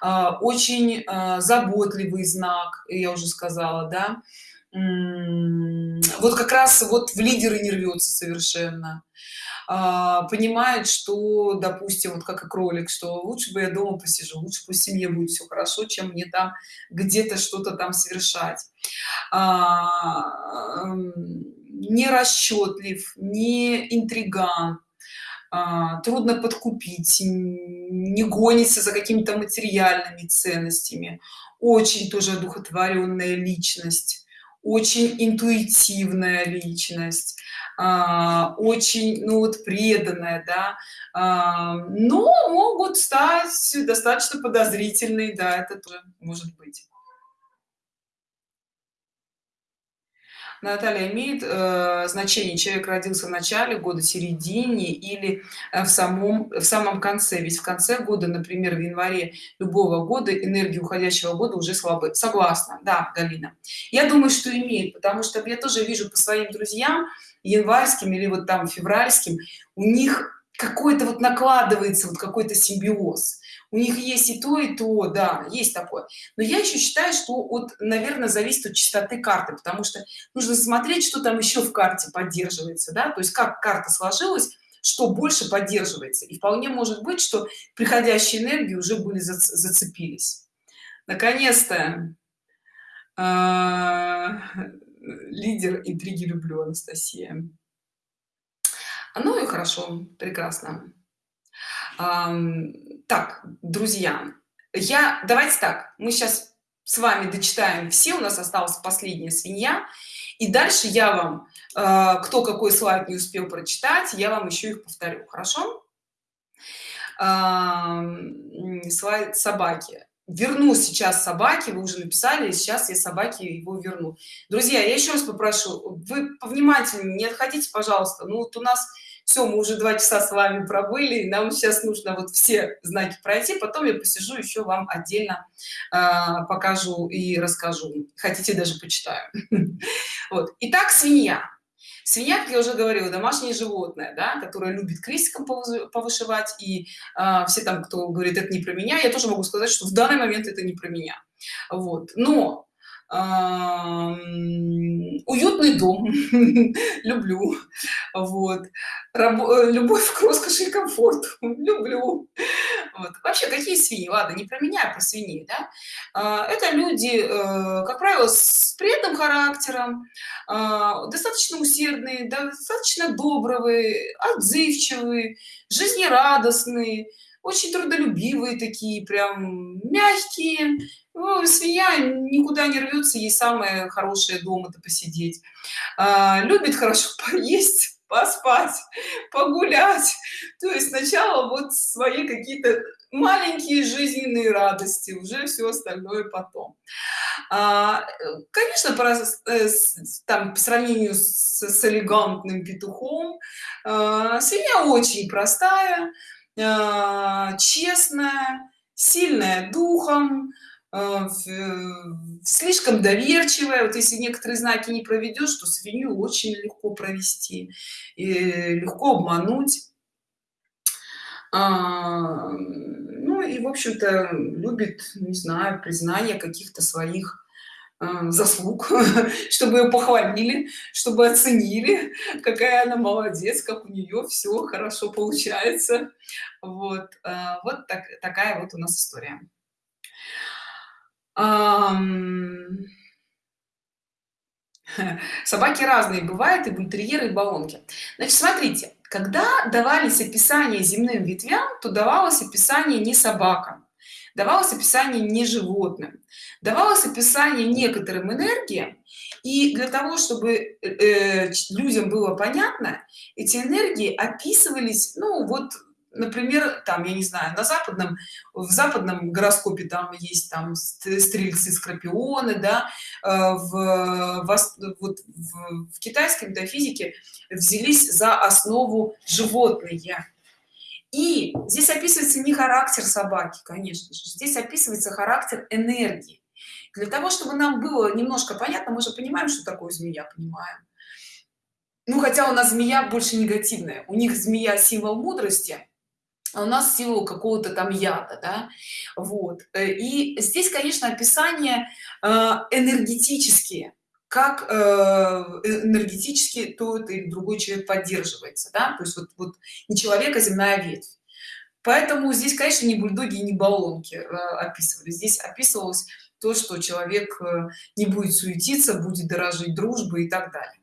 А, очень а, заботливый знак я уже сказала да. Вот как раз вот в лидеры не рвется совершенно понимает что допустим вот как и кролик что лучше бы я дома посижу лучше пусть семье будет все хорошо чем мне там где-то что-то там совершать а, не расчетлив не интриган а, трудно подкупить не гонится за какими-то материальными ценностями. Очень тоже одухотворенная личность очень интуитивная личность а, очень ну вот преданная да. А, но могут стать достаточно подозрительные да это тоже может быть Наталья имеет э, значение человек родился в начале года середине или э, в самом в самом конце? Ведь в конце года например в январе любого года энергии уходящего года уже слабы. Согласна. Да галина. Я думаю что имеет потому что я тоже вижу по своим друзьям январским или вот там февральским у них какой-то вот накладывается вот какой-то симбиоз у них есть и то и то да есть такое. Но я еще считаю что вот наверное зависит от частоты карты потому что нужно смотреть что там еще в карте поддерживается да то есть как карта сложилась что больше поддерживается. И вполне может быть что приходящие энергии уже были зацепились. Наконец-то а, лидер интриги люблю анастасия. Ну и хорошо прекрасно так друзья я давайте так мы сейчас с вами дочитаем все у нас осталась последняя свинья и дальше я вам э, кто какой слайд не успел прочитать я вам еще их повторю хорошо? Слайд собаки верну сейчас собаки вы уже написали сейчас я собаки его верну. Друзья я еще раз попрошу вы повнимательнее не отходите пожалуйста ну вот у нас все мы уже два часа с вами пробыли нам сейчас нужно вот все знаки пройти потом я посижу еще вам отдельно э, покажу и расскажу. Хотите даже почитаю вот. Итак свинья. Свинья как я уже говорила домашнее животное да, которое любит крестиком повышивать и э, все там кто говорит это не про меня я тоже могу сказать что в данный момент это не про меня. Вот. Но уютный дом. Люблю. Вот. Раб э, любовь к роскоши и комфорту. Люблю. Вот. вообще какие свиньи? Ладно не про меня а про свиней да? А, это люди э, как правило с преданным характером а, достаточно усердные достаточно добрые отзывчивые жизнерадостные очень трудолюбивые такие прям мягкие. Ну, свинья никуда не рвется ей самое хорошее дома то посидеть. А, любит хорошо поесть поспать погулять. То есть сначала вот свои какие-то маленькие жизненные радости уже все остальное потом. А, конечно по, э, там по сравнению с, с элегантным петухом а, свинья очень простая честная сильная духом а, слишком доверчивая. Вот если некоторые знаки не проведешь то свинью очень легко провести и легко обмануть. А, ну и в общем-то любит не знаю признание каких-то своих Э, заслуг чтобы ее похвалили чтобы оценили какая она молодец как у нее все хорошо получается. Вот э, вот так, такая вот у нас история. Собаки разные бывают и бультерьеры и баллонки. Значит смотрите когда давались описания земным ветвям то давалось описание не собакам давалось описание не животным давалось описание некоторым энергиям. И для того чтобы э, э людям было понятно эти энергии описывались ну вот например там я не знаю на западном в западном гороскопе там есть там стрельцы скорпионы да э, в, в, вот, в, в китайской метафизике взялись за основу животные и здесь описывается не характер собаки конечно же здесь описывается характер энергии. Для того чтобы нам было немножко понятно мы же понимаем что такое змея понимаем. Ну хотя у нас змея больше негативная. У них змея символ мудрости а у нас символ какого-то там яда да? вот. Э, и здесь конечно описание э, энергетические как э, энергетически тот или другой человек поддерживается да? то есть вот, вот не человека земная ветвь. Поэтому здесь конечно не бульдоги не баллонки описывали. Здесь описывалось то что человек не будет суетиться будет дорожить дружбой и так далее.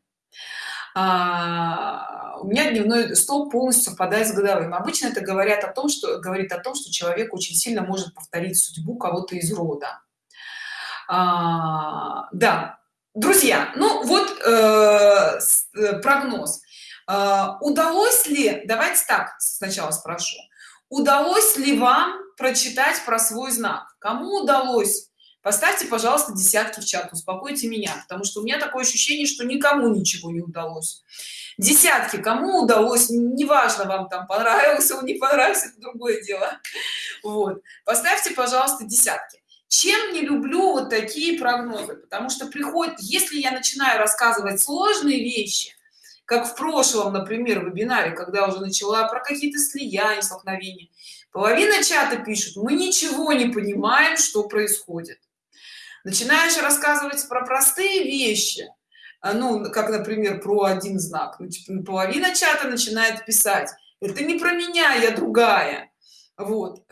А, у меня дневной стол полностью совпадает с годовым обычно это говорят о том что говорит о том что человек очень сильно может повторить судьбу кого-то из рода. А, да друзья ну вот э, э, прогноз. Э, удалось ли давайте так сначала спрошу. Удалось ли вам прочитать про свой знак? Кому удалось? Поставьте пожалуйста десятки в чат успокойте меня потому что у меня такое ощущение что никому ничего не удалось. Десятки кому удалось неважно вам там понравился он не понравился это другое дело. Вот. Поставьте пожалуйста десятки чем не люблю вот такие прогнозы? Потому что приходит если я начинаю рассказывать сложные вещи как в прошлом например вебинаре когда уже начала про какие-то слияния столкновения половина чата пишут мы ничего не понимаем что происходит начинаешь рассказывать про простые вещи а, ну как например про один знак ну, типа, половина чата начинает писать это не про меня я другая вот.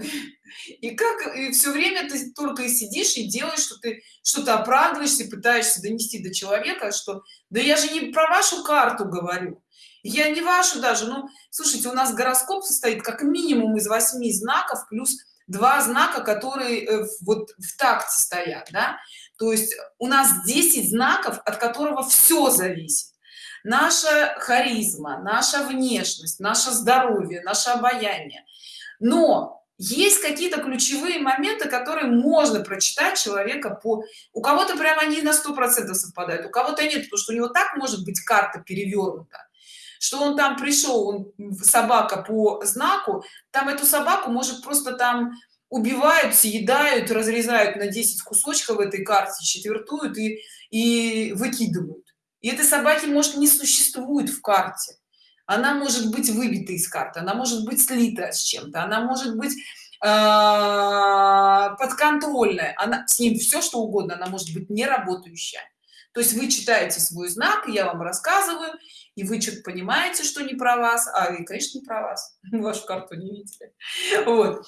И как и все время ты только и сидишь и делаешь что ты что-то оправдываешься пытаешься донести до человека что да я же не про вашу карту говорю я не вашу даже. Ну слушайте у нас гороскоп состоит как минимум из восьми знаков плюс два знака которые э, вот в такте стоят да? то есть у нас 10 знаков от которого все зависит. Наша харизма наша внешность наше здоровье наше обаяние но есть какие-то ключевые моменты которые можно прочитать человека по у кого-то прямо они на сто процентов совпадают у кого-то нет потому что у него так может быть карта перевернута что он там пришел он собака по знаку там эту собаку может просто там убивают съедают разрезают на 10 кусочков в этой карте четвертуют и и выкидывают. И этой собаки может не существует в карте она может быть выбита из карты она может быть слита с чем-то она может быть э, подконтрольная она с ним все что угодно она может быть не работающая то есть вы читаете свой знак я вам рассказываю и вы что-то понимаете что не про вас а и конечно не про вас вашу карту не видели. Вот.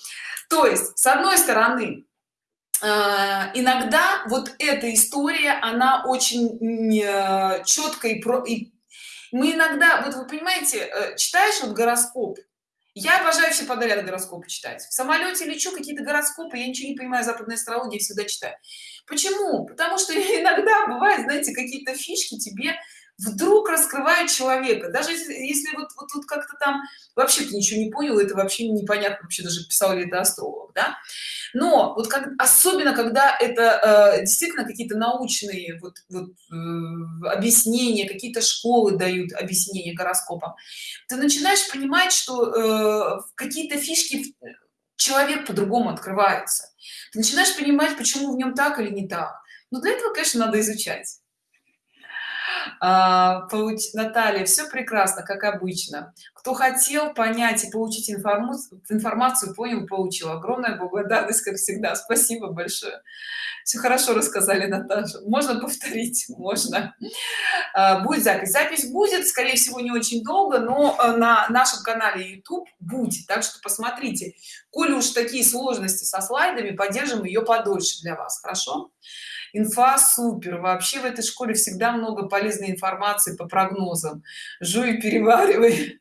То есть с одной стороны э, иногда вот эта история она очень э, четко и про и мы иногда вот вы понимаете э, читаешь вот гороскоп? Я обожаю все подряд гороскопы читать. В самолете лечу какие-то гороскопы я ничего не понимаю западной астрологии всегда читаю. Почему? Потому что иногда бывает знаете какие-то фишки тебе вдруг раскрывает человека. Даже если, вот, вот тут как-то там вообще ты ничего не понял это вообще непонятно вообще даже писал ли это астролог да. Но вот как особенно когда это э, действительно какие-то научные вот, вот э, объяснения какие-то школы дают объяснения гороскопам ты начинаешь понимать что э, какие-то фишки человек по-другому открывается ты начинаешь понимать почему в нем так или не так. Но для этого конечно надо изучать а. Наталья, все прекрасно, как обычно. Кто хотел понять и получить информацию, информацию понял, получил. Огромная благодарность, как всегда. Спасибо большое. Все хорошо рассказали, Наташа. Можно повторить? Можно. А, будет запись. Запись будет, скорее всего, не очень долго, но э, на нашем канале YouTube будет. Так что посмотрите. Коли уж такие сложности со слайдами, поддержим ее подольше для вас. Хорошо? Инфа супер. Вообще в этой школе всегда много полезной информации по прогнозам. Жуй переваривай.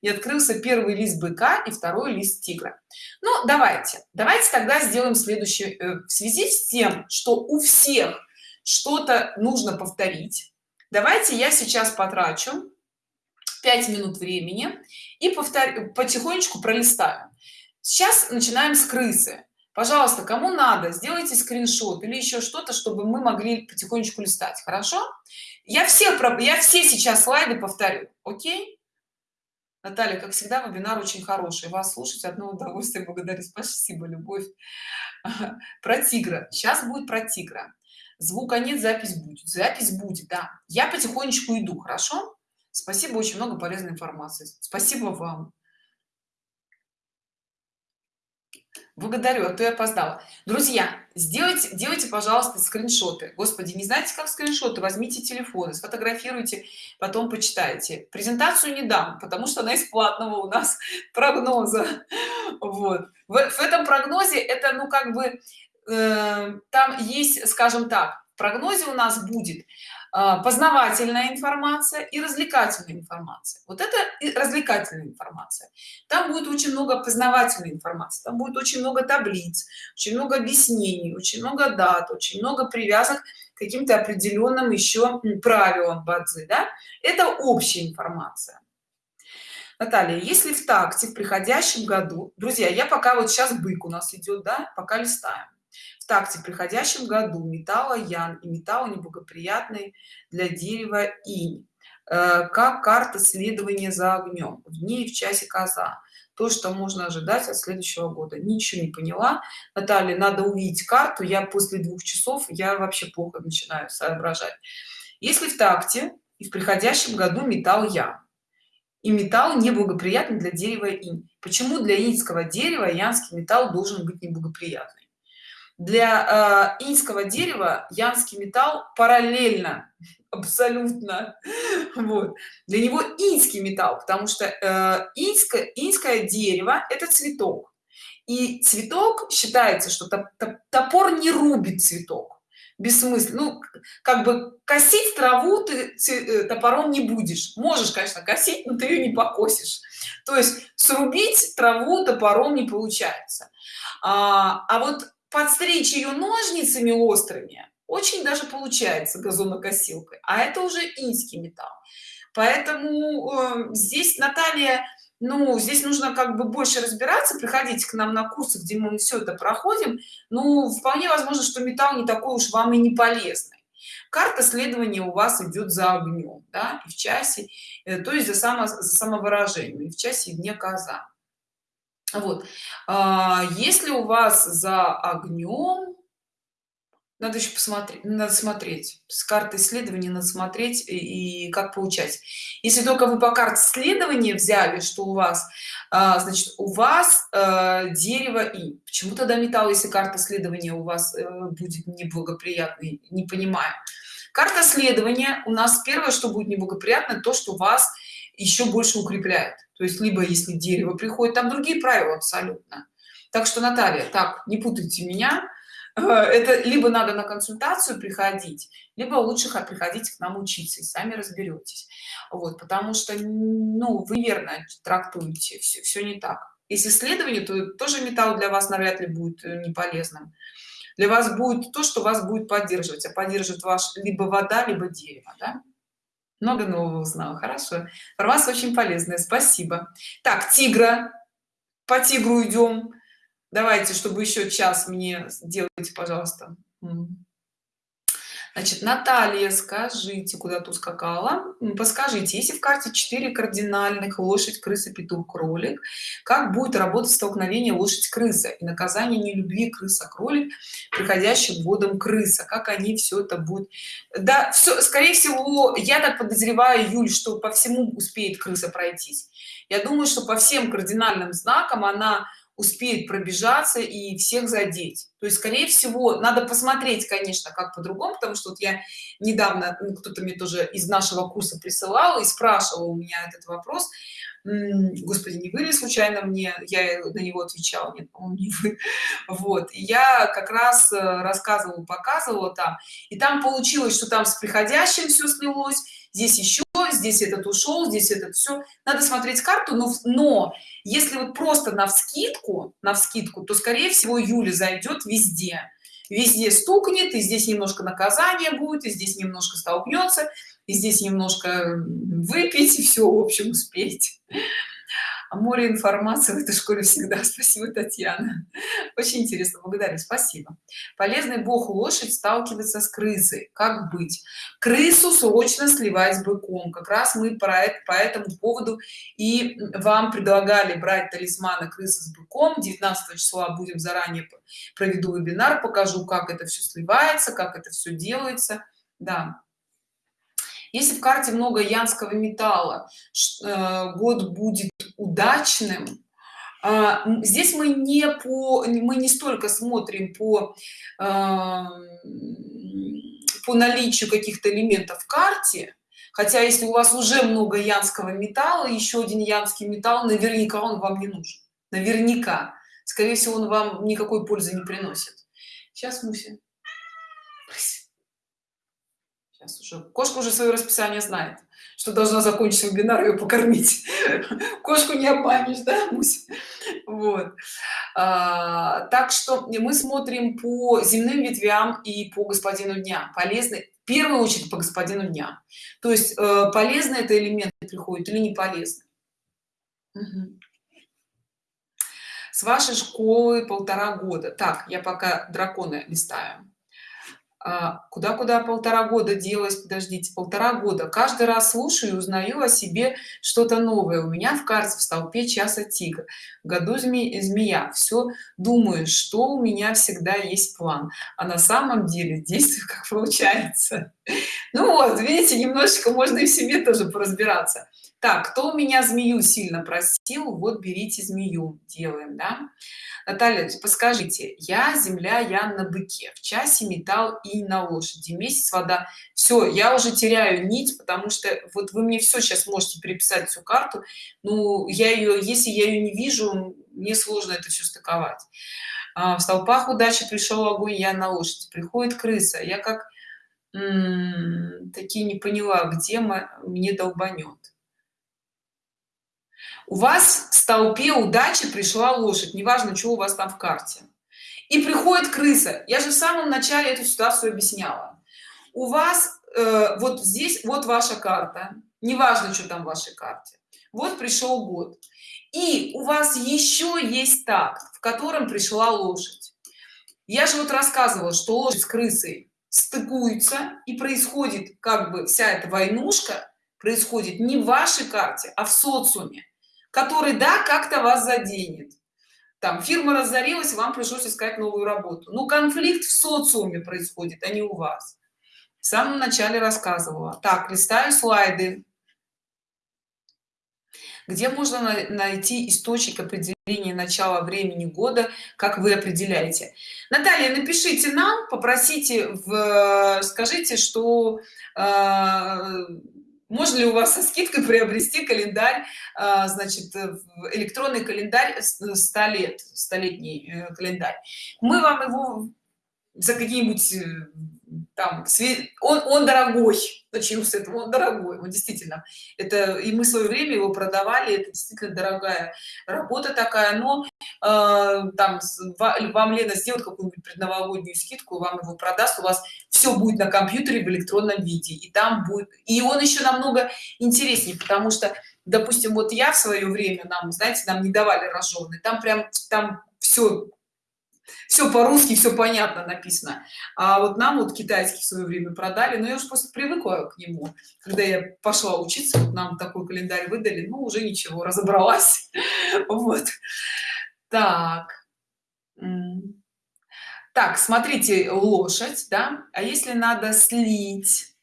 И открылся первый лист быка и второй лист тигра. Ну давайте. Давайте тогда сделаем следующее э, в связи с тем что у всех что-то нужно повторить. Давайте я сейчас потрачу 5 минут времени и повторю потихонечку пролистаю. Сейчас начинаем с крысы пожалуйста кому надо сделайте скриншот или еще что-то чтобы мы могли потихонечку листать хорошо я все я все сейчас слайды повторю окей Наталья, как всегда, вебинар очень хороший. Вас слушать одно удовольствие. Благодарю. Спасибо, любовь. Про тигра. Сейчас будет про тигра. Звука нет, запись будет. Запись будет, да. Я потихонечку иду, хорошо? Спасибо, очень много полезной информации. Спасибо вам. Благодарю а то я опоздала. Друзья сделайте делайте пожалуйста скриншоты. Господи не знаете как скриншоты? Возьмите телефоны сфотографируйте потом почитайте. Презентацию не дам потому что она из платного у нас прогноза. Вот. В, в этом прогнозе это ну как бы э, там есть скажем так в прогнозе у нас будет познавательная информация и развлекательная информация. Вот это развлекательная информация. Там будет очень много познавательной информации там будет очень много таблиц очень много объяснений очень много дат очень много привязок к каким-то определенным еще правилам бадзи да? это общая информация. Наталья, если в такте в приходящем году, друзья, я пока вот сейчас бык у нас идет, да, пока листаем такте приходящем году металла ян и металл неблагоприятный для дерева инь. Э, как карта следования за огнем в дне и в часе коза. То что можно ожидать от следующего года. Ничего не поняла. Наталья надо увидеть карту. Я после двух часов я вообще плохо начинаю соображать. Если в такте и в приходящем году металл я и металл неблагоприятный для дерева инь. Почему для иньского дерева янский металл должен быть неблагоприятный для э, инского дерева янский металл параллельно абсолютно. Вот. Для него инский металл потому что э, инское инское дерево это цветок. И цветок считается что топор не рубит цветок. Бессмысленно. Ну как бы косить траву ты э, топором не будешь. Можешь конечно косить но ты ее не покосишь. То есть срубить траву топором не получается. А, а вот подстричь ее ножницами острыми очень даже получается газонокосилкой а это уже инский металл. Поэтому э, здесь наталья ну здесь нужно как бы больше разбираться приходите к нам на курсы где мы все это проходим. Ну вполне возможно что металл не такой уж вам и не полезный. Карта следования у вас идет за огнем да, и в часе э, то есть за само за самовыражение и в часе и дне коза вот. А, если у вас за огнем надо еще посмотреть надо смотреть с карты исследования надо смотреть и, и как получать. Если только вы по карте исследования взяли что у вас а, значит у вас а, дерево и почему тогда металл если карта следования у вас а, будет неблагоприятный не понимаю. Карта следования у нас первое что будет неблагоприятно то что вас еще больше укрепляет то есть либо если дерево приходит там другие правила абсолютно. Так что наталья так не путайте меня. Э, это либо надо на консультацию приходить либо лучше приходить к нам учиться и сами разберетесь. Вот потому что ну вы верно трактуете все, все не так. Если исследование то тоже металл для вас навряд ли будет э, не полезным. Для вас будет то что вас будет поддерживать а поддержит ваш либо вода либо дерево да? Много нового узнала. Хорошо. Информация очень полезная спасибо. Так тигра. По тигру идем. Давайте чтобы еще час мне сделайте пожалуйста значит наталья скажите куда тут скакала подскажите если в карте 4 кардинальных лошадь крыса петух кролик? Как будет работать столкновение лошадь крыса и наказание нелюбви крыса кролик приходящим годом крыса? Как они все это будет да все скорее всего я так подозреваю юль что по всему успеет крыса пройтись. Я думаю что по всем кардинальным знакам она успеет пробежаться и всех задеть. То есть скорее всего надо посмотреть конечно как по-другому потому что вот я недавно ну, кто-то мне тоже из нашего курса присылал и спрашивал у меня этот вопрос. Господи не вы ли случайно мне? Я на него отвечала нет не вы. Вот я как раз э, рассказывала показывала там. И там получилось что там с приходящим все слилось здесь еще здесь этот ушел здесь этот все надо смотреть карту но но если вот просто на вскидку на вскидку то скорее всего юля зайдет везде. Везде стукнет и здесь немножко наказание будет и здесь немножко столкнется и здесь немножко выпить и все в общем успеть море информации в этой школе всегда. Спасибо татьяна. Очень интересно. Благодарю. Спасибо. Полезный бог лошадь сталкивается с крысой. Как быть? Крысу срочно сливать с быком. Как раз мы про это по этому поводу и вам предлагали брать талисманы крысы с быком. 19 числа будем заранее проведу вебинар покажу как это все сливается как это все делается. Да если в карте много янского металла э, год будет удачным а, здесь мы не по мы не столько смотрим по по наличию каких-то элементов в карте хотя если у вас уже много янского металла еще один янский металл наверняка он вам не нужен. Наверняка. Скорее всего он вам никакой пользы не приносит. Сейчас муся сейчас уже. Кошка уже свое расписание знает что должна закончить вебинар ее покормить. Кошку не обманешь да Мусь? вот. А, так что мы смотрим по земным ветвям и по господину дня. Полезны в первую очередь по господину дня. То есть э, это элемент приходит или не полезно угу. с вашей школы полтора года. Так я пока драконы листаю а, куда куда полтора года делась подождите полтора года. Каждый раз слушаю и узнаю о себе что-то новое. У меня в карте в столпе часа тигр в году зме змея. Все думаю что у меня всегда есть план. А на самом деле действие как получается. Ну вот видите немножечко можно и в себе тоже поразбираться так кто у меня змею сильно просил вот берите змею делаем да Наталья, подскажите, я земля, я на быке, в часе металл и на лошади, месяц вода. Все, я уже теряю нить, потому что вот вы мне все сейчас можете переписать всю карту. Ну, я ее, если я ее не вижу, мне сложно это все стыковать. А, в столпах удачи пришел огонь, я на лошади. Приходит крыса, я как такие не поняла, где мы, мне долбанет у вас в столпе удачи пришла лошадь неважно что у вас там в карте. И приходит крыса. Я же в самом начале эту ситуацию объясняла. У вас э, вот здесь вот ваша карта неважно что там в вашей карте. Вот пришел год. И у вас еще есть такт в котором пришла лошадь. Я же вот рассказывала что лошадь с крысой стыкуется и происходит как бы вся эта войнушка происходит не в вашей карте а в социуме который да как-то вас заденет. Там фирма разорилась вам пришлось искать новую работу. Но конфликт в социуме происходит а не у вас. В самом начале рассказывала. Так листаю слайды. Где можно найти источник определения начала времени года как вы определяете? Наталья напишите нам попросите в скажите что э, можно ли у вас со скидкой приобрести календарь а, значит электронный календарь 100 лет столетний э, календарь? Мы вам его за какие-нибудь э, там он, он дорогой начнем с этого он дорогой он действительно. Это и мы в свое время его продавали это действительно дорогая работа такая но э, там вам лена сделает какую-нибудь предновогоднюю скидку вам его продаст у вас все будет на компьютере в электронном виде и там будет и он еще намного интереснее потому что допустим вот я в свое время нам знаете нам не давали рожженый там прям там все все по-русски все понятно написано. А вот нам вот китайский в свое время продали но я уже просто привыкла к нему. Когда я пошла учиться вот нам такой календарь выдали ну уже ничего разобралась. Вот. Так. Так смотрите лошадь да? А если надо слить?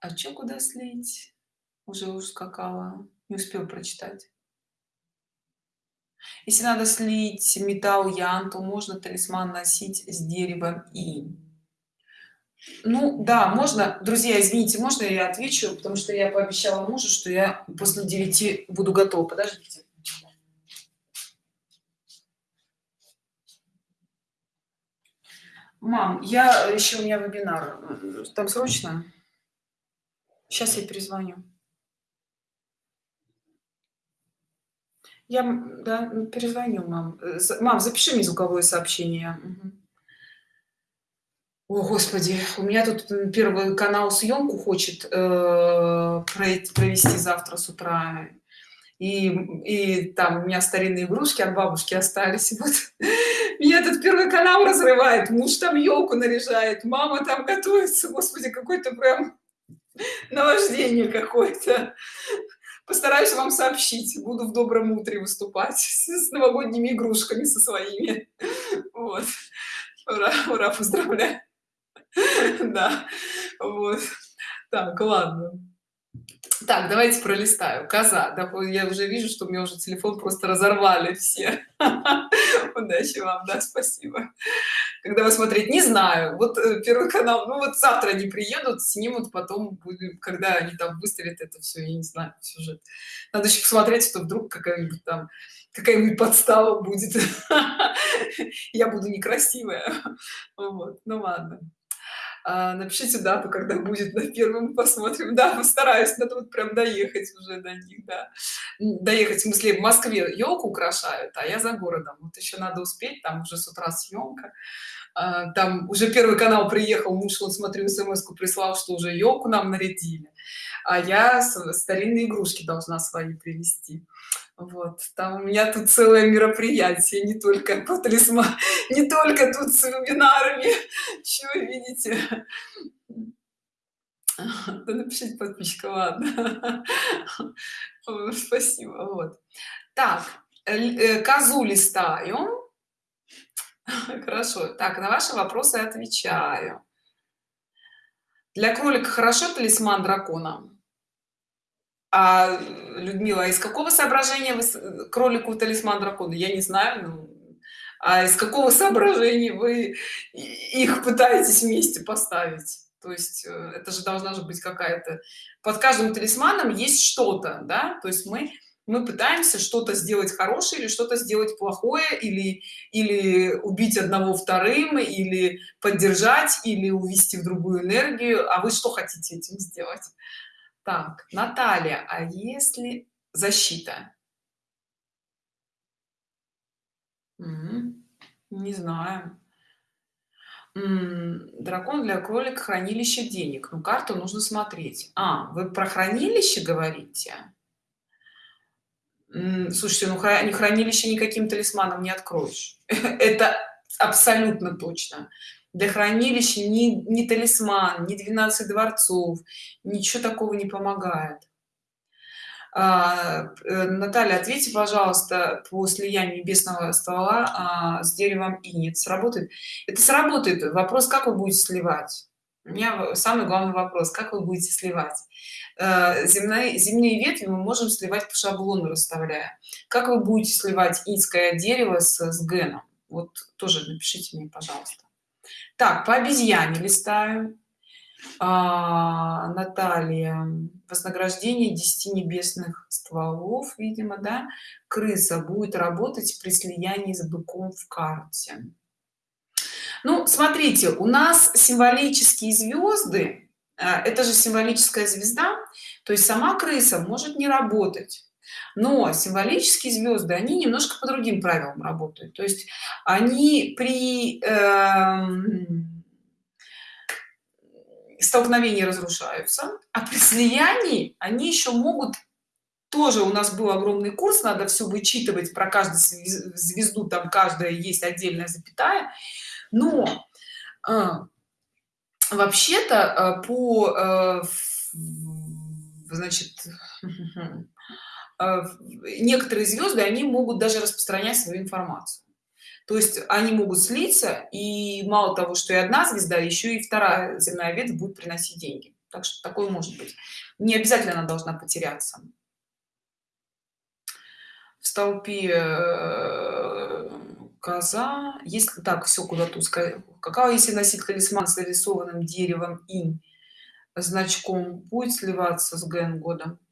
А что куда слить? Уже ускакала не успел прочитать если надо слить металл ян то можно талисман носить с деревом и ну да можно. Друзья извините можно я отвечу? Потому что я пообещала мужу что я после 9 буду готова. Подождите. Мам я еще у меня вебинар. Там срочно? Сейчас я перезвоню я да, перезвоню мам мам запиши мне звуковое сообщение. О, господи, у меня тут первый канал съемку хочет э, провести завтра с утра. И, и там у меня старинные игрушки от бабушки остались. Вот меня этот первый канал разрывает. Муж там елку наряжает, мама там готовится. Господи, какой-то прям наваждение какое-то. Постараюсь вам сообщить. Буду в добром утре выступать с, новогодними игрушками со своими. Вот. Ура, ура, поздравляю. да вот так ладно так давайте пролистаю коза я уже вижу что мне уже телефон просто разорвали все удачи вам да спасибо. Когда вы смотреть не знаю вот э, первый канал ну вот завтра они приедут снимут потом когда они там выставят это все я не знаю сюжет. Надо еще посмотреть что вдруг какая-нибудь там какая-нибудь подстава будет. Я буду некрасивая. Вот ну ладно напишите дату когда будет на первом посмотрим. Да постараюсь надо вот прям доехать уже до них да. Доехать в смысле в москве елку украшают а я за городом. Вот еще надо успеть там уже с утра съемка. А, там уже первый канал приехал муж вот смотрю смс прислал что уже елку нам нарядили. А я старинные игрушки должна свои привезти вот там у меня тут целое мероприятие не только по талисман не только тут с вебинарами еще видите. Да напишите подписчика ладно. Спасибо вот. Так э, козу листаю хорошо так на ваши вопросы отвечаю. Для кролика хорошо талисман дракона а, Людмила, из какого соображения вы кролику талисман дракона? Я не знаю, ну, а из какого соображения вы их пытаетесь вместе поставить? То есть э, это же должна же быть какая-то... Под каждым талисманом есть что-то, да? То есть мы, мы пытаемся что-то сделать хорошее или что-то сделать плохое, или, или убить одного вторым, или поддержать, или увести в другую энергию. А вы что хотите этим сделать? Так, Наталья, а если защита? Не знаю. Дракон для кролика хранилище денег. Ну, карту нужно смотреть. А, вы про хранилище говорите? Слушайте, ну хра- хранилище никаким талисманом не откроешь. Это абсолютно точно для хранилища ни, ни талисман ни 12 дворцов ничего такого не помогает а, э, Наталья, ответьте, пожалуйста, по слиянию небесного ствола а, с деревом инет. Сработает? Это сработает. Вопрос, как вы будете сливать? У меня самый главный вопрос, как вы будете сливать? Э, земные, земные ветви мы можем сливать по шаблону, расставляя. Как вы будете сливать инское дерево с, с геном? Вот тоже напишите мне, пожалуйста так по обезьяне листаю. А, наталья вознаграждение 10 небесных стволов видимо да. Крыса будет работать при слиянии с быком в карте. Ну смотрите у нас символические звезды а, это же символическая звезда то есть сама крыса может не работать но символические звезды они немножко по другим правилам работают. То есть они при э, столкновении разрушаются а при слиянии они еще могут тоже у нас был огромный курс надо все вычитывать про каждую звезду там каждая есть отдельная запятая. Но э, вообще-то по э, значит А, некоторые звезды они могут даже распространять свою информацию. То есть они могут слиться и мало того что и одна звезда еще и вторая земная ветвь будет приносить деньги. Так что такое может быть. Не обязательно она должна потеряться. В столпе э, коза. Если так все куда-то какая если носить талисман с нарисованным деревом инь значком будет сливаться с ген годом? а,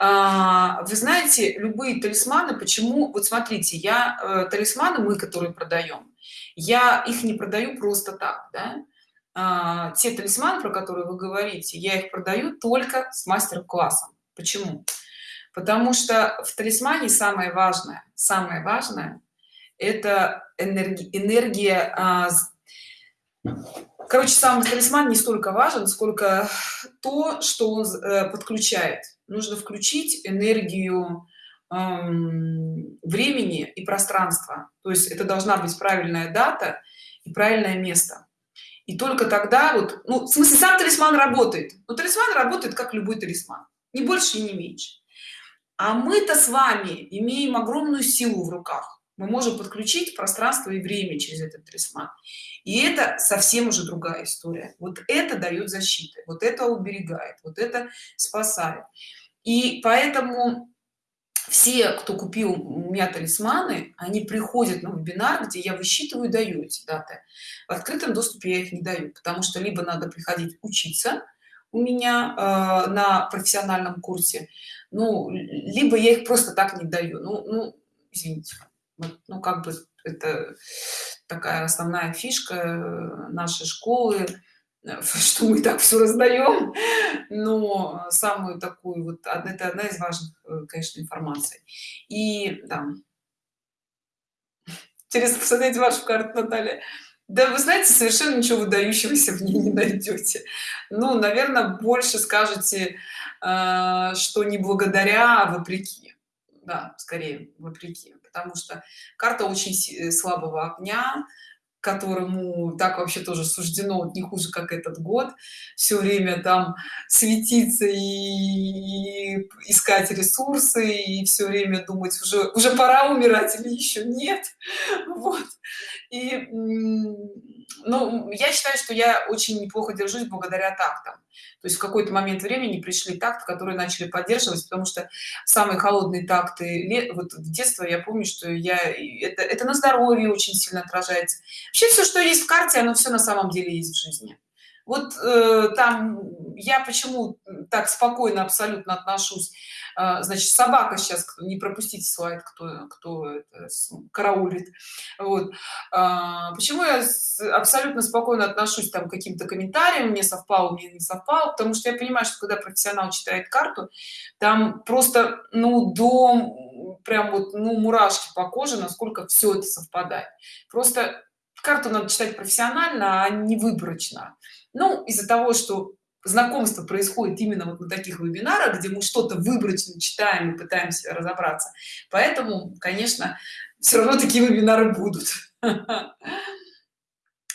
вы знаете любые талисманы почему вот смотрите я э, талисманы мы которые продаем я их не продаю просто так да? а, те талисманы про которые вы говорите я их продаю только с мастер-классом. Почему? Потому что в талисмане самое важное самое важное это энергия энергия а, короче сам талисман не столько важен сколько то что он э, подключает нужно включить энергию времени и пространства. То есть это должна быть правильная дата и правильное место. И только тогда вот ну в смысле сам талисман работает. Но талисман работает как любой талисман. Не больше и не меньше. А мы-то с вами имеем огромную силу в руках. Мы можем подключить пространство и время через этот талисман. И это совсем уже другая история. Вот это дает защиты вот это уберегает вот это спасает и поэтому все кто купил у меня талисманы они приходят на вебинар где я высчитываю даю эти даты. В открытом доступе я их не даю потому что либо надо приходить учиться у меня э, на профессиональном курсе ну либо я их просто так не даю. Ну, ну извините вот, ну как бы это такая основная фишка нашей школы что мы так все раздаем но самую такую вот это одна из важных э, конечно информаций. И да. интересно посмотреть вашу карту наталья. Да вы знаете совершенно ничего выдающегося в ней не найдете ну наверное больше скажете э, что не благодаря а вопреки. Да скорее вопреки потому что карта очень э, слабого огня которому так вообще тоже суждено вот не хуже как этот год все время там светиться и искать ресурсы и все время думать уже уже пора умирать или еще нет. Вот и ну я считаю что я очень неплохо держусь благодаря тактам. То есть в какой-то момент времени пришли такты которые начали поддерживать потому что самые холодные такты вот в детство я помню что я это, это на здоровье очень сильно отражается. Вообще все что есть в карте оно все на самом деле есть в жизни вот э, там я почему так спокойно абсолютно отношусь э, значит собака сейчас не пропустите слайд кто кто это, караулит. Вот э, почему я абсолютно спокойно отношусь там к каким-то комментариям мне совпало мне не совпало потому что я понимаю что когда профессионал читает карту там просто ну до прям вот ну мурашки по коже насколько все это совпадает. Просто карту надо читать профессионально а не выборочно ну из-за того что знакомство происходит именно вот на таких вебинарах где мы что-то выборочно читаем и пытаемся разобраться поэтому конечно все равно такие вебинары будут.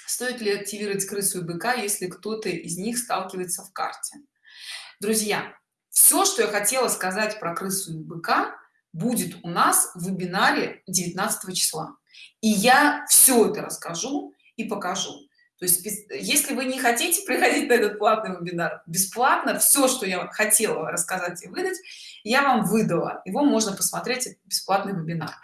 Стоит ли активировать крысу и быка если кто-то из них сталкивается в карте? Друзья все что я хотела сказать про крысу и быка будет у нас в вебинаре 19 числа. И я все это расскажу и покажу то есть если вы не хотите приходить на этот платный вебинар бесплатно все что я хотела рассказать и выдать я вам выдала. Его можно посмотреть бесплатный вебинар.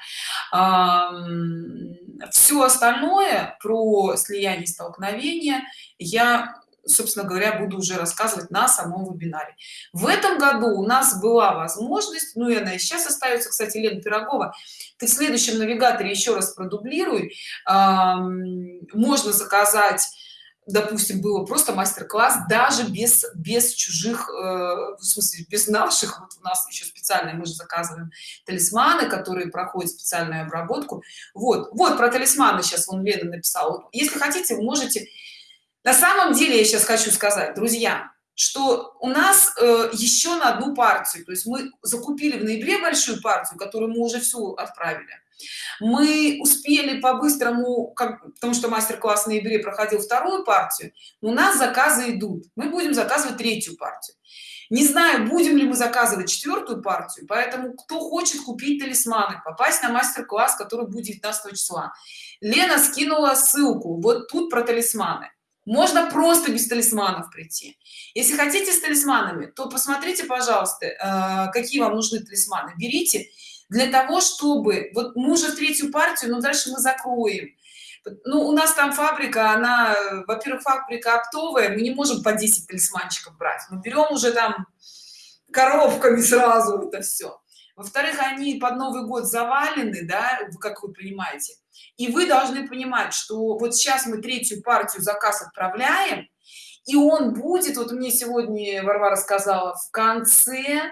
Все остальное про слияние столкновения я собственно говоря буду уже рассказывать на самом вебинаре. В этом году у нас была возможность ну и она и сейчас остается кстати лена пирогова ты в следующем навигаторе еще раз продублируй. Можно заказать допустим было просто мастер-класс даже без без чужих э, в смысле без наших. Вот у нас еще специальные мы же заказываем талисманы которые проходят специальную обработку. Вот вот про талисманы сейчас он лена написал если хотите вы можете на самом деле я сейчас хочу сказать друзья что у нас э, еще на одну партию то есть мы закупили в ноябре большую партию которую мы уже всю отправили. Мы успели по-быстрому потому что мастер-класс в ноябре проходил вторую партию у нас заказы идут. Мы будем заказывать третью партию. Не знаю будем ли мы заказывать четвертую партию поэтому кто хочет купить талисманы попасть на мастер-класс который будет 19 числа. Лена скинула ссылку вот тут про талисманы можно просто без талисманов прийти. Если хотите с талисманами то посмотрите пожалуйста э, какие вам нужны талисманы. Берите для того чтобы вот мы уже третью партию но дальше мы закроем. Ну у нас там фабрика она во-первых фабрика оптовая мы не можем по 10 талисманчиков брать. Мы берем уже там коробками сразу это все во-вторых они под новый год завалены да как вы понимаете. И вы должны понимать что вот сейчас мы третью партию заказ отправляем и он будет вот мне сегодня варвара сказала в конце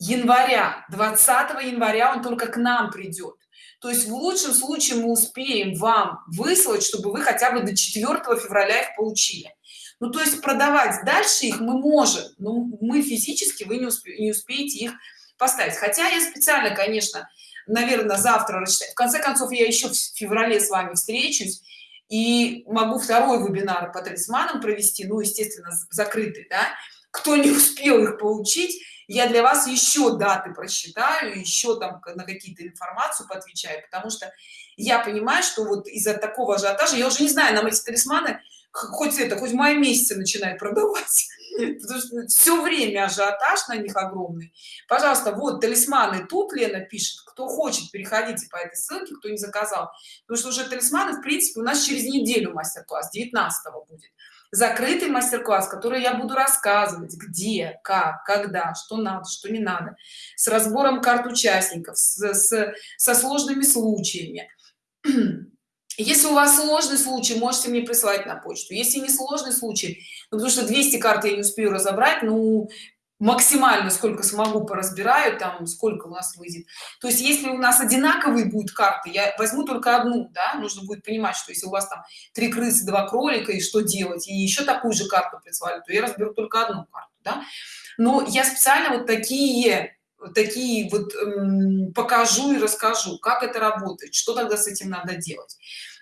января 20 января он только к нам придет. То есть в лучшем случае мы успеем вам выслать чтобы вы хотя бы до 4 февраля их получили. Ну то есть продавать дальше их мы можем но мы физически вы не, не успеете их поставить. Хотя я специально конечно наверное завтра рассчитать в конце концов я еще в феврале с вами встречусь и могу второй вебинар по талисманам провести ну естественно закрытый да. Кто не успел их получить я для вас еще даты просчитаю еще там на какие-то информацию поотвечаю потому что я понимаю что вот из-за такого ажиотажа я уже не знаю нам эти талисманы хоть это хоть в мае месяце начинает продавать потому что все время ажиотаж на них огромный. Пожалуйста вот талисманы тут лена пишет кто хочет переходите по этой ссылке кто не заказал. Потому что уже талисманы в принципе у нас через неделю мастер-класс 19 будет. Закрытый мастер-класс который я буду рассказывать где как когда что надо что не надо. С разбором карт участников с, с со сложными случаями если у вас сложный случай можете мне присылать на почту если не сложный случай ну, потому что 200 карт я не успею разобрать ну максимально сколько смогу поразбираю там сколько у нас выйдет то есть если у нас одинаковые будут карты я возьму только одну да нужно будет понимать что если у вас там три крысы два кролика и что делать и еще такую же карту прислали то я разберу только одну карту да? но я специально вот такие такие вот эм, покажу и расскажу как это работает что тогда с этим надо делать.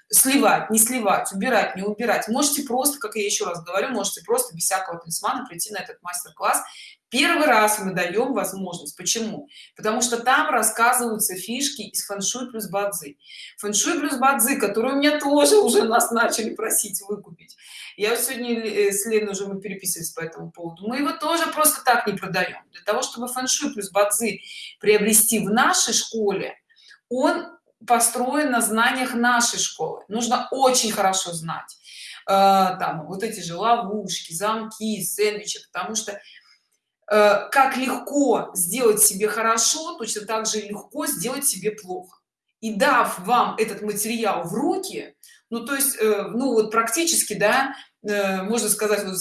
Сливать не сливать убирать не убирать. Можете просто как я еще раз говорю можете просто без всякого талисмана прийти на этот мастер-класс первый раз мы даем возможность. Почему? Потому что там рассказываются фишки из фэншуй плюс бадзи. Фэншуй плюс бадзи которые у меня тоже уже нас начали просить выкупить. Я сегодня э, с леной уже мы переписывались по этому поводу. Мы его тоже просто так не продаем для того чтобы фэншуй плюс бадзи приобрести в нашей школе он построен на знаниях нашей школы. Нужно очень хорошо знать э, там вот эти же ловушки замки сэндвичи потому что как легко сделать себе хорошо точно так же легко сделать себе плохо. И дав вам этот материал в руки ну то есть э, ну вот практически да Э, можно сказать вот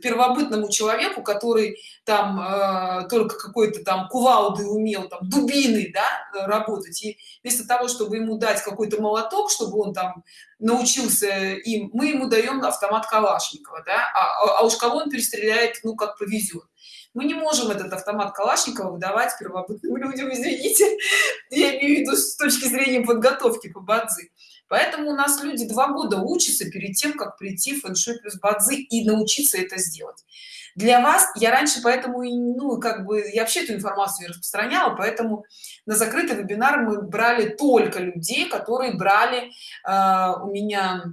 первобытному человеку который там э, только какой-то там кувалды умел там дубины да, работать и вместо того чтобы ему дать какой-то молоток чтобы он там научился им мы ему даем автомат калашникова да а, а, а уж кого он перестреляет ну как повезет мы не можем этот автомат калашникова выдавать первобытным людям извините. Я имею в виду с точки зрения подготовки по бадзи. Поэтому у нас люди два года учатся перед тем как прийти в фэншуй плюс бадзи и научиться это сделать. Для вас я раньше поэтому и ну как бы я вообще эту информацию распространяла поэтому на закрытый вебинар мы брали только людей которые брали э, у меня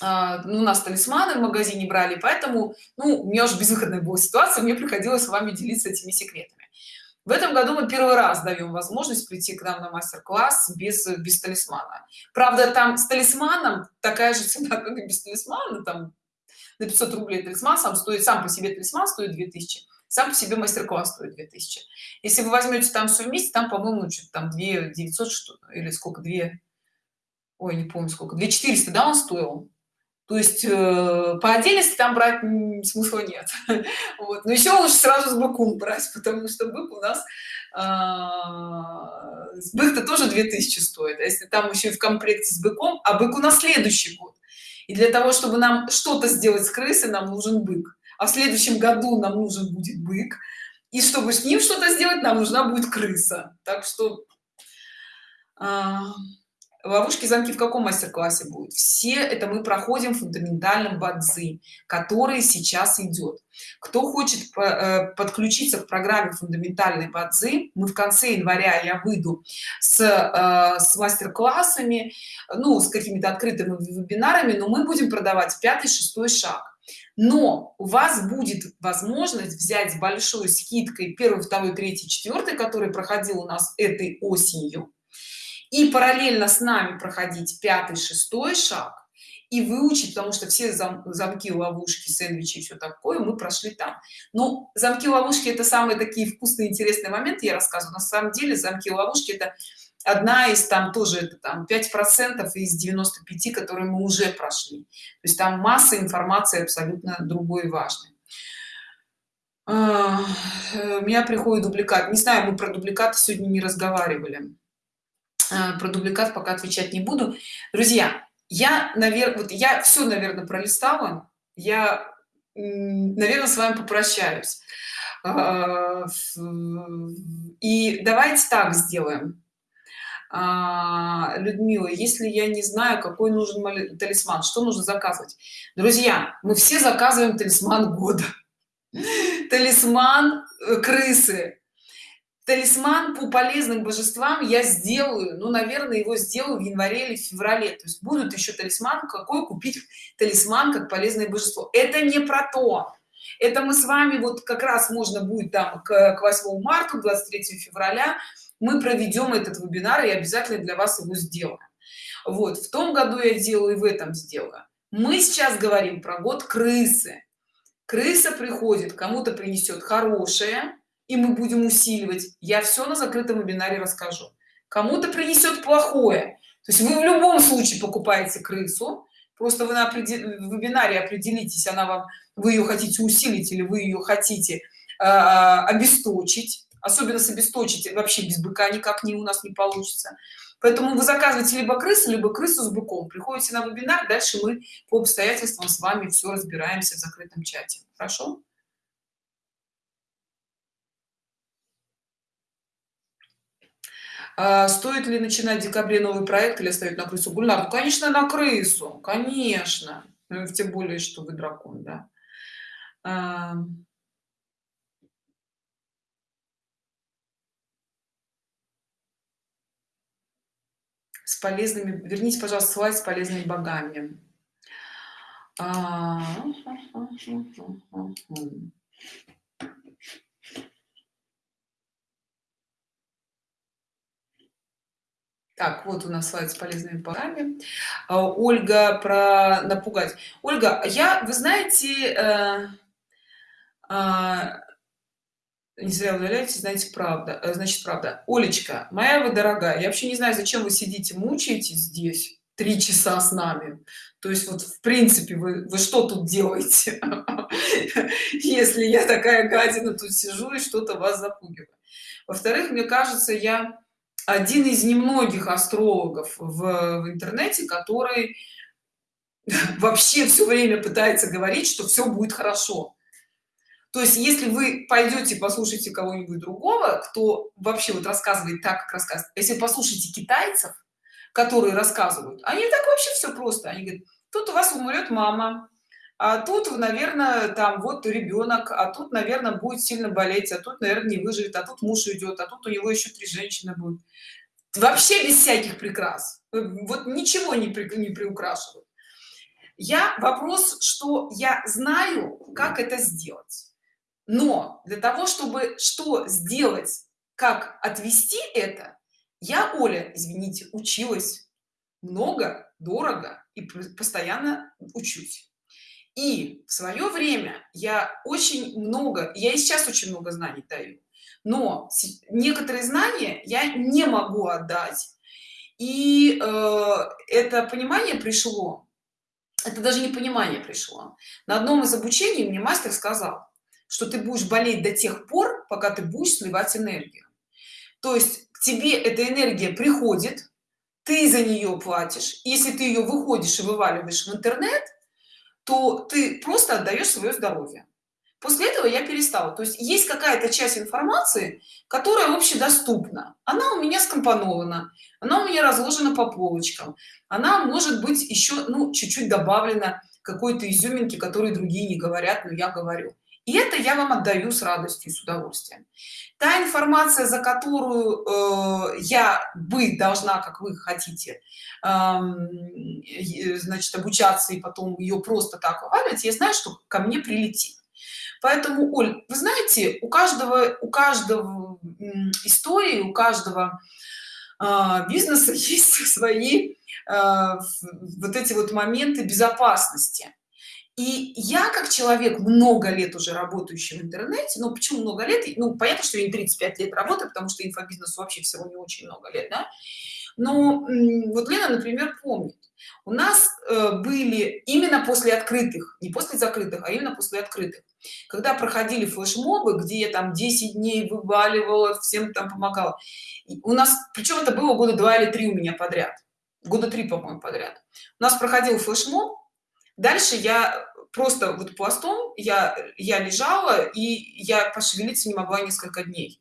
ну, у нас талисманы в магазине брали поэтому ну у меня уже безвыходная была ситуация мне приходилось с вами делиться этими секретами. В этом году мы первый раз даем возможность прийти к нам на мастер-класс без без талисмана. Правда там с талисманом такая же цена как и без талисмана там на 500 рублей талисман сам стоит сам по себе талисман стоит 2000 сам по себе мастер-класс стоит 2000 если вы возьмете там все вместе там по-моему что-то там 2 900 что или сколько 2 ой не помню сколько 2 400 да он стоил то есть э, по отдельности там брать смысла нет. Вот. но еще лучше сразу с быком брать потому что бык у нас э, бык-то тоже 2000 стоит. А если там еще и в комплекте с быком а бык у нас следующий год. И для того чтобы нам что-то сделать с крысой нам нужен бык. А в следующем году нам нужен будет бык. И чтобы с ним что-то сделать нам нужна будет крыса. Так что э, ловушки замки в каком мастер-классе будет все это мы проходим в фундаментальном бадзи который сейчас идет. Кто хочет э, подключиться к программе фундаментальной бадзи мы в конце января я выйду с, э, с мастер-классами ну с какими-то открытыми вебинарами но мы будем продавать пятый шестой шаг. Но у вас будет возможность взять с большой скидкой первый второй третий четвертый который проходил у нас этой осенью и параллельно с нами проходить пятый шестой шаг и выучить потому что все зам, замки ловушки сэндвичи все такое мы прошли там. Но замки ловушки это самые такие вкусные интересные моменты я рассказываю. На самом деле замки ловушки это одна из там тоже это там 5 процентов из 95 которые мы уже прошли. То есть там масса информации абсолютно другой важной. А, у меня приходит дубликат. Не знаю мы про дубликаты сегодня не разговаривали про дубликат пока отвечать не буду. Друзья я наверное вот я все наверное пролистала. Я наверное с вами попрощаюсь. А, и давайте так сделаем. А, людмила если я не знаю какой нужен талисман что нужно заказывать? Друзья мы все заказываем талисман года. Талисман э, крысы талисман по полезным божествам я сделаю. Ну наверное его сделаю в январе или феврале. То есть будут еще талисман какой купить талисман как полезное божество. Это не про то. Это мы с вами вот как раз можно будет там к, к 8 марта 23 февраля мы проведем этот вебинар и обязательно для вас его сделаем. Вот в том году я делаю и в этом сделаю. Мы сейчас говорим про год крысы. Крыса приходит кому-то принесет хорошее и мы будем усиливать. Я все на закрытом вебинаре расскажу. Кому-то принесет плохое. То есть вы в любом случае покупаете крысу. Просто вы на вебинаре определитесь она вам вы ее хотите усилить или вы ее хотите э, обесточить. Особенно с обесточить вообще без быка никак не у нас не получится. Поэтому вы заказываете либо крысу либо крысу с быком. Приходите на вебинар дальше мы по обстоятельствам с вами все разбираемся в закрытом чате. Хорошо А, стоит ли начинать в декабре новый проект или оставить на крысу гульнар? Ну, конечно на крысу конечно. Ну, тем более что вы дракон да. А... с полезными верните пожалуйста слайд с полезными богами. А... Так, вот у нас слайд с полезными парами. А, Ольга про напугать. Ольга, я, вы знаете, э, э, не зря удаляете, знаете, правда. Э, значит, правда. Олечка, моя вы дорогая, я вообще не знаю, зачем вы сидите, мучаетесь здесь три часа с нами. То есть вот в принципе вы, вы что тут делаете, если я такая гадина тут сижу и что-то вас запугиваю. Во-вторых, мне кажется, я один из немногих астрологов в, в интернете который вообще все время пытается говорить что все будет хорошо. То есть если вы пойдете послушайте кого-нибудь другого кто вообще вот рассказывает так как рассказывает если послушайте китайцев которые рассказывают они так вообще все просто они говорят тут у вас умрет мама а тут наверное там вот ребенок а тут наверное будет сильно болеть а тут наверное не выживет а тут муж уйдет а тут у него еще три женщины будет вообще без всяких прикрас. Вот ничего не, при, не приукрашивают. Я вопрос что я знаю как это сделать. Но для того чтобы что сделать как отвести это я оля извините училась много дорого и постоянно учусь и в свое время я очень много я и сейчас очень много знаний даю но некоторые знания я не могу отдать. И э, это понимание пришло это даже не понимание пришло. На одном из обучений мне мастер сказал что ты будешь болеть до тех пор пока ты будешь сливать энергию. То есть к тебе эта энергия приходит ты за нее платишь. Если ты ее выходишь и вываливаешь в интернет то ты просто отдаешь свое здоровье. После этого я перестала. То есть есть какая-то часть информации которая общедоступна. Она у меня скомпонована она у меня разложена по полочкам она может быть еще ну чуть-чуть добавлена какой-то изюминки которые другие не говорят но я говорю и это я вам отдаю с радостью и с удовольствием. Та информация за которую э, я бы должна как вы хотите э, значит обучаться и потом ее просто так вываливать я знаю что ко мне прилетит. Поэтому оль вы знаете у каждого у каждого истории у каждого э, бизнеса есть свои вот эти вот моменты безопасности и я как человек много лет уже работающий в интернете ну почему много лет? Ну понятно что я не 35 лет работаю потому что инфобизнесу вообще всего не очень много лет да? но вот лена например помнит. У нас э, были именно после открытых не после закрытых а именно после открытых когда проходили флешмобы где я там 10 дней вываливала всем там помогала. У нас причем это было года два или три у меня подряд года три по моему подряд. У нас проходил флешмоб дальше я просто вот пластом я я лежала и я пошевелиться не могла несколько дней.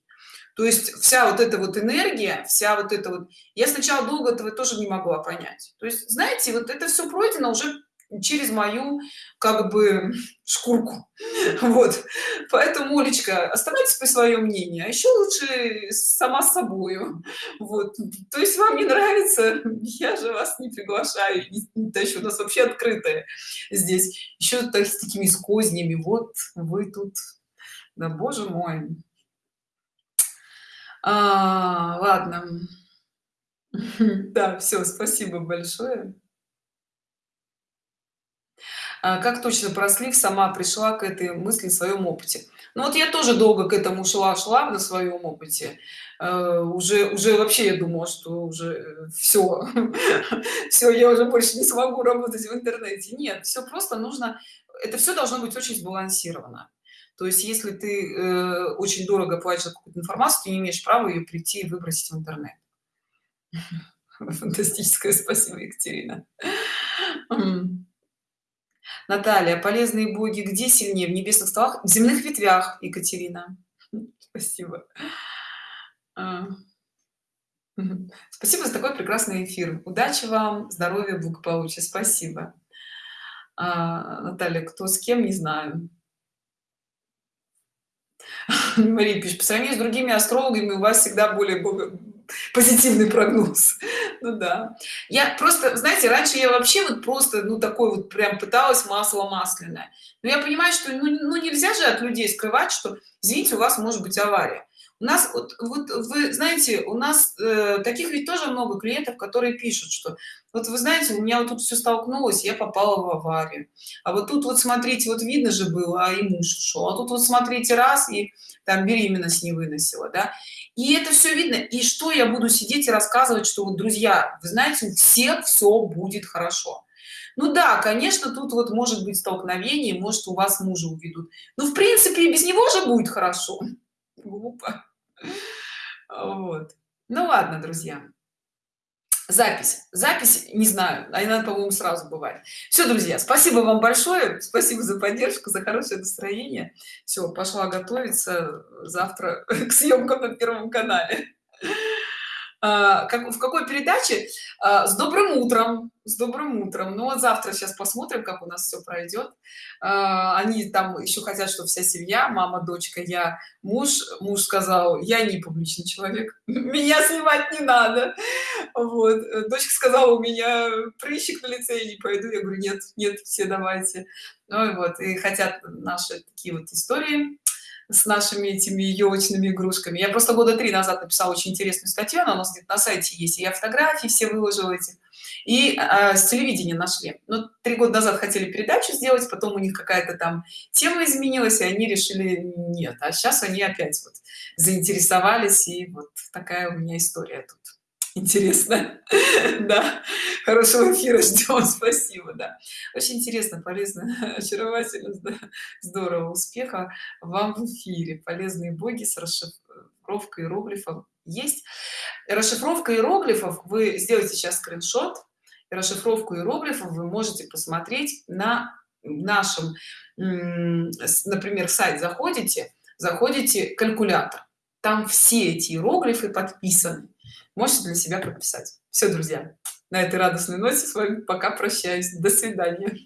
То есть вся вот эта вот энергия вся вот это вот я сначала долго этого тоже не могла понять. То есть знаете вот это все пройдено уже через мою как бы шкурку. Вот. Поэтому олечка оставайтесь по своем мнении а еще лучше сама с собою. Вот. То есть вам не нравится я же вас не приглашаю не тащу у нас вообще открытое здесь. Еще так с такими с кознями. Вот вы тут да боже мой. А, ладно. Да все спасибо большое как точно про слив сама пришла к этой мысли в своем опыте. Ну вот я тоже долго к этому шла шла на своем опыте. Э, уже уже вообще я думала что уже все все я уже больше не смогу работать в интернете. Нет все просто нужно это все должно быть очень сбалансировано. То есть если ты э, очень дорого платишь какую-то информацию ты не имеешь права ее прийти и выбросить в интернет. Фантастическое спасибо екатерина Наталья, полезные боги где сильнее? В небесных столах? В земных ветвях, Екатерина. Спасибо. А. Спасибо за такой прекрасный эфир. Удачи вам, здоровья, благополучия. Спасибо. А, Наталья, кто с кем, не знаю. Мария пишет, по сравнению с другими астрологами у вас всегда более позитивный прогноз ну да. Я просто знаете раньше я вообще вот просто ну такой вот прям пыталась масло масляное. Но я понимаю что ну, ну нельзя же от людей скрывать что извините у вас может быть авария. У нас вот, вот вы знаете у нас э, таких ведь тоже много клиентов которые пишут что вот вы знаете у меня вот тут все столкнулось я попала в аварию. А вот тут вот смотрите вот видно же было а и муж ушел а тут вот смотрите раз и там беременность не выносила да и это все видно. И что я буду сидеть и рассказывать что вот друзья вы знаете у всех все будет хорошо. Ну да конечно тут вот может быть столкновение может у вас мужа уведут. Ну в принципе без него же будет хорошо. Глупо. Вот. Ну ладно друзья запись. Запись не знаю она по-моему сразу бывает. Все друзья спасибо вам большое. Спасибо за поддержку за хорошее настроение. Все пошла готовиться завтра к съемкам на первом канале как, в какой передаче? А, с добрым утром с добрым утром ну вот завтра сейчас посмотрим как у нас все пройдет а, они там еще хотят что вся семья мама дочка я муж муж сказал я не публичный человек меня снимать не надо вот. Дочка сказала у меня прыщик на лице я не пойду я говорю нет нет все давайте ну и вот и хотят наши такие вот истории с нашими этими елочными игрушками. Я просто года три назад написала очень интересную статью она у нас где-то на сайте есть и я фотографии все выложила эти и э, с телевидения нашли. Но ну, три года назад хотели передачу сделать потом у них какая-то там тема изменилась и они решили нет а сейчас они опять вот заинтересовались и вот такая у меня история тут интересно. Да. Хорошего эфира ждем спасибо да. Очень интересно полезно очаровательно здорово успеха вам в эфире. Полезные боги с расшифровкой иероглифов есть. Расшифровка иероглифов вы сделаете сейчас скриншот. Расшифровку иероглифов вы можете посмотреть на нашем например сайт заходите заходите калькулятор. Там все эти иероглифы подписаны можете для себя прописать. Все друзья на этой радостной ноте с вами пока прощаюсь. До свидания